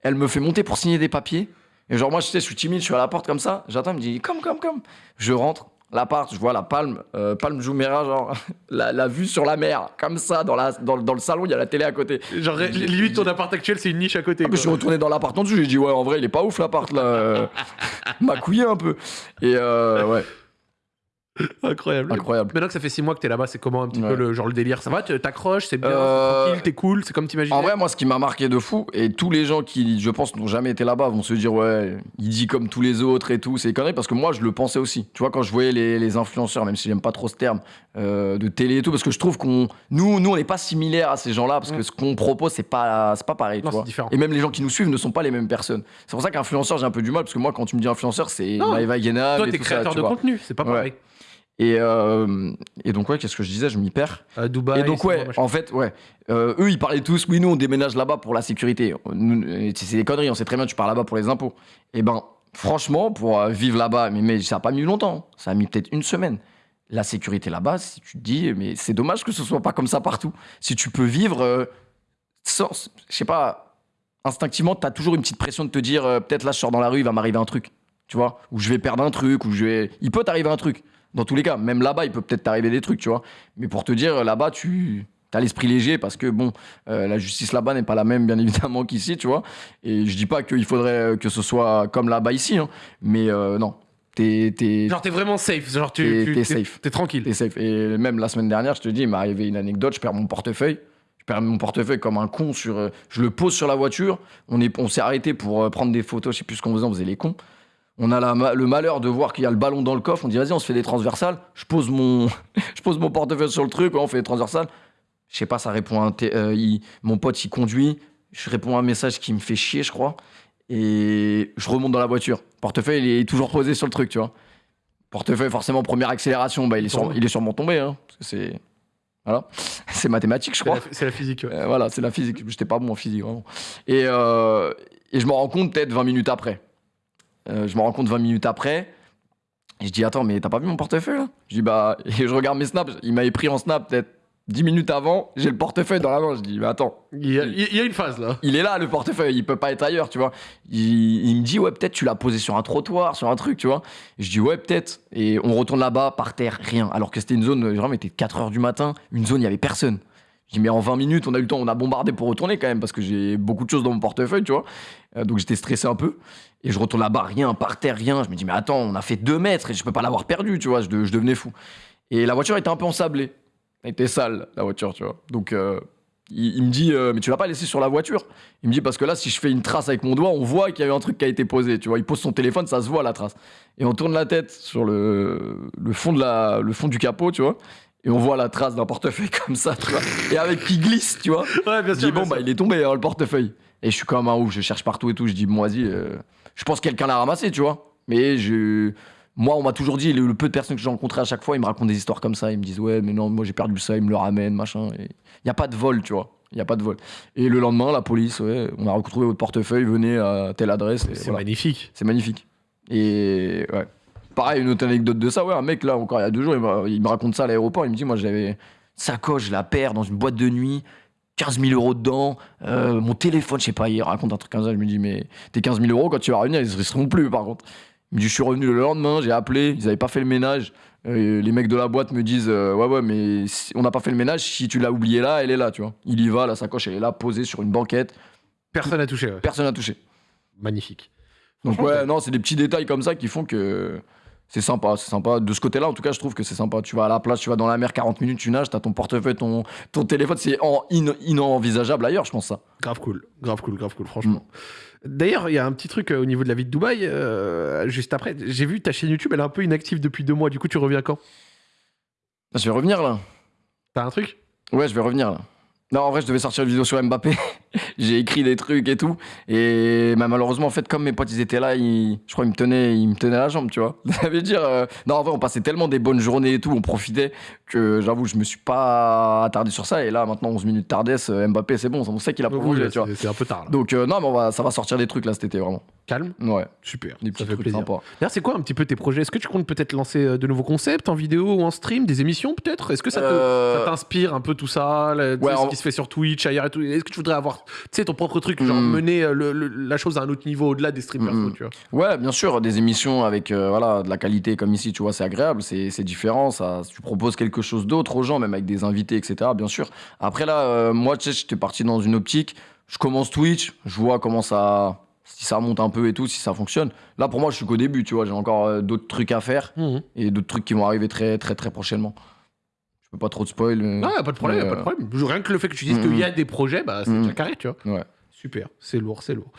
Elle me fait monter pour signer des papiers. Et genre, moi, je sais, je suis timide, je suis à la porte comme ça. J'attends, elle me dit, comme, comme, comme. Je rentre, l'appart, je vois la palme, euh, palme Jumeirah, genre, la, la vue sur la mer, comme ça, dans, la, dans, dans le salon, il y a la télé à côté.
Genre, limite, ton appart actuel, c'est une niche à côté.
Ah, mais je suis
quoi.
retourné dans l'appart en dessous, j'ai dit, ouais, en vrai, il est pas ouf l'appart là. Euh, m'a couillé un peu. Et euh, ouais,
Incroyable.
incroyable.
Maintenant que ça fait 6 mois que t'es là-bas, c'est comment un petit
Ouais.
peu le genre le délire? Ça va T'accroches, c'est bien,
Euh,
c'est tranquille, t'es cool, c'est comme t'imaginais
En vrai, moi, ce qui m'a marqué de fou, et tous les gens qui, je pense, n'ont jamais été là-bas vont se dire, ouais, il dit comme tous les autres et tout, c'est conneries, parce que moi, je le pensais aussi. Tu vois, quand je voyais les, les influenceurs, même si j'aime pas trop ce terme, euh, de télé et tout, parce que je trouve qu'on. Nous, nous on n'est pas similaires à ces gens-là, parce que
Mm.
ce qu'on propose, c'est pas, pas pareil,
Non,
tu vois.
différent.
Et même les gens qui nous suivent ne sont pas les mêmes personnes. C'est pour ça qu'influenceur, j'ai un peu du mal, parce que moi, quand tu me dis influenceur, c'est Guénab
Toi, t'es
ça,
créateur de
vois.
contenu, c'est pas
Ouais. Et, euh, et donc, ouais, qu'est-ce que je disais? Je m'y perds.
À Dubaï.
Et donc, ouais,
bon,
en fait, ouais. Euh, eux, ils parlaient tous, oui, nous, on déménage là-bas pour la sécurité. Euh, C'est des conneries, on sait très bien, tu pars là-bas pour les impôts. Et ben, franchement, pour vivre là-bas, mais, mais ça a pas mis longtemps. Ça a mis peut-être une semaine. La sécurité là-bas, si tu te dis, mais c'est dommage que ce soit pas comme ça partout. Si tu peux vivre euh, sans, je sais pas, instinctivement, tu as toujours une petite pression de te dire, peut-être là, je sors dans la rue, il va m'arriver un truc. Tu vois? Ou je vais perdre un truc, ou je vais. Il peut t'arriver un truc. Dans tous les cas, même là-bas, il peut peut-être t'arriver des trucs, tu vois. Mais pour te dire, là-bas, tu as l'esprit léger parce que, bon, euh, la justice là-bas n'est pas la même, bien évidemment, qu'ici, tu vois. Et je dis pas qu'il faudrait que ce soit comme là-bas ici, hein, mais euh, non. T'es,
Genre, t'es vraiment safe. Genre, tu,
T'es- safe.
T'es tranquille.
t'es safe. Et même la semaine dernière, je te dis, il m'est arrivé une anecdote, je perds mon portefeuille. Je perds mon portefeuille comme un con sur. euh, je le pose sur la voiture. On, est, on s'est arrêté pour euh, prendre des photos, je sais plus ce qu'on faisait, on faisait les cons. On a la le malheur de voir qu'il y a le ballon dans le coffre. On dit, vas-y, on se fait des transversales. Je pose mon, je pose mon portefeuille sur le truc, ouais, on fait des transversales. Je sais pas, ça répond à un. euh, il- mon pote, il conduit. Je réponds à un message qui me fait chier, je crois. Et je remonte dans la voiture. Portefeuille, il est toujours posé sur le truc, tu vois. Portefeuille, forcément, première accélération, bah, il, est sur- il est sûrement tombé. Hein, parce que c'est. Voilà. C'est mathématique, je crois.
c'est la physique. ouais.
Euh, voilà, c'est la physique. J'étais pas bon en physique, vraiment. Et, euh, et je me rends compte peut-être 20 minutes après. Euh, je me rends compte 20 minutes après. Et je dis, attends, mais t'as pas vu mon portefeuille là? Je dis, bah, et je regarde mes snaps. Il m'avait pris en snap peut-être 10 minutes avant. J'ai le portefeuille dans la main. Je dis, mais attends,
Il y, a, il y a une phase là.
il est là le portefeuille, il peut pas être ailleurs, tu vois. Il, il me dit ouais peut-être tu l'as posé sur un trottoir, sur un truc, tu vois. Je dis ouais peut-être. Et on retourne là-bas par terre, rien. Alors que c'était une zone, vraiment, il était 4 heures du matin, une zone il y avait personne. Dis mais en 20 minutes on a eu le temps, on a bombardé pour retourner quand même parce que j'ai beaucoup de choses dans mon portefeuille, tu vois. Euh, donc j'étais stressé un peu. Et je retourne là-bas, rien, par terre, rien. Je me dis mais attends, on a fait 2 mètres et je peux pas l'avoir perdu, tu vois. Je, de- je devenais fou. Et la voiture était un peu ensablée. Elle était sale, la voiture, tu vois. Donc, euh, il, me dit, euh, mais tu l'as pas laissé sur la voiture? Il me dit, parce que là, si je fais une trace avec mon doigt, on voit qu'il y a eu un truc qui a été posé, tu vois. Il pose son téléphone, ça se voit la trace. Et on tourne la tête sur le fond du capot, tu vois. Et on voit la trace d'un portefeuille comme ça, tu vois. Et avec qui glisse, tu vois.
Ouais, bien
Je
sûr.
dis, bon, bah, il est tombé, hein, le portefeuille. Et je suis comme un ouf, je cherche partout et tout. Je dis, bon, vas-y, euh, je pense que quelqu'un l'a ramassé, tu vois. Mais je. Moi, on m'a toujours dit, le, le peu de personnes que j'ai rencontrées à chaque fois, ils me racontent des histoires comme ça. Ils me disent, ouais, mais non, moi j'ai perdu ça, ils me le ramènent, machin. Il n'y a pas de vol, tu vois. Il n'y a pas de vol. Et le lendemain, la police, ouais, on a retrouvé votre portefeuille, venez à telle adresse.
C'est
voilà.
magnifique.
C'est magnifique. Et ouais. Pareil, une autre anecdote de ça, ouais, un mec là, encore il y a deux jours, il me, il me raconte ça à l'aéroport. Il me dit, moi j'avais sacoche, je la perds dans une boîte de nuit, 15 000 euros dedans, euh, mon téléphone, je sais pas, il raconte un truc comme ça. Je me dis, mais tes 15 000 euros, quand tu vas revenir, ils ne seront plus par contre. Il me dit, je suis revenu le lendemain, j'ai appelé, ils n'avaient pas fait le ménage. Euh, les mecs de la boîte me disent, euh, ouais, ouais, mais si- on n'a pas fait le ménage, si tu l'as oublié là, elle est là, tu vois. Il y va, la sacoche, elle est là, posée sur une banquette,
Personne n'a touché. ouais.
personne n'a touché.
Magnifique.
Donc ouais, non, c'est des petits détails comme ça qui font que c'est sympa, c'est sympa. De ce côté-là, en tout cas, je trouve que c'est sympa. Tu vas à la plage, tu vas dans la mer 40 minutes, tu nages, t'as ton portefeuille, ton, ton téléphone, c'est en, in- inenvisageable ailleurs, je pense ça.
Grave cool, grave cool, grave cool, franchement.
Mm.
D'ailleurs, il y a un petit truc euh, au niveau de la vie de Dubaï, euh, juste après. J'ai vu ta chaîne YouTube, elle est un peu inactive depuis deux mois. Du coup, tu reviens quand?
Je vais revenir là.
T'as un truc?
Ouais, je vais revenir là. Non, en vrai, je devais sortir une vidéo sur Mbappé. J'ai écrit des trucs et tout. Et bah, malheureusement, en fait, comme mes potes, ils étaient là, ils- je crois qu'ils me tenaient, ils me tenaient la jambe, tu vois. Ça veut dire. euh, Non, en vrai, on passait tellement des bonnes journées et tout, on profitait que j'avoue, je me suis pas attardé sur ça. Et là, maintenant, 11 minutes tardesse, euh, Mbappé, c'est bon, on sait qu'il a prolongé, tu vois.
c'est- un peu tard là.
Donc, euh, non, mais on va, ça va sortir des trucs là cet été, vraiment.
Calme,
Ouais,
super.
des
ça
petits
fait
trucs sympas.
D'ailleurs, c'est quoi un petit peu tes projets? Est-ce que tu comptes peut-être lancer de nouveaux concepts en vidéo ou en stream, des émissions peut-être? Est-ce que ça
Euh,
t'inspire un peu tout ça, là,
ouais,
qui se fait sur Twitch, ailleurs et tout Est-ce que tu voudrais avoir, tu sais, ton propre truc, genre
Hmm.
mener euh, le- le- la chose à un autre niveau au-delà des
Hmm, hmm.
tu vois?
Ouais, bien sûr, des émissions avec euh, voilà, de la qualité comme ici, tu vois, c'est agréable, c'est différent, ça, tu proposes quelque chose d'autre aux gens, même avec des invités, etc., bien sûr. Après là, euh, moi, tu sais, j'étais parti dans une optique, je commence Twitch, je vois comment ça, si ça monte un peu et tout, si ça fonctionne. Là, pour moi, je suis qu'au début, tu vois, j'ai encore euh, d'autres trucs à faire
Mhm.
et d'autres trucs qui vont arriver très, très, très prochainement. Pas trop de spoil.
Non, pas de problème,
mais,
pas de
euh,
problème. Rien que le fait que tu dises
Mm,
qu'il y a des projets, bah, c'est
Mm.
déjà carré, tu vois.
Ouais.
Super, c'est lourd, c'est lourd.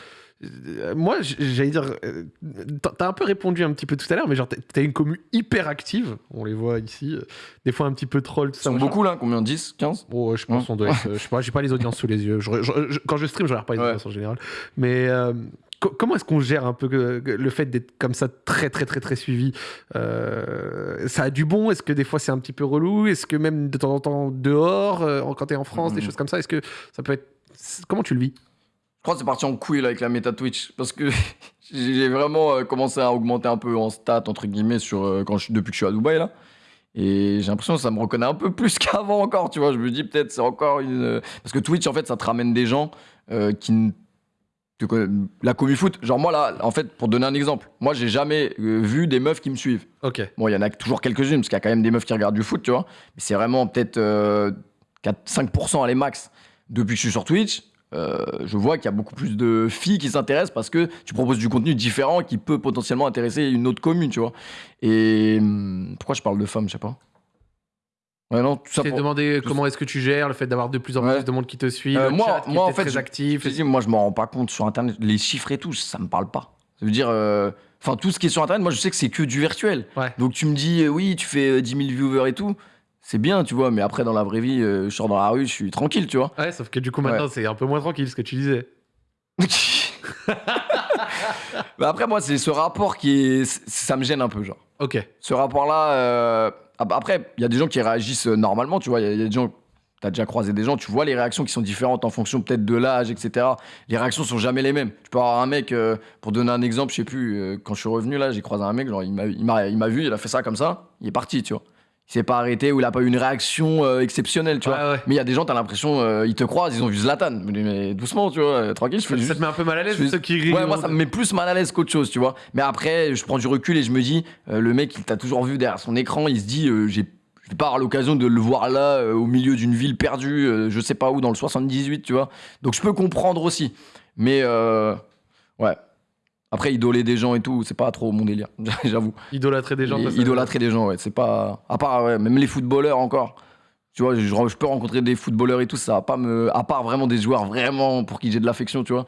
Euh, Moi, j'allais dire, euh, t'as- un peu répondu un petit peu tout à l'heure, mais genre, t'as- une commu hyper active. On les voit ici. Des fois, un petit peu troll, tout
Ils
ça.
sont
machin.
beaucoup là, combien 10 15
Bon, je pense
Ouais.
qu'on doit être. je sais pas, j'ai pas les audiences sous les yeux. Je- je- je- quand je stream, je regarde pas les
Ouais.
audiences en général. Mais euh, comment est-ce qu'on gère un peu le fait d'être comme ça très, très, très, très suivi Euh, Ça a du bon? Est-ce que des fois c'est un petit peu relou? Est-ce que même de temps en temps dehors, euh, quand t'es en France, des
Mhm.
choses comme ça, est-ce que ça peut être. Comment tu le vis?
Je crois que c'est parti en couille là, avec la méta Twitch parce que j'ai vraiment euh, commencé à augmenter un peu en stats entre guillemets sur quand je depuis que je suis à Dubaï là. Et j'ai l'impression que ça me reconnaît un peu plus qu'avant encore, tu vois. Je me dis peut-être c'est encore une parce que Twitch en fait ça te ramène des gens euh, qui n- Tu connais la commu foot, genre moi là, en fait, pour donner un exemple, moi j'ai jamais euh, vu des meufs qui me suivent.
Ok.
Bon, il y en a toujours quelques-unes, parce qu'il y a quand même des meufs qui regardent du foot, tu vois. Mais c'est vraiment peut-être euh, 4, 5% à les max. Depuis que je suis sur Twitch, euh, je vois qu'il y a beaucoup plus de filles qui s'intéressent parce que tu proposes du contenu différent qui peut potentiellement intéresser une autre commune, tu vois. Et hum, pourquoi je parle de femmes, je sais pas. Ouais, non, tout ça
t'es
pour-
demandé
tout-
comment est-ce que tu gères le fait d'avoir de plus en
Ouais.
plus de monde qui te suit,
Euh,
le
moi-
chat qui
moi,
est
en fait,
très
je-
actif.
Je te dis, moi, je m'en rends pas compte sur Internet. Les chiffres et tout, ça me parle pas. Ça veut dire, euh, enfin, tout ce qui est sur Internet, moi, je sais que c'est que du virtuel.
Ouais.
Donc, tu me dis, euh, oui, tu fais euh, 10 000 viewers et tout. C'est bien, tu vois, mais après, dans la vraie vie, euh, je sors dans la rue, je suis tranquille, tu vois.
Ouais, sauf que du coup maintenant c'est un peu moins tranquille ce que tu disais.
bah après, moi, c'est ce rapport qui est. Ça me gêne un peu, genre.
Ok.
Ce rapport-là. Euh, ap- Après, il y a des gens qui réagissent euh, normalement, tu vois. Il y, a- des gens. T'as déjà croisé des gens, tu vois les réactions qui sont différentes en fonction peut-être de l'âge, etc. Les réactions sont jamais les mêmes. Tu peux avoir un mec, euh, pour donner un exemple, je sais plus, euh, quand je suis revenu là, j'ai croisé un mec, genre il m'a vu, il a fait ça comme ça, il est parti, tu vois. Il s'est pas arrêté ou il a pas eu une réaction euh, exceptionnelle, tu vois.
Ouais.
Mais il y a des gens, t'as l'impression, euh, ils te croisent, ils ont vu Zlatan. Mais, mais doucement, tu vois, euh, tranquille, je fais
Ça
juste
te met un peu mal à l'aise
fais-
ceux qui rient.
Ouais, moi ça me met plus mal à l'aise qu'autre chose, tu vois. Mais après, je prends du recul et je me dis, euh, le mec, il t'a toujours vu derrière son écran, il se dit, j'ai, je vais pas avoir l'occasion de le voir là, au milieu d'une ville perdue, je sais pas où, dans le 78, tu vois. Donc je peux comprendre aussi. Mais ouais. Après, idoler des gens et tout, c'est pas trop mon délire, j'avoue.
Idolâtrer des gens. Ça-
idolâtrer des gens, ouais, c'est pas. À part, ouais, même les footballeurs encore. Tu vois, je, je peux rencontrer des footballeurs et tout, ça va pas me. À part vraiment des joueurs vraiment pour qui j'ai de l'affection, tu vois.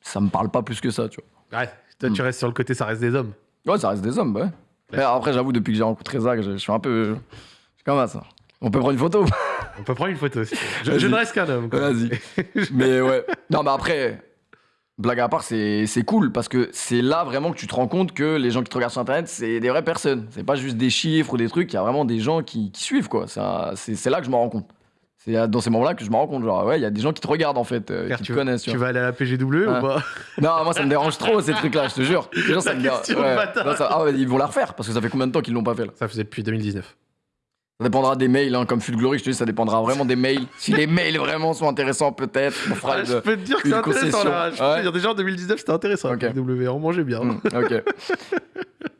Ça me parle pas plus que ça, tu vois.
Ouais. Toi tu
Hmm.
restes sur le côté, ça reste des hommes.
Ouais, ça reste des hommes, bah ouais. Mais après, j'avoue, depuis que j'ai rencontré Zach, je, je suis un peu. Je suis comme ça. On peut prendre une photo
On peut prendre une photo aussi. Je, je ne reste qu'un homme.
Vas-y. Mais ouais. Non, mais après, blague à part, c'est c'est cool parce que c'est là vraiment que tu te rends compte que les gens qui te regardent sur Internet, c'est des vraies personnes. C'est pas juste des chiffres ou des trucs, il y a vraiment des gens qui, qui suivent, quoi. C'est là que je me rends compte. C'est dans ces moments-là que je me rends compte, genre, ouais, il y a des gens qui te regardent en fait, euh, qui
tu,
te connaissent. tu vois.
vas aller à la PGW ou pas?
Non, moi ça me dérange trop ces trucs-là, je te jure. Les gens, ça me dérange. Non, ça- Ah ouais, ils vont la refaire parce que ça fait combien de temps qu'ils l'ont pas fait là?
Ça faisait depuis 2019.
Ça dépendra des mails, hein, comme Glory, je te dis, ça dépendra vraiment des mails. Si les mails vraiment sont intéressants, peut-être, on fera une-
je peux te dire que c'est intéressant là. Je peux
Ouais.
te dire, déjà en 2019 c'était intéressant.
Ok.
la PGW, on mangeait bien.
Hmm, ok.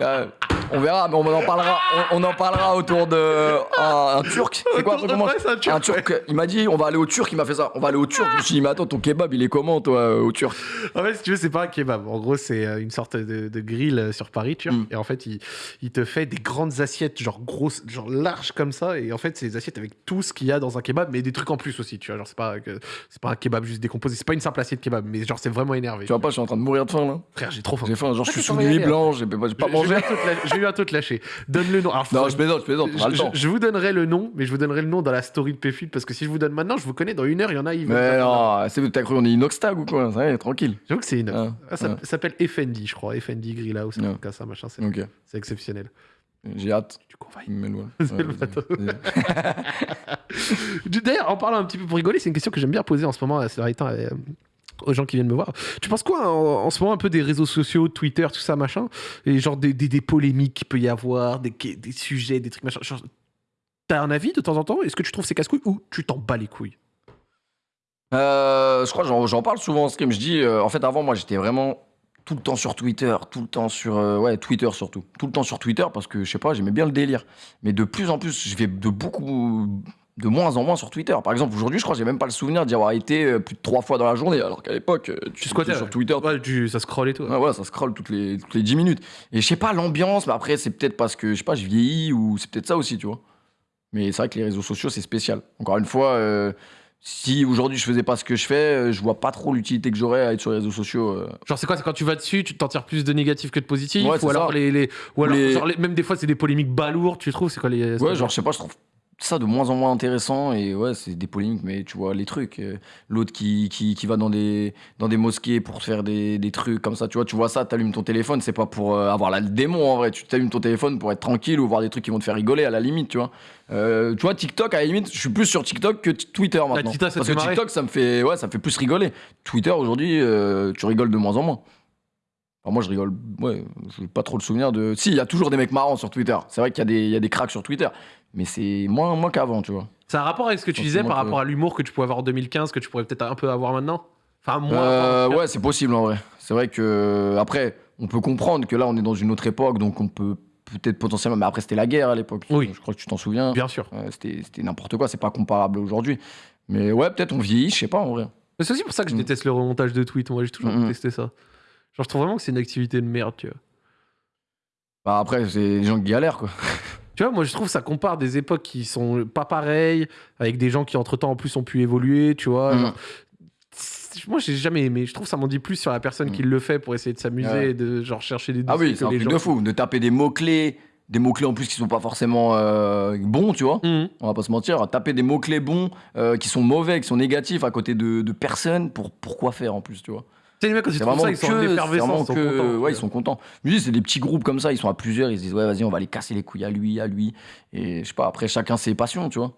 Euh, on verra, mais on en parlera, on, on en parlera autour de un, un turc. C'est quoi un
Autour de- c'est un turc,
Il m'a dit, on va aller au turc. Il m'a fait ça. On va aller au turc. Je me suis dit, mais attends, ton kebab, il est comment, toi, euh, au turc?
En fait, si tu veux, c'est pas un kebab. En gros, c'est euh, une sorte de, de grill euh, sur Paris, tu vois.
Mm.
Et en fait, il, il te fait des grandes assiettes, genre grosses, genre larges comme ça. Et en fait, c'est des assiettes avec tout ce qu'il y a dans un kebab, mais des trucs en plus aussi, tu vois. Genre, c'est pas, c'est pas un kebab juste décomposé. C'est pas une simple assiette kebab, mais genre, c'est vraiment énervé.
Tu vois pas, je suis en train de mourir de faim là.
Frère, j'ai trop faim.
J'ai faim. Genre, je suis sous nuit
régalé,
blanche. J'ai pas, j'ai pas
Je-
mangé.
Je vais te lâcher-. Donne le nom. Alors,
Non, je plaisante, je plaisante.
Je,
temps.
je vous donnerai le nom, mais je vous donnerai le nom dans la story de Péfut parce que si je vous donne maintenant, je vous connais dans une heure, il y en a, ils
Mais non, c'est t'as cru on est inoxtag ou quoi Ça y est, tranquille.
J'avoue que c'est une.
Ah,
Ah, ça
ah.
ça s'appelle FND, je crois. FND Grill House, un
Ouais.
truc comme ça, machin. C'est c'est exceptionnel.
j'ai hâte.
Du coup, on va y-. C'est. D'ailleurs, en parlant un petit peu pour rigoler, c'est une question que j'aime bien poser en ce moment à Slaritin, euh, aux gens qui viennent me voir. Tu penses quoi en, ce moment un peu des réseaux sociaux, Twitter, tout ça, machin Et genre des, des, polémiques qu'il peut y avoir, des, des sujets, des trucs, machin. T'as un avis de temps en temps? Est-ce que tu trouves c'est casse-couilles ou tu t'en bats les couilles?
Euh, je crois que j'en, parle souvent en stream. Je dis, euh, en fait, avant, moi, j'étais vraiment tout le temps sur Twitter, tout le temps sur. euh, ouais, Twitter surtout. Tout le temps sur Twitter parce que, je sais pas, j'aimais bien le délire. Mais de plus en plus, je vais de beaucoup. De moins en moins sur Twitter. Par exemple, aujourd'hui, je crois que j'ai même pas le souvenir d'y avoir été euh, plus de trois fois dans la journée. Alors qu'à l'époque, euh, tu
squattais
sur. Twitter.
Ouais, tu- ça scroll et tout.
Ouais, voilà, ça scrolle toutes les, toutes les 10 minutes. Et je sais pas, l'ambiance, mais après, c'est peut-être parce que, je sais pas, je vieillis ou c'est peut-être ça aussi, tu vois. Mais c'est vrai que les réseaux sociaux, c'est spécial. Encore une fois, euh, si aujourd'hui je faisais pas ce que je fais, je vois pas trop l'utilité que j'aurais à être sur les réseaux sociaux. euh.
Genre, c'est quoi C'est quand tu vas dessus, tu t'en tires plus de négatif que de positif
Ouais,
Ou alors, les, les- ou alors
Les-
genre, les- même des fois, c'est des polémiques balourdes, tu trouves C'est quoi les.
Ouais, genre, je sais pas, je trouve ça de moins en moins intéressant. Et ouais, c'est des polémiques, mais tu vois, les trucs. euh, L'autre qui, qui, qui va dans des, dans des mosquées pour faire des, des trucs comme ça, tu vois, tu vois ça, t'allumes ton téléphone, c'est pas pour euh, avoir la le démon en vrai. Tu t'allumes ton téléphone pour être tranquille ou voir des trucs qui vont te faire rigoler à la limite, tu vois. Euh, tu vois, TikTok, à la limite, je suis plus sur TikTok que Twitter maintenant.
TikTok, ça
Parce que
marrer
TikTok, ça me fait, ouais, ça me fait plus rigoler. Twitter, aujourd'hui, tu rigoles de moins en moins. Alors moi, je rigole, ouais, j'ai pas trop le souvenir de. Si, il y a toujours des mecs marrants sur Twitter. C'est vrai qu'il y, a des- il y a des cracks sur Twitter. Mais c'est moins, moins qu'avant, tu vois.
A un rapport avec ce que tu disais par
que-
rapport à l'humour que tu pouvais avoir en 2015, que tu pourrais peut-être un peu avoir maintenant Enfin, moi.
Euh, ouais, c'est possible en vrai. C'est vrai que après, on peut comprendre que là, on est dans une autre époque, donc on peut peut-être potentiellement. Mais après, c'était la guerre à l'époque.
Oui.
Je crois que tu t'en souviens.
Bien sûr.
Euh, c'était n'importe quoi. C'est pas comparable aujourd'hui. Mais ouais, peut-être on vieillit, je sais pas en vrai.
C'est aussi pour ça que je
Mm.
déteste le remontage de tweets. Moi, j'ai toujours
Mm, mm.
détesté ça. Genre, je trouve vraiment que c'est une activité de merde, tu vois.
Bah, après, c'est les gens qui galèrent quoi.
Tu vois, moi, je trouve que ça compare des époques qui sont pas pareilles, avec des gens qui, entre-temps, en plus, ont pu évoluer, tu vois. Genre, c'est- Moi, j'ai jamais aimé. Je trouve que ça m'en dit plus sur la personne
Mm.
qui le fait pour essayer de s'amuser
Ouais.
et de genre chercher des
Ah oui, c'est un truc
gens-
de fou. De taper des mots-clés, des mots-clés en plus qui sont pas forcément euh, bons, tu vois.
Mhm.
On va pas se mentir. Taper des mots-clés bons, euh, qui sont mauvais, qui sont négatifs à côté de, de personnes, pour, pourquoi faire en plus, tu vois.
Sais, les mecs, quand ils
C'est
trouvent
vraiment
ça, ils sont
que- c'est
ils sont contents.
ouais, ils sont contents. C'est des petits groupes comme ça, ils sont à plusieurs, ils se disent, ouais, vas-y, on va les casser les couilles à lui, à lui. Et je sais pas, après, chacun ses passions, tu vois.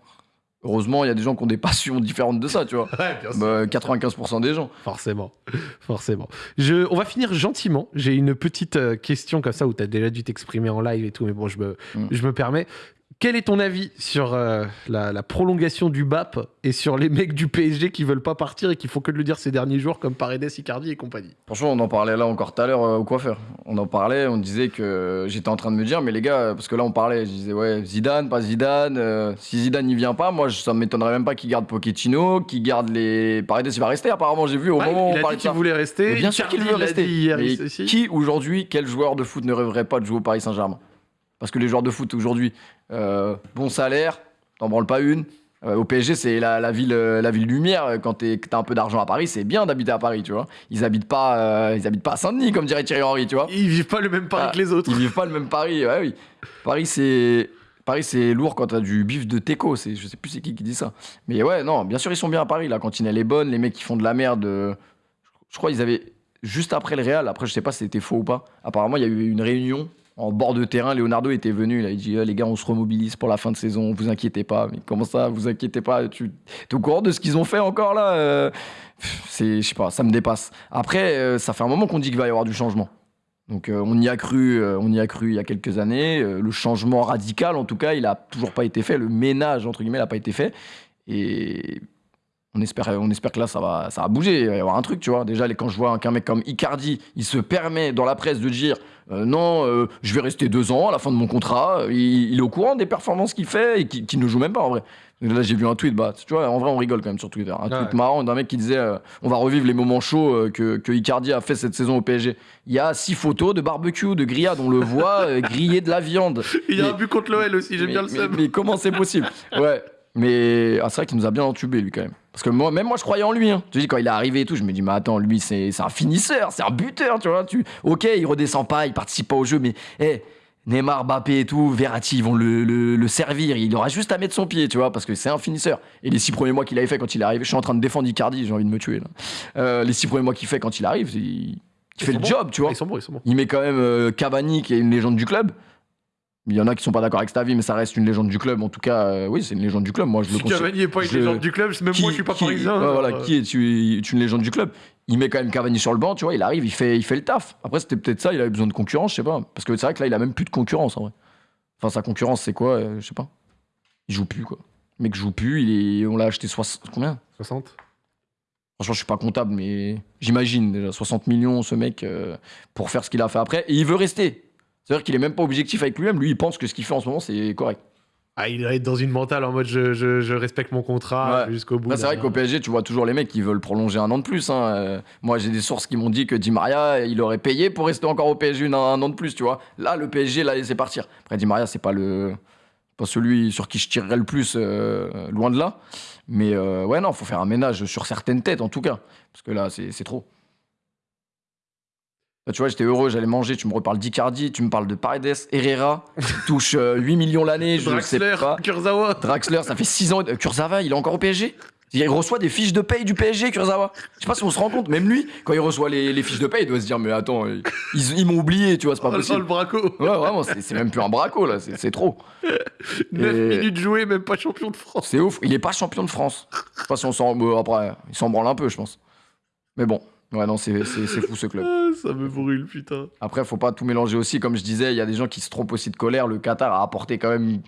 Heureusement, il y a des gens qui ont des passions différentes de ça, tu vois.
Ouais, bien sûr.
Bah, 95% des gens.
Forcément, forcément. Je, on va finir gentiment. J'ai une petite euh, question comme ça où tu as déjà dû t'exprimer en live et tout, mais bon, je me,
Mm.
je me permets. Quel est ton avis sur euh, la, la prolongation du BAP et sur les mecs du PSG qui veulent pas partir et qui font que de le dire ces derniers jours comme Paredes, Icardi et compagnie?
Franchement, on en parlait là encore tout à l'heure euh, au coiffeur. On en parlait, on disait que j'étais en train de me dire, mais les gars, euh, parce que là on parlait, je disais, ouais, Zidane, pas Zidane. euh, si Zidane n'y vient pas, moi ça m'étonnerait même pas qu'il garde Pochettino, qu'il garde les. Paredes, il va rester apparemment, j'ai vu au
Ouais,
moment où
Il
on parlait
qu'il voulait rester.
Mais bien sûr qu'il veut rester.
hier
Mais qui aujourd'hui, quel joueur de foot ne rêverait pas de jouer au Paris Saint-Germain? Parce que les joueurs de foot aujourd'hui, euh, bon salaire, t'en branles pas une. Euh, au PSG, c'est la, la ville, euh, la ville lumière. Quand t'as un peu d'argent à Paris, c'est bien d'habiter à Paris, tu vois. Ils habitent pas, euh, ils habitent pas à Saint-Denis, comme dirait Thierry Henry, tu vois.
Ils vivent pas le même Paris
Ah,
que les autres.
Ils vivent pas le même Paris, ouais, oui. Paris, c'est. Paris, c'est lourd quand t'as du bif de teco. C'est, je sais plus c'est qui qui dit ça. Mais ouais, non, bien sûr, ils sont bien à Paris. La cantine, elle est bonne. Les mecs qui font de la merde. euh, Je crois qu'ils avaient. Juste après le Real, après, je sais pas si c'était faux ou pas. Apparemment, il y a eu une réunion en bord de terrain. Leonardo était venu. Il a dit Eh, Les gars, on se remobilise pour la fin de saison. Vous inquiétez pas. Mais comment ça, vous inquiétez pas Tu es au courant de ce qu'ils ont fait encore là Euh, C'est, je sais pas, ça me dépasse. Après, euh, ça fait un moment qu'on dit qu'il va y avoir du changement. Donc euh, on y a cru, on y a cru il y a quelques années. Le changement radical, en tout cas, il a toujours pas été fait. Le ménage entre guillemets, n'a pas été fait. Et on espère, on espère que là, ça va, ça va bouger. Il va y avoir un truc, tu vois. Déjà, les- quand je vois qu'un mec comme Icardi, il se permet dans la presse de dire euh, non, euh, je vais rester deux ans à la fin de mon contrat. Il, il est au courant des performances qu'il fait et qu'il ne joue même pas en vrai. Là, j'ai vu un tweet, bah, tu vois, en vrai, on rigole quand même sur Twitter. Un tweet marrant d'un mec qui disait euh, on va revivre les moments chauds euh, que, que Icardi a fait cette saison au PSG. Il y a six photos de barbecue, de grillade, on le voit euh, griller de la viande.
Il y a
Mais-
un but contre l'OL aussi, j'aime bien le
mais-
seum.
mais comment c'est possible? Ouais. Mais ah, c'est vrai qu'il nous a bien entubé lui quand même. Parce que moi, même moi je croyais en lui. Hein. Tu dis quand il est arrivé et tout, je me dis mais attends lui c'est un finisseur, c'est un buteur, tu vois. Tu ok il redescend pas, il participe pas au jeu, mais hey, Neymar, Mbappé et tout, Verratti ils vont le, le- le servir. Il aura juste à mettre son pied, tu vois, parce que c'est un finisseur. Et les six premiers mois qu'il avait fait quand il est arrivé, je suis en train de défendre Icardi, j'ai envie de me tuer là. Euh, les six premiers mois qu'il fait quand il arrive, il, fait le job, tu vois.
Ils sont bons, ils sont bons.
Il met quand même euh, Cavani, qui est une légende du club. Il y en a qui sont pas d'accord avec cet avis, mais ça reste une légende du club. En tout cas, euh, oui, c'est une légende du club. Moi, je le
Si
considère.
Cavani n'est pas une
je-
légende du club, même
Qui-
moi je suis pas
qui-
parisien.
ouais, voilà,
alors,
qui est, tu- est une légende du club? Il met quand même Cavani sur le banc, tu vois. Il arrive, il fait, il fait le taf. Après, c'était peut-être ça. Il avait besoin de concurrence, je sais pas. Parce que c'est vrai que là, il a même plus de concurrence en vrai. Enfin, sa concurrence, c'est quoi euh, Je sais pas. Il joue plus quoi. Le mec joue plus. Il est, on l'a acheté 60 combien?
60
Franchement, je suis pas comptable, mais j'imagine déjà 60 millions ce mec euh, pour faire ce qu'il a fait après. Et il veut rester. C'est-à-dire qu'il est même pas objectif avec lui-même. Lui, il pense que ce qu'il fait en ce moment, c'est correct.
Ah, il doit être dans une mentale en mode je, je- je respecte mon contrat
Ouais.
jusqu'au bout.
Là, c'est vrai qu'au PSG, tu vois toujours les mecs qui veulent prolonger un an de plus. hein. Euh, moi, j'ai des sources qui m'ont dit que Di Maria, il aurait payé pour rester encore au PSG un, un an de plus, tu vois. Là, le PSG l'a laissé partir. Après, Di Maria, c'est pas le pas celui sur qui je tirerais le plus, euh, loin de là. Mais euh, ouais, non, faut faire un ménage sur certaines têtes, en tout cas. Parce que là, c'est trop. Là, tu vois, j'étais heureux, j'allais manger, tu me reparles d'Icardi, tu me parles de Paredes, Herrera, qui touche euh, 8 millions l'année, je sais
Draxler,
pas.
Kurzawa.
Draxler, ça fait 6 ans. Euh, Kurzawa, il est encore au PSG Il reçoit des fiches de paye du PSG, Kurzawa. Je sais pas si on se rend compte, même lui, quand il reçoit les, les fiches de paye, il doit se dire Mais attends, ils, ils- ils m'ont oublié, tu vois, c'est pas
Oh, le
possible.
braco.
Ouais, vraiment, c'est même plus un braco, là, c'est c'est trop.
9
Et-
minutes jouées, même pas champion de France.
C'est ouf. Il est pas champion de France. Je sais pas si on s'en. bon, après, il s'en branle un peu, je pense. Mais bon, ouais, non, c'est fou ce club.
Ah, ça me brûle, putain.
Après, faut pas tout mélanger aussi. Comme je disais, il y a des gens qui se trompent aussi de colère. Le Qatar a apporté quand même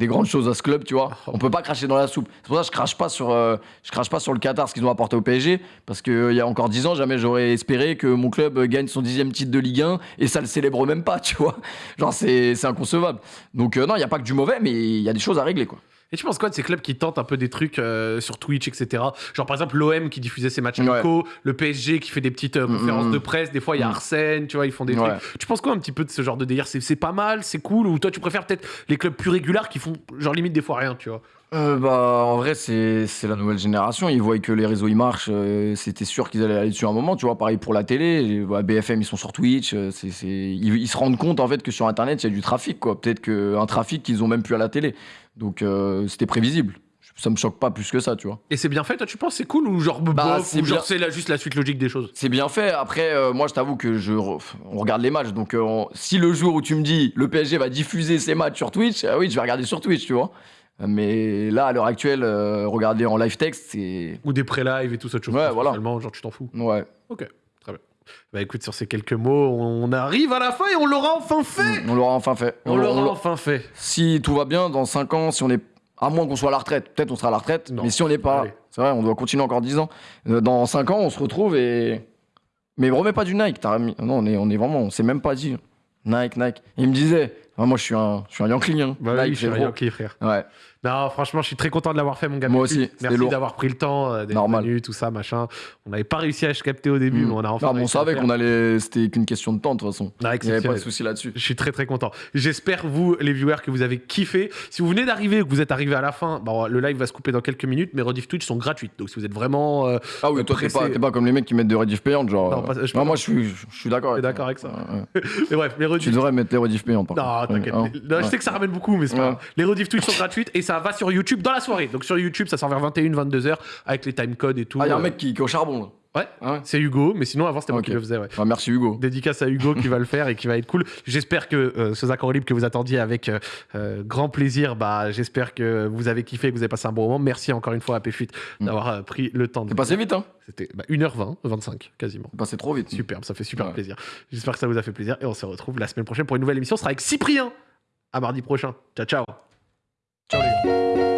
des grandes choses à ce club, tu vois. On peut pas cracher dans la soupe. C'est pour ça que je crache pas sur, euh, je crache pas sur le Qatar, ce qu'ils ont apporté au PSG, parce qu'il y a encore 10 ans, jamais j'aurais espéré que mon club gagne son dixième titre de Ligue 1 et ça le célèbre même pas, tu vois. Genre, c'est c'est inconcevable. Donc, euh, non, il y a pas que du mauvais, mais il y a des choses à régler, quoi.
Et tu penses quoi de ces clubs qui tentent un peu des trucs euh, sur Twitch, etc. Genre par exemple l'OM qui diffusait ses matchs
Ouais.
amicaux, le PSG qui fait des petites euh, conférences
Mm, mm.
de presse, des fois il y a
Mm.
Arsène, tu vois, ils font des
Ouais.
trucs. Tu penses quoi un petit peu de ce genre de délire? C'est c'est pas mal, c'est cool Ou toi tu préfères peut-être les clubs plus réguliers qui font genre limite des fois rien, tu vois?
Euh, bah, en vrai, c'est la nouvelle génération. Ils voient que les réseaux ils marchent. euh, C'était sûr qu'ils allaient aller dessus un moment. Tu vois, pareil pour la télé. Et, bah, BFM, ils sont sur Twitch. euh, c'est c'est- Ils, ils se rendent compte en fait que sur Internet, il y a du trafic. quoi. Peut-être qu'un trafic qu'ils ont même plus à la télé. Donc, euh, c'était prévisible. Ça me choque pas plus que ça, tu vois.
Et c'est bien fait, toi tu penses? C'est cool ou genre
Bah,
bof,
c'est
ou genre
bien.
c'est juste la suite logique des choses?
C'est bien fait. Après, euh, moi, je t'avoue que je re- on regarde les matchs. Donc, euh, on- si le jour où tu me dis le PSG va diffuser ses matchs sur Twitch, ah oui, je vais regarder sur Twitch, tu vois. Mais là, à l'heure actuelle, euh, regarder en live text, c'est.
Ou des pré-live et tout ça, chose
Ouais, voilà.
genre tu t'en fous.
Ouais.
Bah écoute, sur ces quelques mots, on arrive à la fin et on l'aura enfin fait
On l'aura enfin fait.
On l'aura
l'a-
enfin fait
Si tout va bien, dans 5 ans, si on est. À moins qu'on soit à la retraite, peut-être on sera à la retraite,
Non.
mais si on n'est pas. C'est vrai, on doit continuer encore 10 ans. Euh, Dans 5 ans, on se retrouve et. Mais remets pas du Nike, t'as mis. Non, on est, on est vraiment. On s'est même pas dit. Nike, Nike. Il me disait. ah, moi, je suis un, je suis un Yankee, hein.
Bah
Nike,
oui, je suis un. Yankee, frère.
Ouais.
Non, franchement, je suis très content de l'avoir fait, mon gars.
Moi aussi,
Merci d'avoir pris le temps, euh, d'être
Normal.
venu, tout ça, machin. On n'avait pas réussi à se capter au début,
Mm.
mais on a enfin.
Non, mais on savait qu'on allait. C'était qu'une question de temps, de toute façon.
Non,
Il n'y avait pas de souci là-dessus.
Je suis très très content. J'espère, vous, les viewers, que vous avez kiffé. Si vous venez d'arriver ou que vous êtes arrivé à la fin, bon, le live va se couper dans quelques minutes, mais rediff Twitch sont gratuites. Donc si vous êtes vraiment. euh,
Ah oui, toi, t'es pas, pas comme les mecs qui mettent des rediff payantes, genre.
Non,
euh,
pas- je-
non, moi, je suis, je suis d'accord. Avec
d'accord avec ça
Ouais.
Mais bref, les
Tu
rediff.
devrais mettre les rediff payantes,
Non, t'inquiète. Non, je sais que ça ramène beaucoup, mais c'est pas. Les rediff Twitch sont gratuites et ça va sur YouTube dans la soirée. Donc sur YouTube, ça sort vers 21, 22h avec les timecodes et tout.
Ah, il y a un
Euh,
mec qui, qui est au charbon, là.
Ouais,
Ah ouais.
c'est Hugo, mais sinon avant c'était moi qui le faisais, ouais.
Ah, merci, Hugo.
Dédicace à Hugo qui va le faire et qui va être cool. J'espère que euh, ce en libre que vous attendiez avec euh, grand plaisir, bah, j'espère que vous avez kiffé, que vous avez passé un bon moment. Merci encore une fois à Péfut
Mm.
d'avoir euh, pris le temps de.
C'est passé vite, hein
C'était bah, 1h20, 25 quasiment.
C'est passé trop vite.
Superbe, ça fait super
Ouais.
plaisir. J'espère que ça vous a fait plaisir et on se retrouve la semaine prochaine pour une nouvelle émission. Ce sera avec Cyprien. À mardi prochain. Ciao, ciao.
Ciao, les gars.